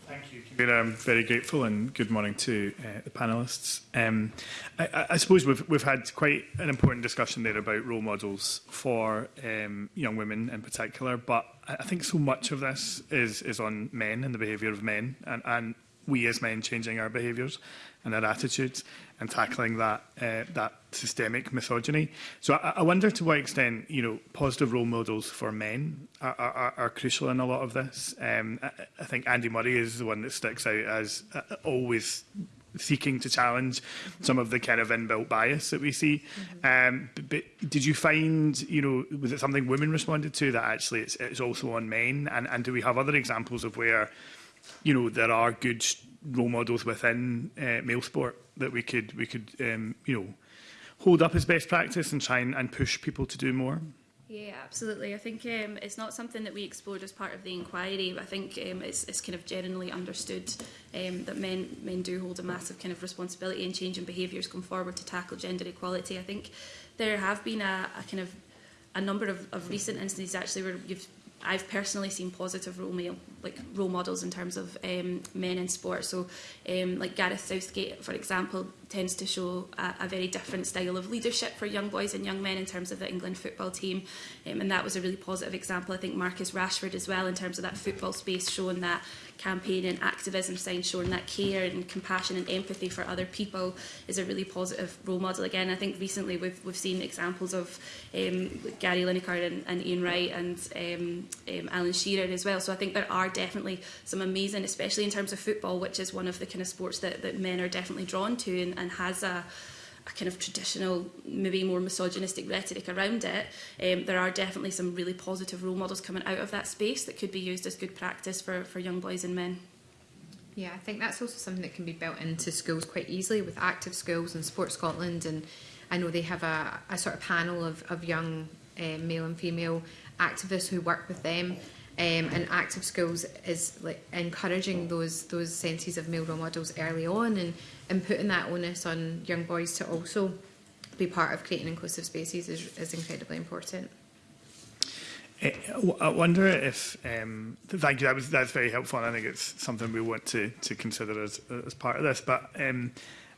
Thank you, I'm um, very grateful and good morning to uh, the panelists. Um, I, I suppose we've, we've had quite an important discussion there about role models for um, young women in particular, but I think so much of this is, is on men and the behaviour of men and, and we as men changing our behaviours and our attitudes and tackling that uh, that systemic misogyny. So I, I wonder to what extent you know positive role models for men are, are, are crucial in a lot of this. Um, I, I think Andy Murray is the one that sticks out as uh, always seeking to challenge some of the kind of inbuilt bias that we see. Mm -hmm. Um, but, but did you find, you know, was it something women responded to that actually it's, it's also on men? And, and do we have other examples of where, you know, there are good role models within uh, male sport that we could we could um, you know hold up as best practice and try and, and push people to do more. Yeah, absolutely. I think um, it's not something that we explored as part of the inquiry, but I think um, it's, it's kind of generally understood um, that men men do hold a massive kind of responsibility in changing behaviours going forward to tackle gender equality. I think there have been a, a kind of a number of, of recent instances actually where you've I've personally seen positive role male, like role models in terms of um, men in sport. So, um, like Gareth Southgate, for example, tends to show a, a very different style of leadership for young boys and young men in terms of the England football team, um, and that was a really positive example. I think Marcus Rashford as well in terms of that football space, showing that campaign and activism sign showing that care and compassion and empathy for other people is a really positive role model. Again, I think recently we've, we've seen examples of um, Gary Lineker and, and Ian Wright and um, um, Alan Shearer as well. So I think there are definitely some amazing, especially in terms of football, which is one of the kind of sports that, that men are definitely drawn to and, and has a a kind of traditional, maybe more misogynistic rhetoric around it, um, there are definitely some really positive role models coming out of that space that could be used as good practice for, for young boys and men. Yeah, I think that's also something that can be built into schools quite easily with active schools and Sport Scotland. And I know they have a, a sort of panel of, of young uh, male and female activists who work with them um, and active schools is like encouraging those those senses of male role models early on and, and putting that onus on young boys to also be part of creating inclusive spaces is, is incredibly important. Eh, I wonder if, um, thank you, that was, that's very helpful and I think it's something we want to, to consider as, as part of this, but um,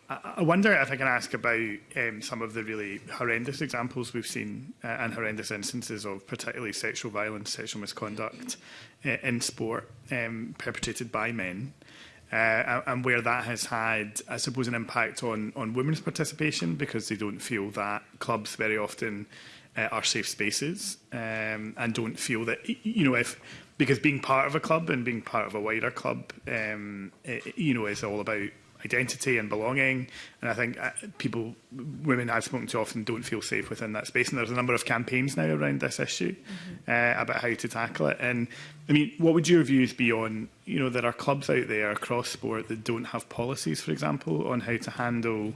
I wonder if I can ask about um, some of the really horrendous examples we've seen uh, and horrendous instances of particularly sexual violence, sexual misconduct uh, in sport um, perpetrated by men uh, and where that has had, I suppose, an impact on, on women's participation because they don't feel that clubs very often uh, are safe spaces um, and don't feel that, you know, if because being part of a club and being part of a wider club, um, it, you know, is all about identity and belonging. And I think uh, people, women I've spoken to often don't feel safe within that space. And there's a number of campaigns now around this issue mm -hmm. uh, about how to tackle it. And I mean, what would your views be on, you know, there are clubs out there across sport that don't have policies, for example, on how to handle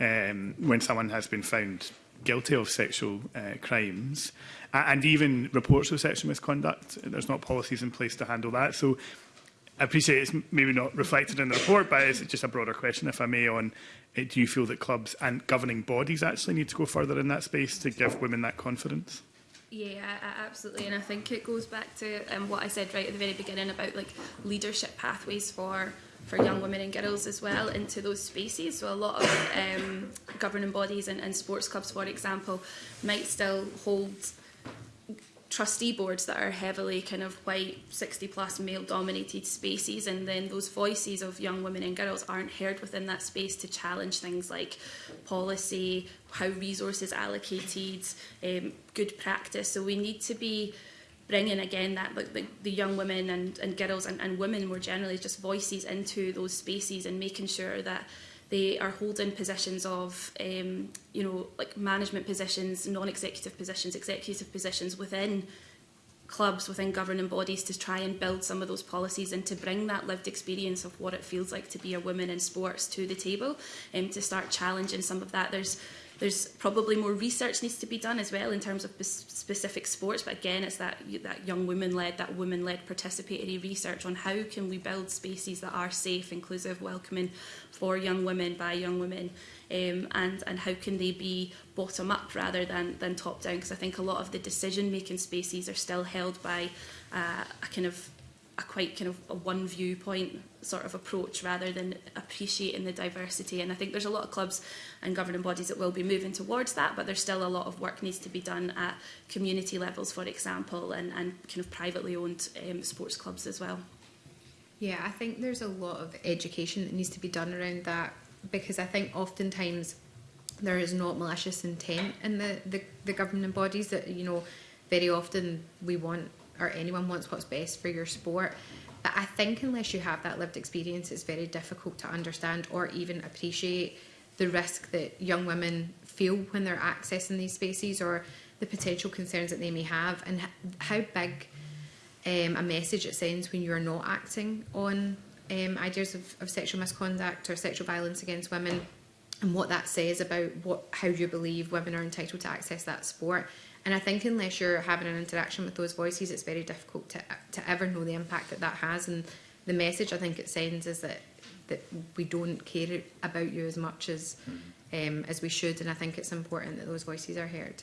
um, when someone has been found guilty of sexual uh, crimes and even reports of sexual misconduct. There's not policies in place to handle that. So appreciate it's maybe not reflected in the report, but it's just a broader question, if I may, on it, eh, do you feel that clubs and governing bodies actually need to go further in that space to give women that confidence? Yeah, absolutely, and I think it goes back to um, what I said right at the very beginning about like leadership pathways for for young women and girls as well into those spaces. So a lot of um, governing bodies and, and sports clubs, for example, might still hold trustee boards that are heavily kind of white 60 plus male dominated spaces and then those voices of young women and girls aren't heard within that space to challenge things like policy how resources allocated um, good practice so we need to be bringing again that the, the young women and, and girls and, and women more generally just voices into those spaces and making sure that they are holding positions of, um, you know, like management positions, non-executive positions, executive positions within clubs, within governing bodies to try and build some of those policies and to bring that lived experience of what it feels like to be a woman in sports to the table and um, to start challenging some of that. There's there's probably more research needs to be done as well in terms of specific sports, but again, it's that, that young women-led, that women-led participatory research on how can we build spaces that are safe, inclusive, welcoming for young women, by young women, um, and, and how can they be bottom up rather than, than top down, because I think a lot of the decision-making spaces are still held by uh, a kind of a quite kind of a one viewpoint sort of approach rather than appreciating the diversity. And I think there's a lot of clubs and governing bodies that will be moving towards that, but there's still a lot of work needs to be done at community levels, for example, and, and kind of privately owned um, sports clubs as well. Yeah, I think there's a lot of education that needs to be done around that because I think oftentimes there is not malicious intent in the, the, the governing bodies that, you know, very often we want or anyone wants what's best for your sport But I think unless you have that lived experience, it's very difficult to understand or even appreciate the risk that young women feel when they're accessing these spaces or the potential concerns that they may have and how big um, a message it sends when you're not acting on um, ideas of, of sexual misconduct or sexual violence against women and what that says about what how you believe women are entitled to access that sport And I think unless you're having an interaction with those voices, it's very difficult to, to ever know the impact that that has. And the message I think it sends is that that we don't care about you as much as mm-hmm. um, as we should. And I think it's important that those voices are heard.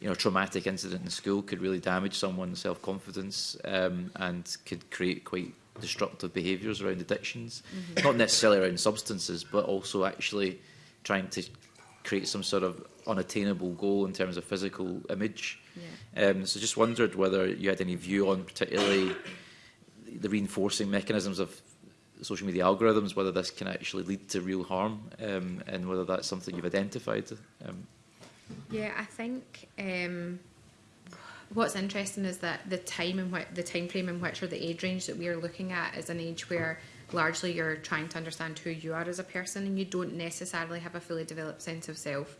you know traumatic incident in school could really damage someone's self confidence um, and could create quite destructive behaviours around addictions, mm -hmm. not necessarily around substances, but also actually trying to create some sort of unattainable goal in terms of physical image. Yeah. Um, so just wondered whether you had any view on particularly the reinforcing mechanisms of social media algorithms, whether this can actually lead to real harm um, and whether that's something you've identified. Um. Yeah, I think um, what's interesting is that the time in which, the time frame in which or the age range that we are looking at is an age where largely you're trying to understand who you are as a person and you don't necessarily have a fully developed sense of self.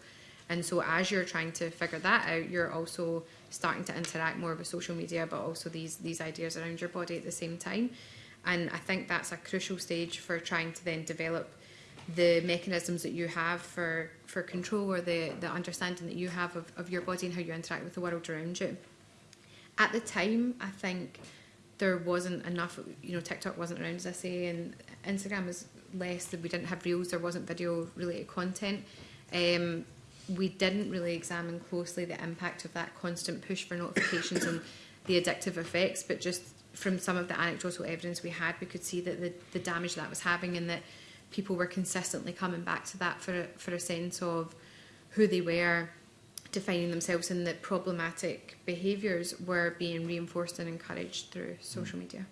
And so as you're trying to figure that out, you're also starting to interact more with social media, but also these these ideas around your body at the same time. And I think that's a crucial stage for trying to then develop the mechanisms that you have for, for control or the, the understanding that you have of, of your body and how you interact with the world around you. At the time, I think there wasn't enough, you know, TikTok wasn't around, as I say, and Instagram is less, we didn't have reels, there wasn't video related content. Um, we didn't really examine closely the impact of that constant push for notifications and the addictive effects, but just from some of the anecdotal evidence we had, we could see that the, the damage that was having and that people were consistently coming back to that for a, for a sense of who they were, defining themselves and that problematic behaviours were being reinforced and encouraged through hmm. social media.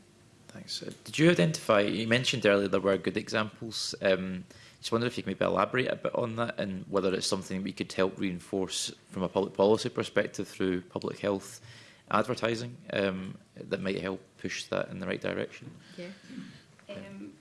Thanks. Uh, did you identify, you mentioned earlier there were good examples. Um, Just wonder if you can maybe elaborate a bit on that and whether it's something we could help reinforce from a public policy perspective through public health advertising um, that might help push that in the right direction. Yeah. Um,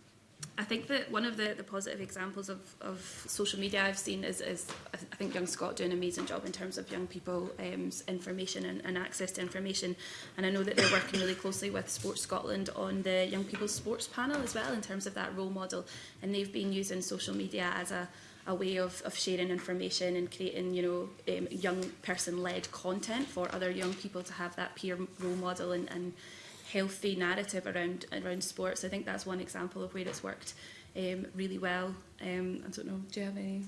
I think that one of the, the positive examples of, of social media I've seen is, is I, th I think Young Scot doing an amazing job in terms of young people um, information and, and access to information. And I know that they're working really closely with Sports Scotland on the Young People's Sports Panel as well in terms of that role model. And they've been using social media as a a way of, of sharing information and creating, you know, um, young person-led content for other young people to have that peer role model and, and healthy narrative around around sports. I think that's one example of where it's worked um, really well. Um, I don't know. Do you have any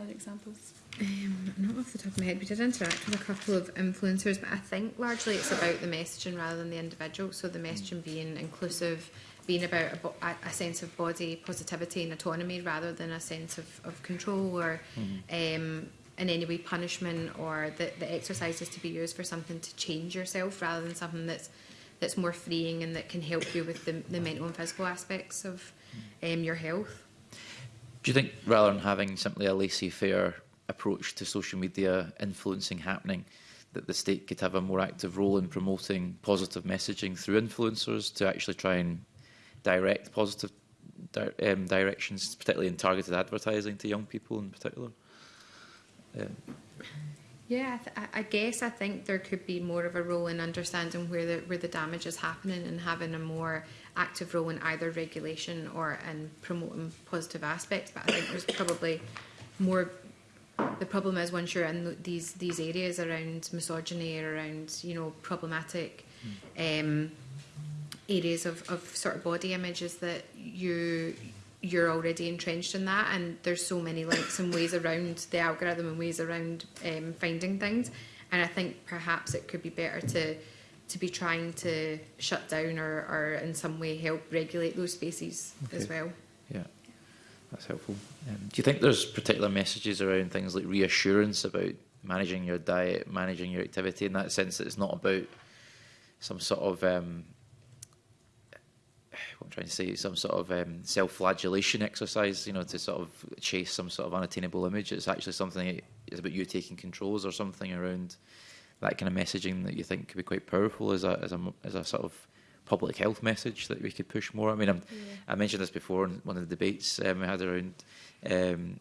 other examples? Um, not off the top of my head. We did interact with a couple of influencers, but I think largely it's about the messaging rather than the individual. So the messaging being inclusive, being about a, a sense of body positivity and autonomy rather than a sense of, of control or mm-hmm. um, in any way punishment or the, the exercise is to be used for something to change yourself rather than something that's that's more freeing and that can help you with the, the mental and physical aspects of um, your health. Do you think rather than having simply a laissez-faire approach to social media influencing happening, that the state could have a more active role in promoting positive messaging through influencers to actually try and direct positive di um, directions, particularly in targeted advertising to young people in particular? Um, Yeah, I, I, guess I think there could be more of a role in understanding where the where the damage is happening and having a more active role in either regulation or in promoting positive aspects. But I think there's probably more. The problem is once you're in these these areas around misogyny, around you know problematic hmm. um, areas of, of sort of body images that you you're already entrenched in that and there's so many links and ways around the algorithm and ways around um, finding things and I think perhaps it could be better to to be trying to shut down or, or in some way help regulate those spaces okay. as well. Yeah, that's helpful. Um, do you think there's particular messages around things like reassurance about managing your diet, managing your activity in that sense that it's not about some sort of um, what I'm trying to say, some sort of um, self-flagellation exercise, you know, to sort of chase some sort of unattainable image. It's actually something it's about you taking controls or something around that kind of messaging that you think could be quite powerful as a as a as a sort of public health message that we could push more. I mean, I'm, yeah. I mentioned this before in one of the debates um, we had around um,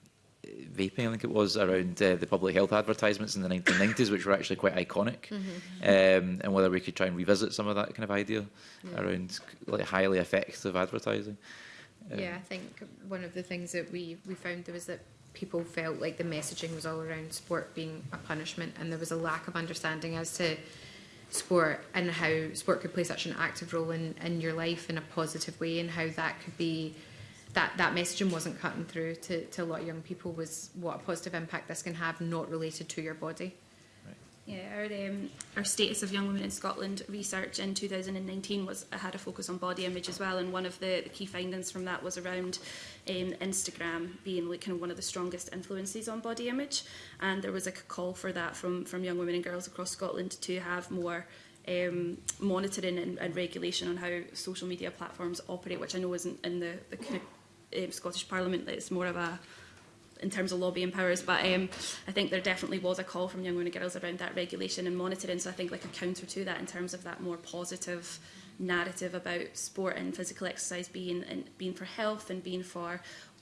vaping, I think it was, around uh, the public health advertisements in the 1990s, which were actually quite iconic, mm -hmm. um, and whether we could try and revisit some of that kind of idea yeah. around like highly effective advertising. Um, yeah, I think one of the things that we, we found there was that people felt like the messaging was all around sport being a punishment, and there was a lack of understanding as to sport and how sport could play such an active role in, in your life in a positive way and how that could be that, that messaging wasn't cutting through to, to a lot of young people was what a positive impact this can have not related to your body. Yeah, our, um, our Status of Young Women in Scotland research in 2019 was uh, had a focus on body image as well, and one of the, the key findings from that was around um, Instagram being like kind of one of the strongest influences on body image, and there was a call for that from from young women and girls across Scotland to have more um, monitoring and, and regulation on how social media platforms operate, which I know isn't in the, the kind of um, Scottish Parliament that it's more of a in terms of lobbying powers but um, I think there definitely was a call from young women and girls around that regulation and monitoring so I think like a counter to that in terms of that more positive narrative about sport and physical exercise being and being for health and being for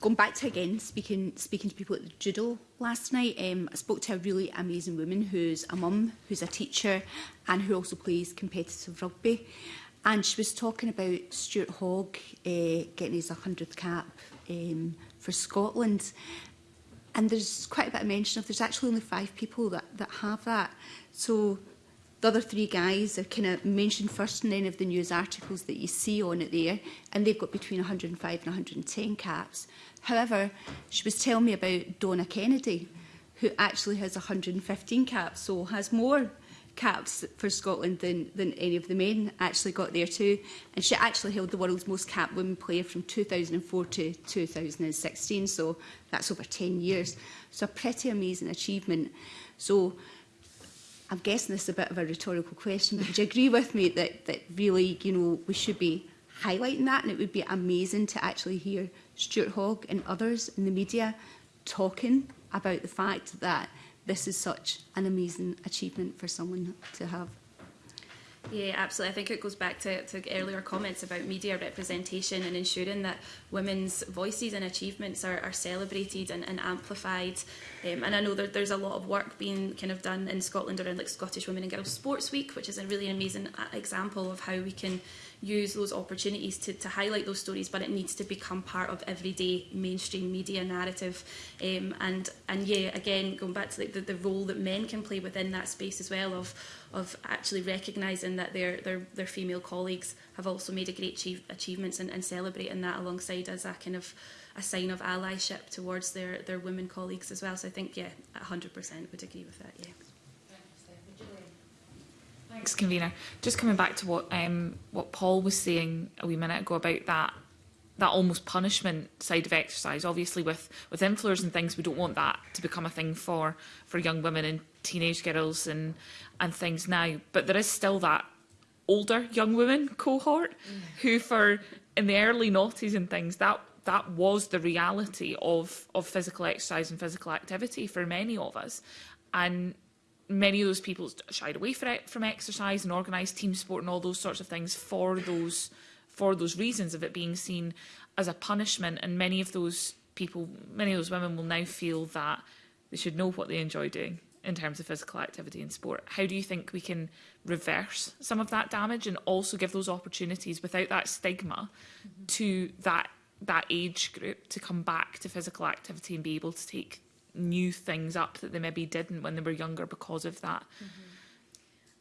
going back to again speaking speaking to people at the judo last night, um, I spoke to a really amazing woman who's a mum, who's a teacher, and who also plays competitive rugby. And she was talking about Stuart Hogg uh, getting his 100th cap um, for Scotland. And there's quite a bit of mention of there's actually only five people that, that have that. So The other three guys are kind of mentioned first in any of the news articles that you see on it there, and they've got between 105 and 110 caps. However, she was telling me about Donna Kennedy, who actually has 115 caps, so has more caps for Scotland than, than any of the men actually got there too. And she actually held the world's most capped women player from 2004 to 2016, so that's over 10 years. So a pretty amazing achievement. So I'm guessing this is a bit of a rhetorical question, but do you agree with me that, that really, you know, we should be highlighting that and it would be amazing to actually hear Stuart Hogg and others in the media talking about the fact that this is such an amazing achievement for someone to have. Yeah, absolutely. I think it goes back to, to earlier comments about media representation and ensuring that women's voices and achievements are, are celebrated and, and amplified. Um, and I know that there's a lot of work being kind of done in Scotland around like Scottish Women and Girls Sports Week, which is a really amazing uh, example of how we can use those opportunities to, to highlight those stories, but it needs to become part of everyday mainstream media narrative. Um, and, and yeah, again, going back to like the, the role that men can play within that space as well of, of actually recognizing that their, their, their female colleagues have also made a great achieve, achievements and, and celebrating that alongside as a kind of a sign of allyship towards their, their women colleagues as well. So I think, yeah, 100% would agree with that, yeah. Thanks, convener. Just coming back to what um, what Paul was saying a wee minute ago about that that almost punishment side of exercise. Obviously, with with influencers and things, we don't want that to become a thing for for young women and teenage girls and and things now. But there is still that older young women cohort mm. who, for in the early noughties and things, that that was the reality of of physical exercise and physical activity for many of us, and many of those people shied away from exercise and organized team sport and all those sorts of things for those for those reasons of it being seen as a punishment. And many of those people, many of those women will now feel that they should know what they enjoy doing in terms of physical activity and sport. How do you think we can reverse some of that damage and also give those opportunities without that stigma mm -hmm. to that that age group to come back to physical activity and be able to take new things up that they maybe didn't when they were younger because of that. Mm -hmm.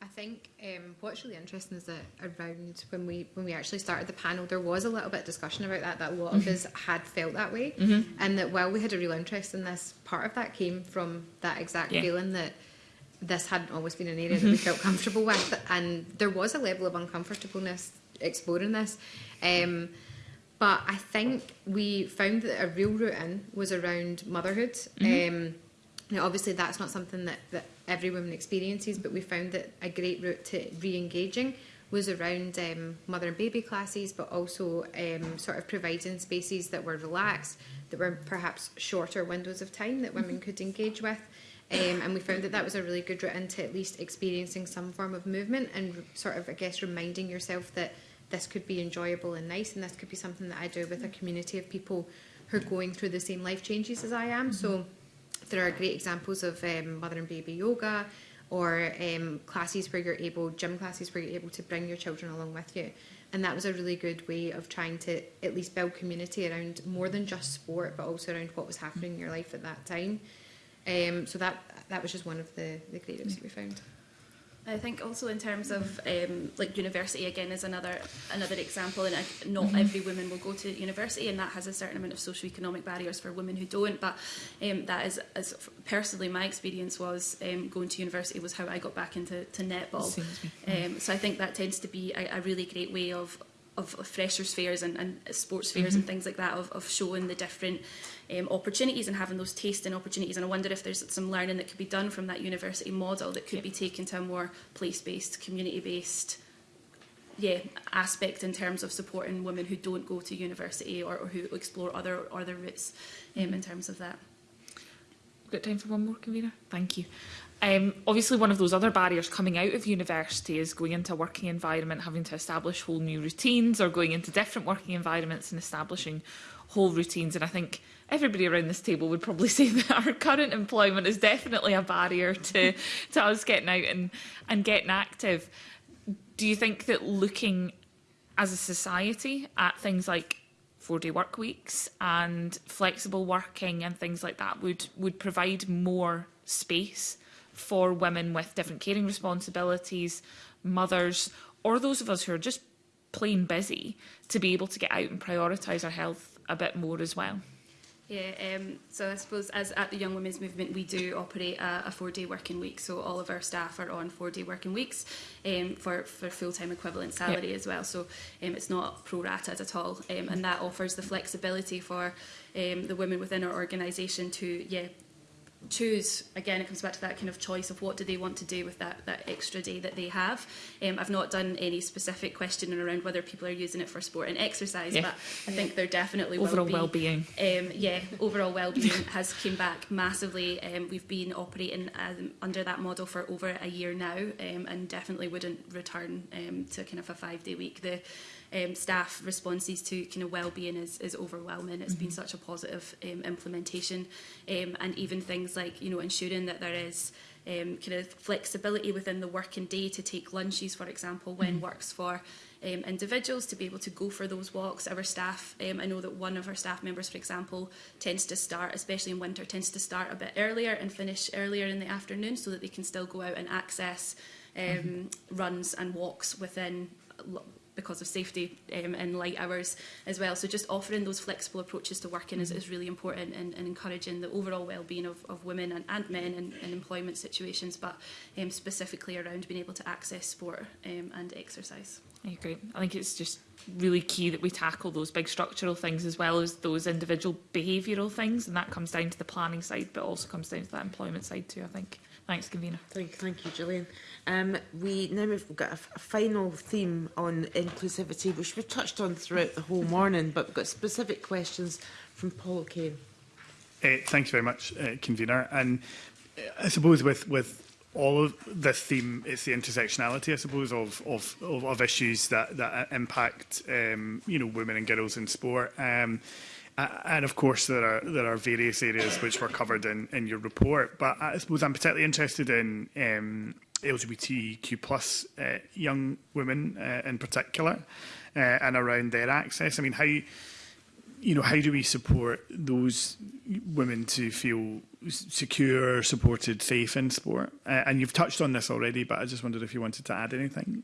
I think um, what's really interesting is that around when we when we actually started the panel, there was a little bit of discussion about that. That a lot of mm-hmm. us had felt that way, mm -hmm. and that while we had a real interest in this, part of that came from that exact yeah. feeling that this hadn't always been an area that we mm-hmm. felt comfortable with, and there was a level of uncomfortableness exploring this. Um, but I think we found that a real route in was around motherhood. Mm -hmm. um, now, obviously, that's not something that, that every woman experiences, but we found that a great route to re engaging was around um, mother and baby classes, but also um, sort of providing spaces that were relaxed, that were perhaps shorter windows of time that women mm-hmm. could engage with. Um, and we found that that was a really good route into at least experiencing some form of movement and sort of, I guess, reminding yourself that this could be enjoyable and nice and this could be something that I do with a community of people who are going through the same life changes as I am. Mm -hmm. So mm-hmm. there are great examples of um, mother and baby yoga or um, classes where you're able, gym classes where you're able to bring your children along with you. And that was a really good way of trying to at least build community around more than just sport, but also around what was happening in your life at that time. Um, so that that was just one of the, the great that we found. I think also in terms of um, like university again is another another example, and not mm-hmm. every woman will go to university, and that has a certain amount of socioeconomic barriers for women who don't. But um, that is, as personally, my experience was um, going to university was how I got back into to netball. um, so I think that tends to be a, a really great way of of, of freshers fairs and, and sports fairs mm -hmm. and mhm. things like that of, of showing the different um, opportunities and having those tasting opportunities and I wonder if there's some learning that could be done from that university model that could yep. be taken to a more place-based community-based yeah aspect in terms of supporting women who don't go to university or, or who explore other other routes um, mm -hmm. in terms of that. We've got time for one more convener. Thank you. Um, obviously, one of those other barriers coming out of university is going into a working environment, having to establish whole new routines or going into different working environments and establishing whole routines. And I think everybody around this table would probably say that our current employment is definitely a barrier to, to us getting out and, and getting active. Do you think that looking as a society at things like four-day work weeks and flexible working and things like that would, would provide more space for women with different caring responsibilities, mothers, or those of us who are just plain busy to be able to get out and prioritise our health a bit more as well. Yeah, um, so I suppose as at the Young Women's Movement, we do operate a, a four-day working week. So all of our staff are on four-day working weeks um, for, for full-time equivalent salary yep. as well. So um, it's not pro rata at all. Um, and that offers the flexibility for um, the women within our organisation to yeah choose again it comes back to that kind of choice of what do they want to do with that that extra day that they have um, I've not done any specific questioning around whether people are using it for sport and exercise yeah. but I think they're definitely overall well-being well-being um, yeah overall well-being has came back massively um, we've been operating um, under that model for over a year now um, and definitely wouldn't return um, to kind of a five-day week the um, staff responses to kind of well-being is, is overwhelming. It's mm -hmm. been mm-hmm. such a positive um, implementation um, and even things like you know ensuring that there is um, kind of flexibility within the working day to take lunches, for example, when mm -hmm. works for um, individuals to be able to go for those walks. Our staff, um, I know that one of our staff members, for example, tends to start, especially in winter, tends to start a bit earlier and finish earlier in the afternoon so that they can still go out and access mm-hmm. um, mm -hmm. runs and walks within because of safety um, and light hours as well. So just offering those flexible approaches to working is, mm-hmm. is really important and, and encouraging the overall well-being of, of women and, and men in, in employment situations, but um, specifically around being able to access sport um, and exercise. I agree. I think it's just really key that we tackle those big structural things as well as those individual behavioural things and that comes down to the planning side but also comes down to that employment side too I think. Thanks convener. Thank, thank you Gillian. Um, we now we've got a, a final theme on inclusivity, which we've touched on throughout the whole morning, but we've got specific questions from Paul O'Kane. Uh, eh, thanks very much, uh, convener. And eh, I suppose with with all of this theme, it's the intersectionality, I suppose, of of of, of issues that that uh, impact um, you know women and girls in sport. Um, and of course, there are there are various areas which were covered in in your report. But I suppose I'm particularly interested in um, LGBTQ plus uh, young women uh, in particular uh, and around their access. I mean, how you know how do we support those women to feel secure, supported, safe in sport? Uh, and you've touched on this already, but I just wondered if you wanted to add anything.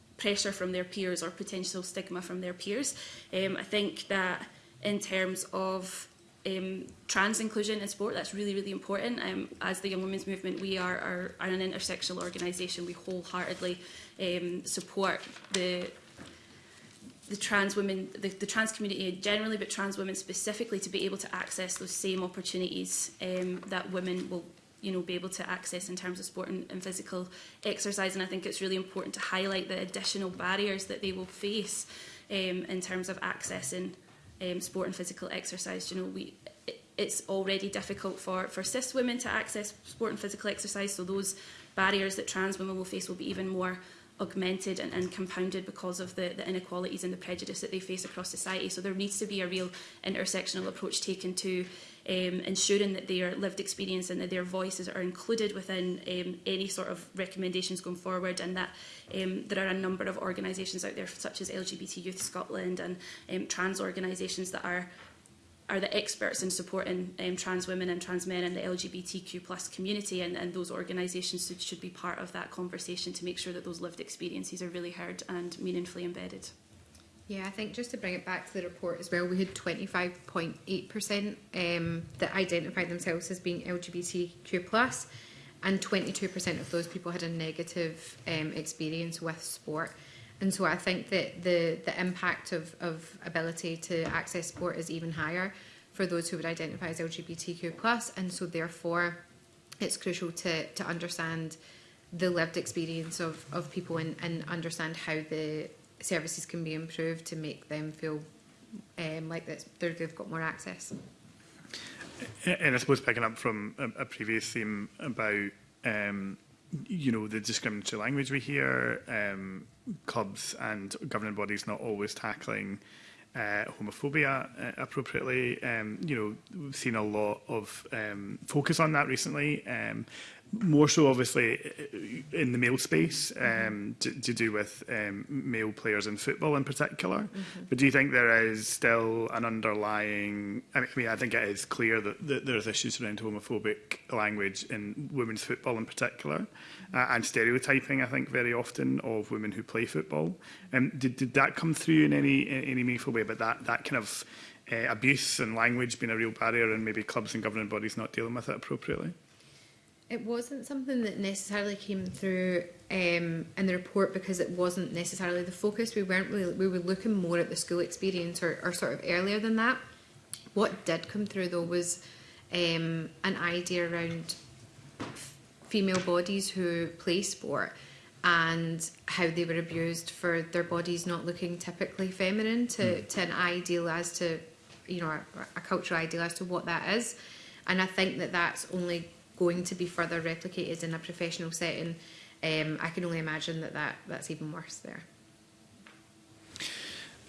pressure from their peers or potential stigma from their peers. Um, I think that in terms of um, trans inclusion in sport. That's really, really important. Um, as the Young Women's Movement, we are, are, are an intersectional organisation. We wholeheartedly um, support the the trans women, the, the, trans community generally, but trans women specifically, to be able to access those same opportunities um, that women will you know, be able to access in terms of sport and, and, physical exercise. And I think it's really important to highlight the additional barriers that they will face um, in terms of accessing um, sport and physical exercise. You know, we it's already difficult for, for cis women to access sport and physical exercise, so those barriers that trans women will face will be even more augmented and, and compounded because of the, the inequalities and the prejudice that they face across society. So there needs to be a real intersectional approach taken to um, ensuring that their lived experience and that their voices are included within um, any sort of recommendations going forward and that um, there are a number of organisations out there such as LGBT Youth Scotland and um, trans organisations that are are the experts in supporting um, trans women and trans men and the LGBTQ plus community and, and those organisations should, should be part of that conversation to make sure that those lived experiences are really heard and meaningfully embedded. Yeah, I think just to bring it back to the report as well, we had 25.8% um, that identified themselves as being LGBTQ+, and 22% of those people had a negative um, experience with sport. And so I think that the, the impact of, of ability to access sport is even higher for those who would identify as LGBTQ+, and so therefore it's crucial to, to understand the lived experience of, of people and, and understand how the services can be improved to make them feel um, like that they've got more access. And I suppose picking up from a, a previous theme about um, you know the discriminatory language we hear, um, clubs and governing bodies not always tackling uh, homophobia uh, appropriately. Um, you know, we've seen a lot of um, focus on that recently. Um, more so obviously in the male space um, to, to do with um, male players in football in particular. Mm -hmm. But do you think there is still an underlying, I mean, I think it is clear that, that there's issues around homophobic language in women's football in particular mm-hmm. uh, and stereotyping, I think, very often of women who play football. Um, did, did that come through in any, in any meaningful way? But that, that kind of uh, abuse and language being a real barrier and maybe clubs and governing bodies not dealing with it appropriately? It wasn't something that necessarily came through um, in the report because it wasn't necessarily the focus. We weren't really, we were looking more at the school experience or, or sort of earlier than that. What did come through though was um, an idea around female bodies who play sport and how they were abused for their bodies not looking typically feminine to, hmm. to an ideal as to, you know, a, a cultural ideal as to what that is. And I think that that's only going to be further replicated in a professional setting, um, I can only imagine that, that that's even worse there.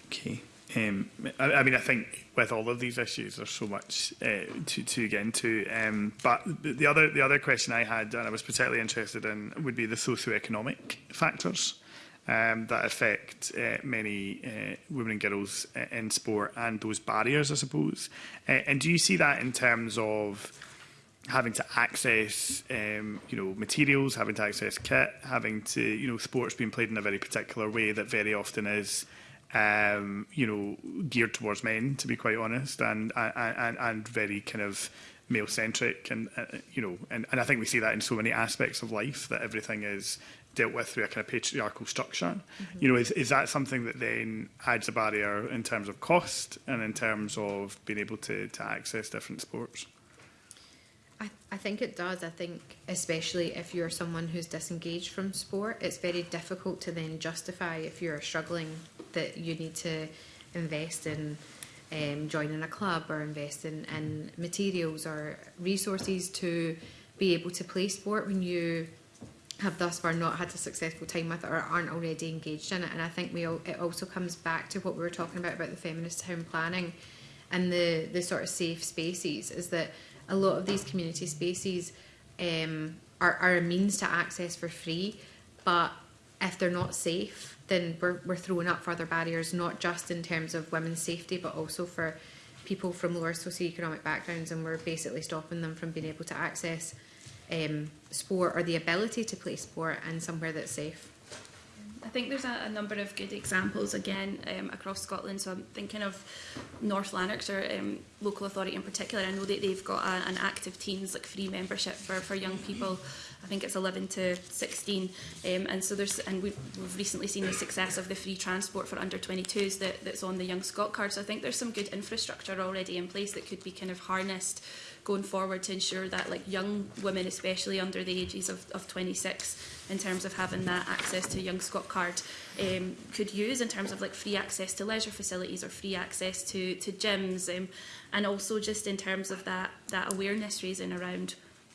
Okay. Um, I, I mean, I think with all of these issues, there's so much uh, to, to get into. Um, but the other, the other question I had, and I was particularly interested in, would be the socioeconomic factors um, that affect uh, many uh, women and girls uh, in sport and those barriers, I suppose. Uh, and do you see that in terms of having to access, um, you know, materials, having to access kit, having to, you know, sports being played in a very particular way that very often is, um, you know, geared towards men, to be quite honest, and and and very kind of male centric, and uh, you know, and, and I think we see that in so many aspects of life that everything is dealt with through a kind of patriarchal structure. Mm -hmm. You know, is, is that something that then adds a barrier in terms of cost and in terms of being able to, to access different sports? I, I think it does. I think, especially if you're someone who's disengaged from sport, it's very difficult to then justify if you're struggling that you need to invest in um, joining a club or invest in, in materials or resources to be able to play sport when you have thus far not had a successful time with it or aren't already engaged in it. And I think we all, it also comes back to what we were talking about about the feminist town planning and the the sort of safe spaces is that a lot of these community spaces um, are, are a means to access for free, but if they're not safe, then we're, we're throwing up further barriers, not just in terms of women's safety, but also for people from lower socioeconomic backgrounds, and we're basically stopping them from being able to access um, sport or the ability to play sport in somewhere that's safe. I think there's a, a number of good examples again um, across Scotland. So I'm thinking of North Lanarkshire um, local authority in particular. I know that they've got a, an active teens like free membership for, for young people. Mm -hmm. I think it's 11 to 16. Um, and so there's, and we've, we've recently seen the success of the free transport for under 22s that, that's on the Young Scot card. So I think there's some good infrastructure already in place that could be kind of harnessed going forward to ensure that like young women, especially under the ages of, of 26, in terms of having that access to Young Scot card, um, could use in terms of like free access to leisure facilities or free access to, to gyms. Um, and also just in terms of that, that awareness raising around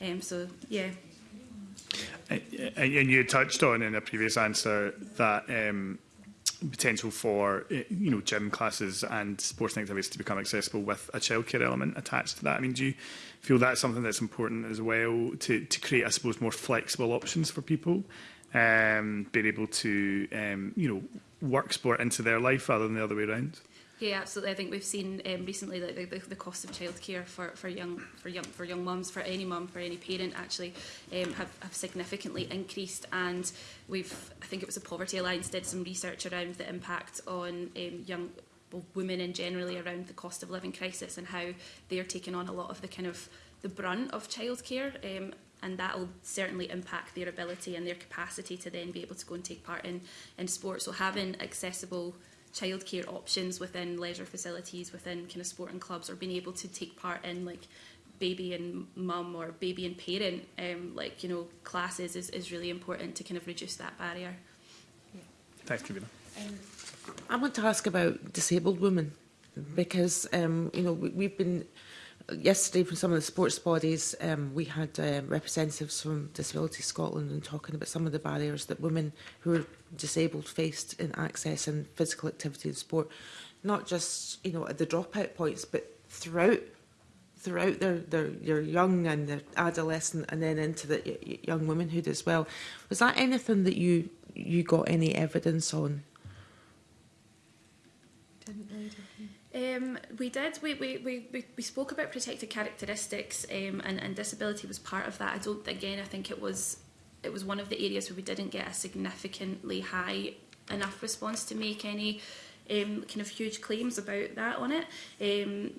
Um, so, yeah. And you touched on in a previous answer that um, potential for eh, you know gym classes and sports activities to become accessible with a childcare element attached to that. I mean, do you feel that's something that's important as well to to create, I suppose, more flexible options for people, um, being able to um, you know work sport into their life rather than the other way around? Yeah, absolutely. I think we've seen um, recently that the, the, the, cost of childcare for, for young for young for young mums, for any mum, for any parent actually, um, have, have significantly increased. And we've, I think it was the Poverty Alliance did some research around the impact on um, young well, women and generally around the cost of living crisis and how they're taking on a lot of the kind of the brunt of childcare. Um, and that will certainly impact their ability and their capacity to then be able to go and take part in, in sports. So having accessible childcare options within leisure facilities, within kind of sporting clubs, or being able to take part in like baby and mum or baby and parent um, like you know classes is, is really important to kind of reduce that barrier. Yeah. Thanks, Tribuna. Um, I want to ask about disabled women because um, you know we, we've been yesterday from some of the sports bodies, um, we had uh, representatives from Disability Scotland and talking about some of the barriers that women who are disabled faced in access and physical activity and sport, not just you know at the dropout points, but throughout throughout their, their, your young and their adolescent and then into the young womanhood as well. Was that anything that you, you got any evidence on? Um, we did. We, we, we, we spoke about protected characteristics um, and, and disability was part of that. I don't, again, I think it was it was one of the areas where we didn't get a significantly high enough response to make any um, kind of huge claims about that on it. Um,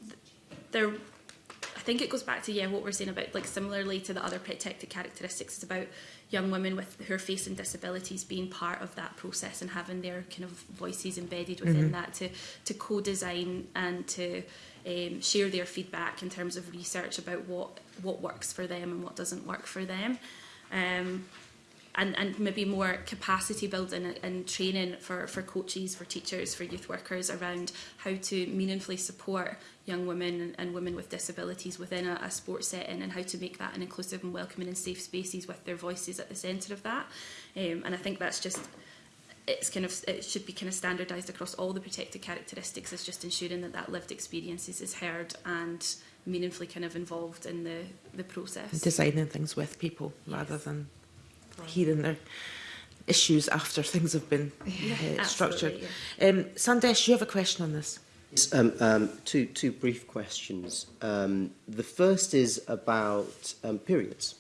there, I think it goes back to yeah what we're saying about like similarly to the other protected characteristics. It's about young women with who are facing disabilities being part of that process and having their kind of voices embedded within mm-hmm. that to to co-design and to um, share their feedback in terms of research about what what works for them and what doesn't work for them. Um, and, and maybe more capacity building and, and training for, for coaches, for teachers, for youth workers around how to meaningfully support young women and, women with disabilities within a, a sports setting and how to make that an inclusive and welcoming and safe spaces with their voices at the center of that. Um, and I think that's just it's kind of it should be kind of standardized across all the protected characteristics is just ensuring that that lived experiences is heard and meaningfully kind of involved in the the process designing things with people yes. rather than hearing their issues after things have been yeah, uh, structured. Yeah. Um, Sandesh, you have a question on this. Um, um, two, two brief questions. Um, the first is about um, periods.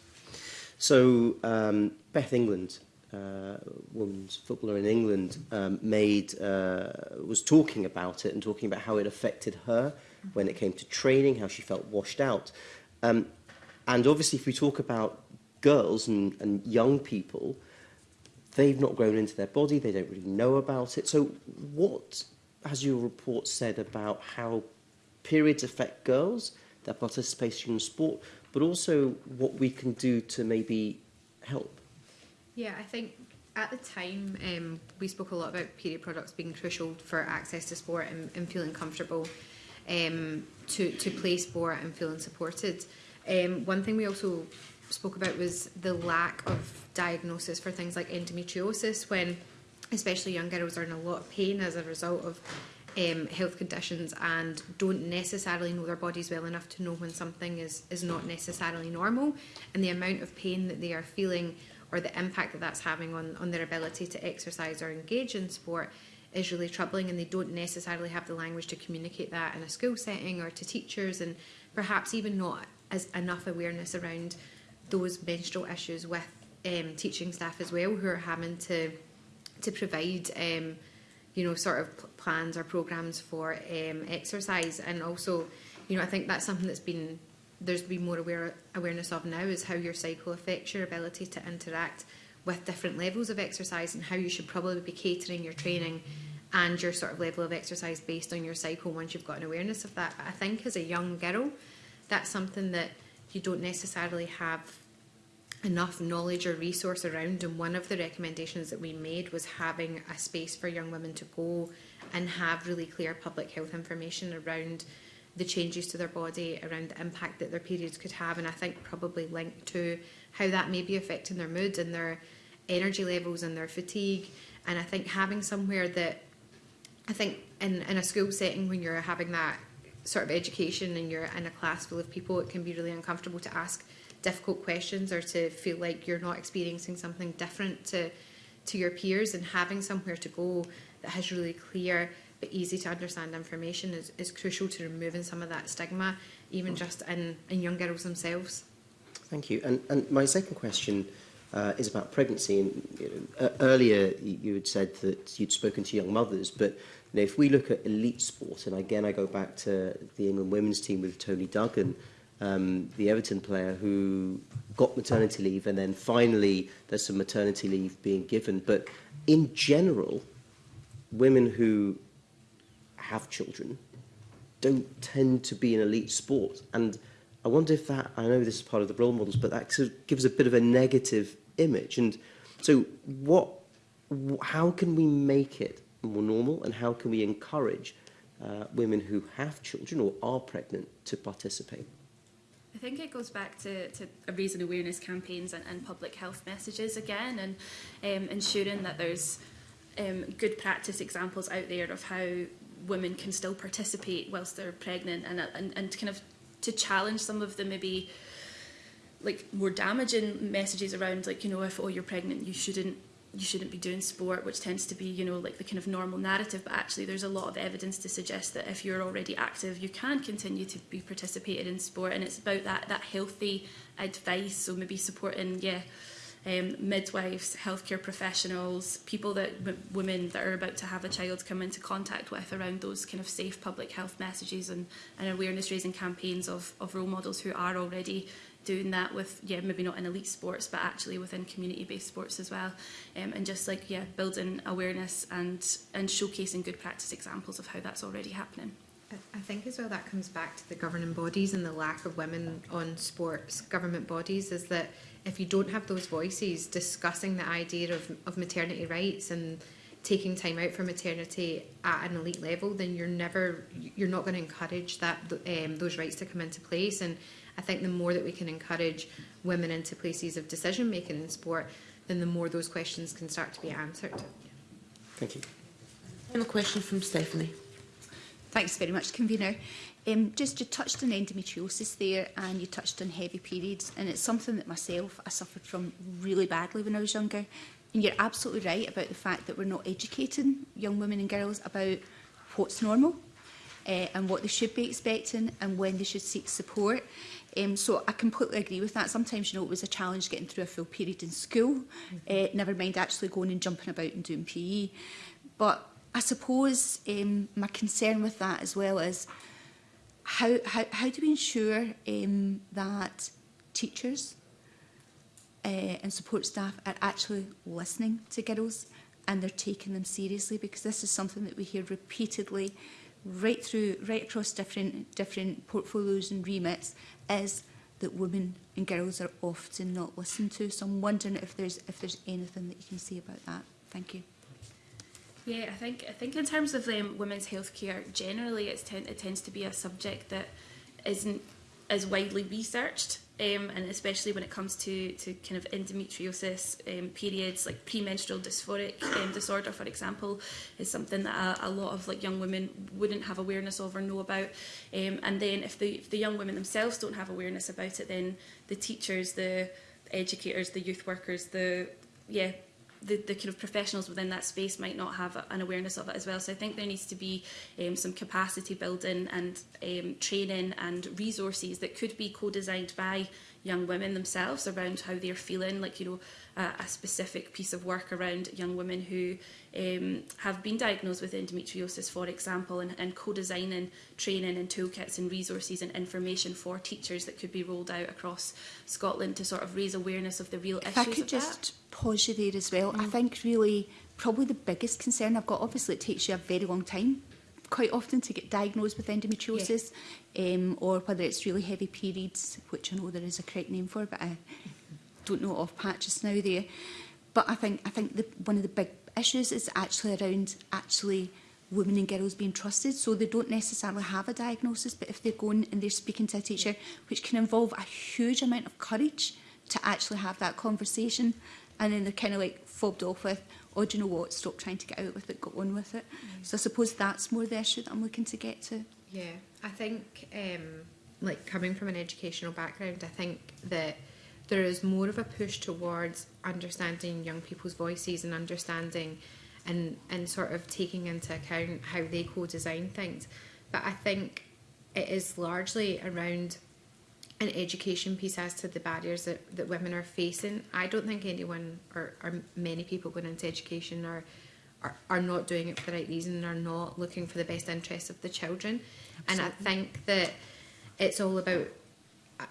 So um, Beth England, uh, women's footballer in England, um, made uh, was talking about it and talking about how it affected her when it came to training, how she felt washed out. Um, and obviously, if we talk about girls and, and young people, they've not grown into their body, they don't really know about it. So what has your report said about how periods affect girls, their participation in sport, but also what we can do to maybe help? Yeah, I think at the time um, we spoke a lot about period products being crucial for access to sport and, and feeling comfortable um, to, to play sport and feeling supported. Um, one thing we also spoke about was the lack of diagnosis for things like endometriosis when especially young girls are in a lot of pain as a result of um, health conditions and don't necessarily know their bodies well enough to know when something is, is not necessarily normal and the amount of pain that they are feeling or the impact that that's having on, on their ability to exercise or engage in sport is really troubling and they don't necessarily have the language to communicate that in a school setting or to teachers and perhaps even not as enough awareness around those menstrual issues with um, teaching staff as well who are having to to provide um, you know sort of plans or programs for um, exercise and also you know I think that's something that's been there's been more aware, awareness of now is how your cycle affects your ability to interact with different levels of exercise and how you should probably be catering your training and your sort of level of exercise based on your cycle once you've got an awareness of that. But I think as a young girl, that's something that you don't necessarily have enough knowledge or resource around and one of the recommendations that we made was having a space for young women to go and have really clear public health information around the changes to their body, around the impact that their periods could have and I think probably linked to how that may be affecting their mood and their energy levels and their fatigue and I think having somewhere that I think in, in a school setting when you're having that sort of education and you're in a class full of people, it can be really uncomfortable to ask difficult questions or to feel like you're not experiencing something different to, to your peers and having somewhere to go that has really clear but easy to understand information is, is crucial to removing some of that stigma, even mm. just in, in young girls themselves. Thank you. And, and my second question uh, is about pregnancy. And you know, earlier, you had said that you'd spoken to young mothers, but know, if we look at elite sport, and again I go back to the England women's team with Tony Duggan, um, the Everton player who got maternity leave and then finally there's some maternity leave being given. But in general, women who have children don't tend to be in elite sport. And I wonder if that, I know this is part of the role models, but that sort of gives a bit of a negative image. And so what, how can we make it more normal and how can we encourage uh, women who have children or are pregnant to participate? I think it goes back to, to raising awareness campaigns and, and public health messages again and um, ensuring that there's um, good practice examples out there of how women can still participate whilst they're pregnant and, and, and kind of to challenge some of the maybe like more damaging messages around like you know if oh you're pregnant you shouldn't you shouldn't be doing sport, which tends to be, you know, like the kind of normal narrative, but actually there's a lot of evidence to suggest that if you're already active, you can continue to be participated in sport. And it's about that, that healthy advice. So maybe supporting, yeah, um, midwives, healthcare professionals, people that women that are about to have a child come into contact with around those kind of safe public health messages and, and awareness raising campaigns of, of role models who are already doing that with, yeah, maybe not in elite sports, but actually within community-based sports as well. Um, and just like, yeah, building awareness and, and showcasing good practice examples of how that's already happening. I think as well that comes back to the governing bodies and the lack of women on sports government bodies is that if you don't have those voices discussing the idea of, of maternity rights and taking time out for maternity at an elite level then you're never you're not going to encourage that um, those rights to come into place and I think the more that we can encourage women into places of decision making in sport, then the more those questions can start to be answered. Thank you. Final question from Stephanie. Thanks very much, convener. Um, just you touched on endometriosis there and you touched on heavy periods and it's something that myself I suffered from really badly when I was younger and you're absolutely right about the fact that we're not educating young women and girls about what's normal uh, and what they should be expecting and when they should seek support. Um, so I completely agree with that. Sometimes, you know, it was a challenge getting through a full period in school, mm -hmm. uh, never mind actually going and jumping about and doing PE. But I suppose um, my concern with that as well is how, how, how do we ensure um, that teachers uh, and support staff are actually listening to girls and they're taking them seriously because this is something that we hear repeatedly right through, right across different, different portfolios and remits is that women and girls are often not listened to. So I'm wondering if there's, if there's anything that you can say about that. Thank you. Yeah, I think I think in terms of um, women's healthcare generally, it's ten it tends to be a subject that isn't as widely researched um, and especially when it comes to, to kind of endometriosis um, periods like premenstrual dysphoric um, disorder for example is something that a, a lot of like young women wouldn't have awareness of or know about um, and then if the, if the young women themselves don't have awareness about it then the teachers the educators the youth workers the yeah the, the kind of professionals within that space might not have an awareness of it as well. So I think there needs to be um, some capacity building and um, training and resources that could be co-designed by young women themselves around how they're feeling, like, you know, a, a specific piece of work around young women who um, have been diagnosed with endometriosis, for example, and, and co-designing training and toolkits and resources and information for teachers that could be rolled out across Scotland to sort of raise awareness of the real if issues. If I could just that. pause you there as well, mm. I think really probably the biggest concern I've got, obviously it takes you a very long time quite often to get diagnosed with endometriosis yeah. um, or whether it's really heavy periods, which I know there is a correct name for, but I don't know off patches now there. But I think I think the, one of the big issues is actually around actually women and girls being trusted so they don't necessarily have a diagnosis but if they're going and they're speaking to a teacher which can involve a huge amount of courage to actually have that conversation and then they're kind of like fobbed off with oh do you know what stop trying to get out with it go on with it mm. so I suppose that's more the issue that I'm looking to get to yeah I think um like coming from an educational background I think that there is more of a push towards understanding young people's voices and understanding and, and sort of taking into account how they co-design things. But I think it is largely around an education piece as to the barriers that, that women are facing. I don't think anyone or, or many people going into education are, are, are not doing it for the right reason and are not looking for the best interests of the children. Absolutely. And I think that it's all about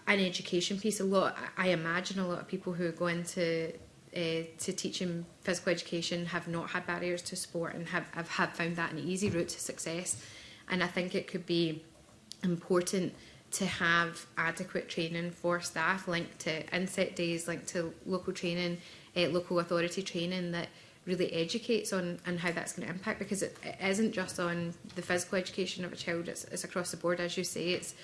an education piece. A lot, I imagine, a lot of people who go into uh, to teaching physical education have not had barriers to sport and have, have, have found that an easy route to success. And I think it could be important to have adequate training for staff linked to inset days, linked to local training, uh, local authority training that really educates on and how that's going to impact because it, it isn't just on the physical education of a child, it's, it's across the board, as you say. It's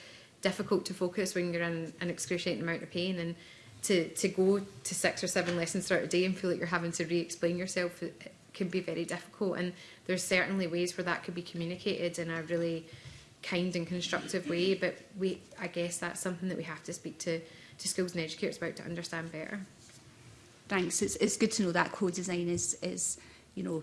difficult to focus when you're in an excruciating amount of pain and to, to go to six or seven lessons throughout a day and feel like you're having to re-explain yourself can be very difficult and there's certainly ways where that could be communicated in a really kind and constructive way but we I guess that's something that we have to speak to to schools and educators about to understand better. Thanks. It's, it's good to know that co-design is, is, you know,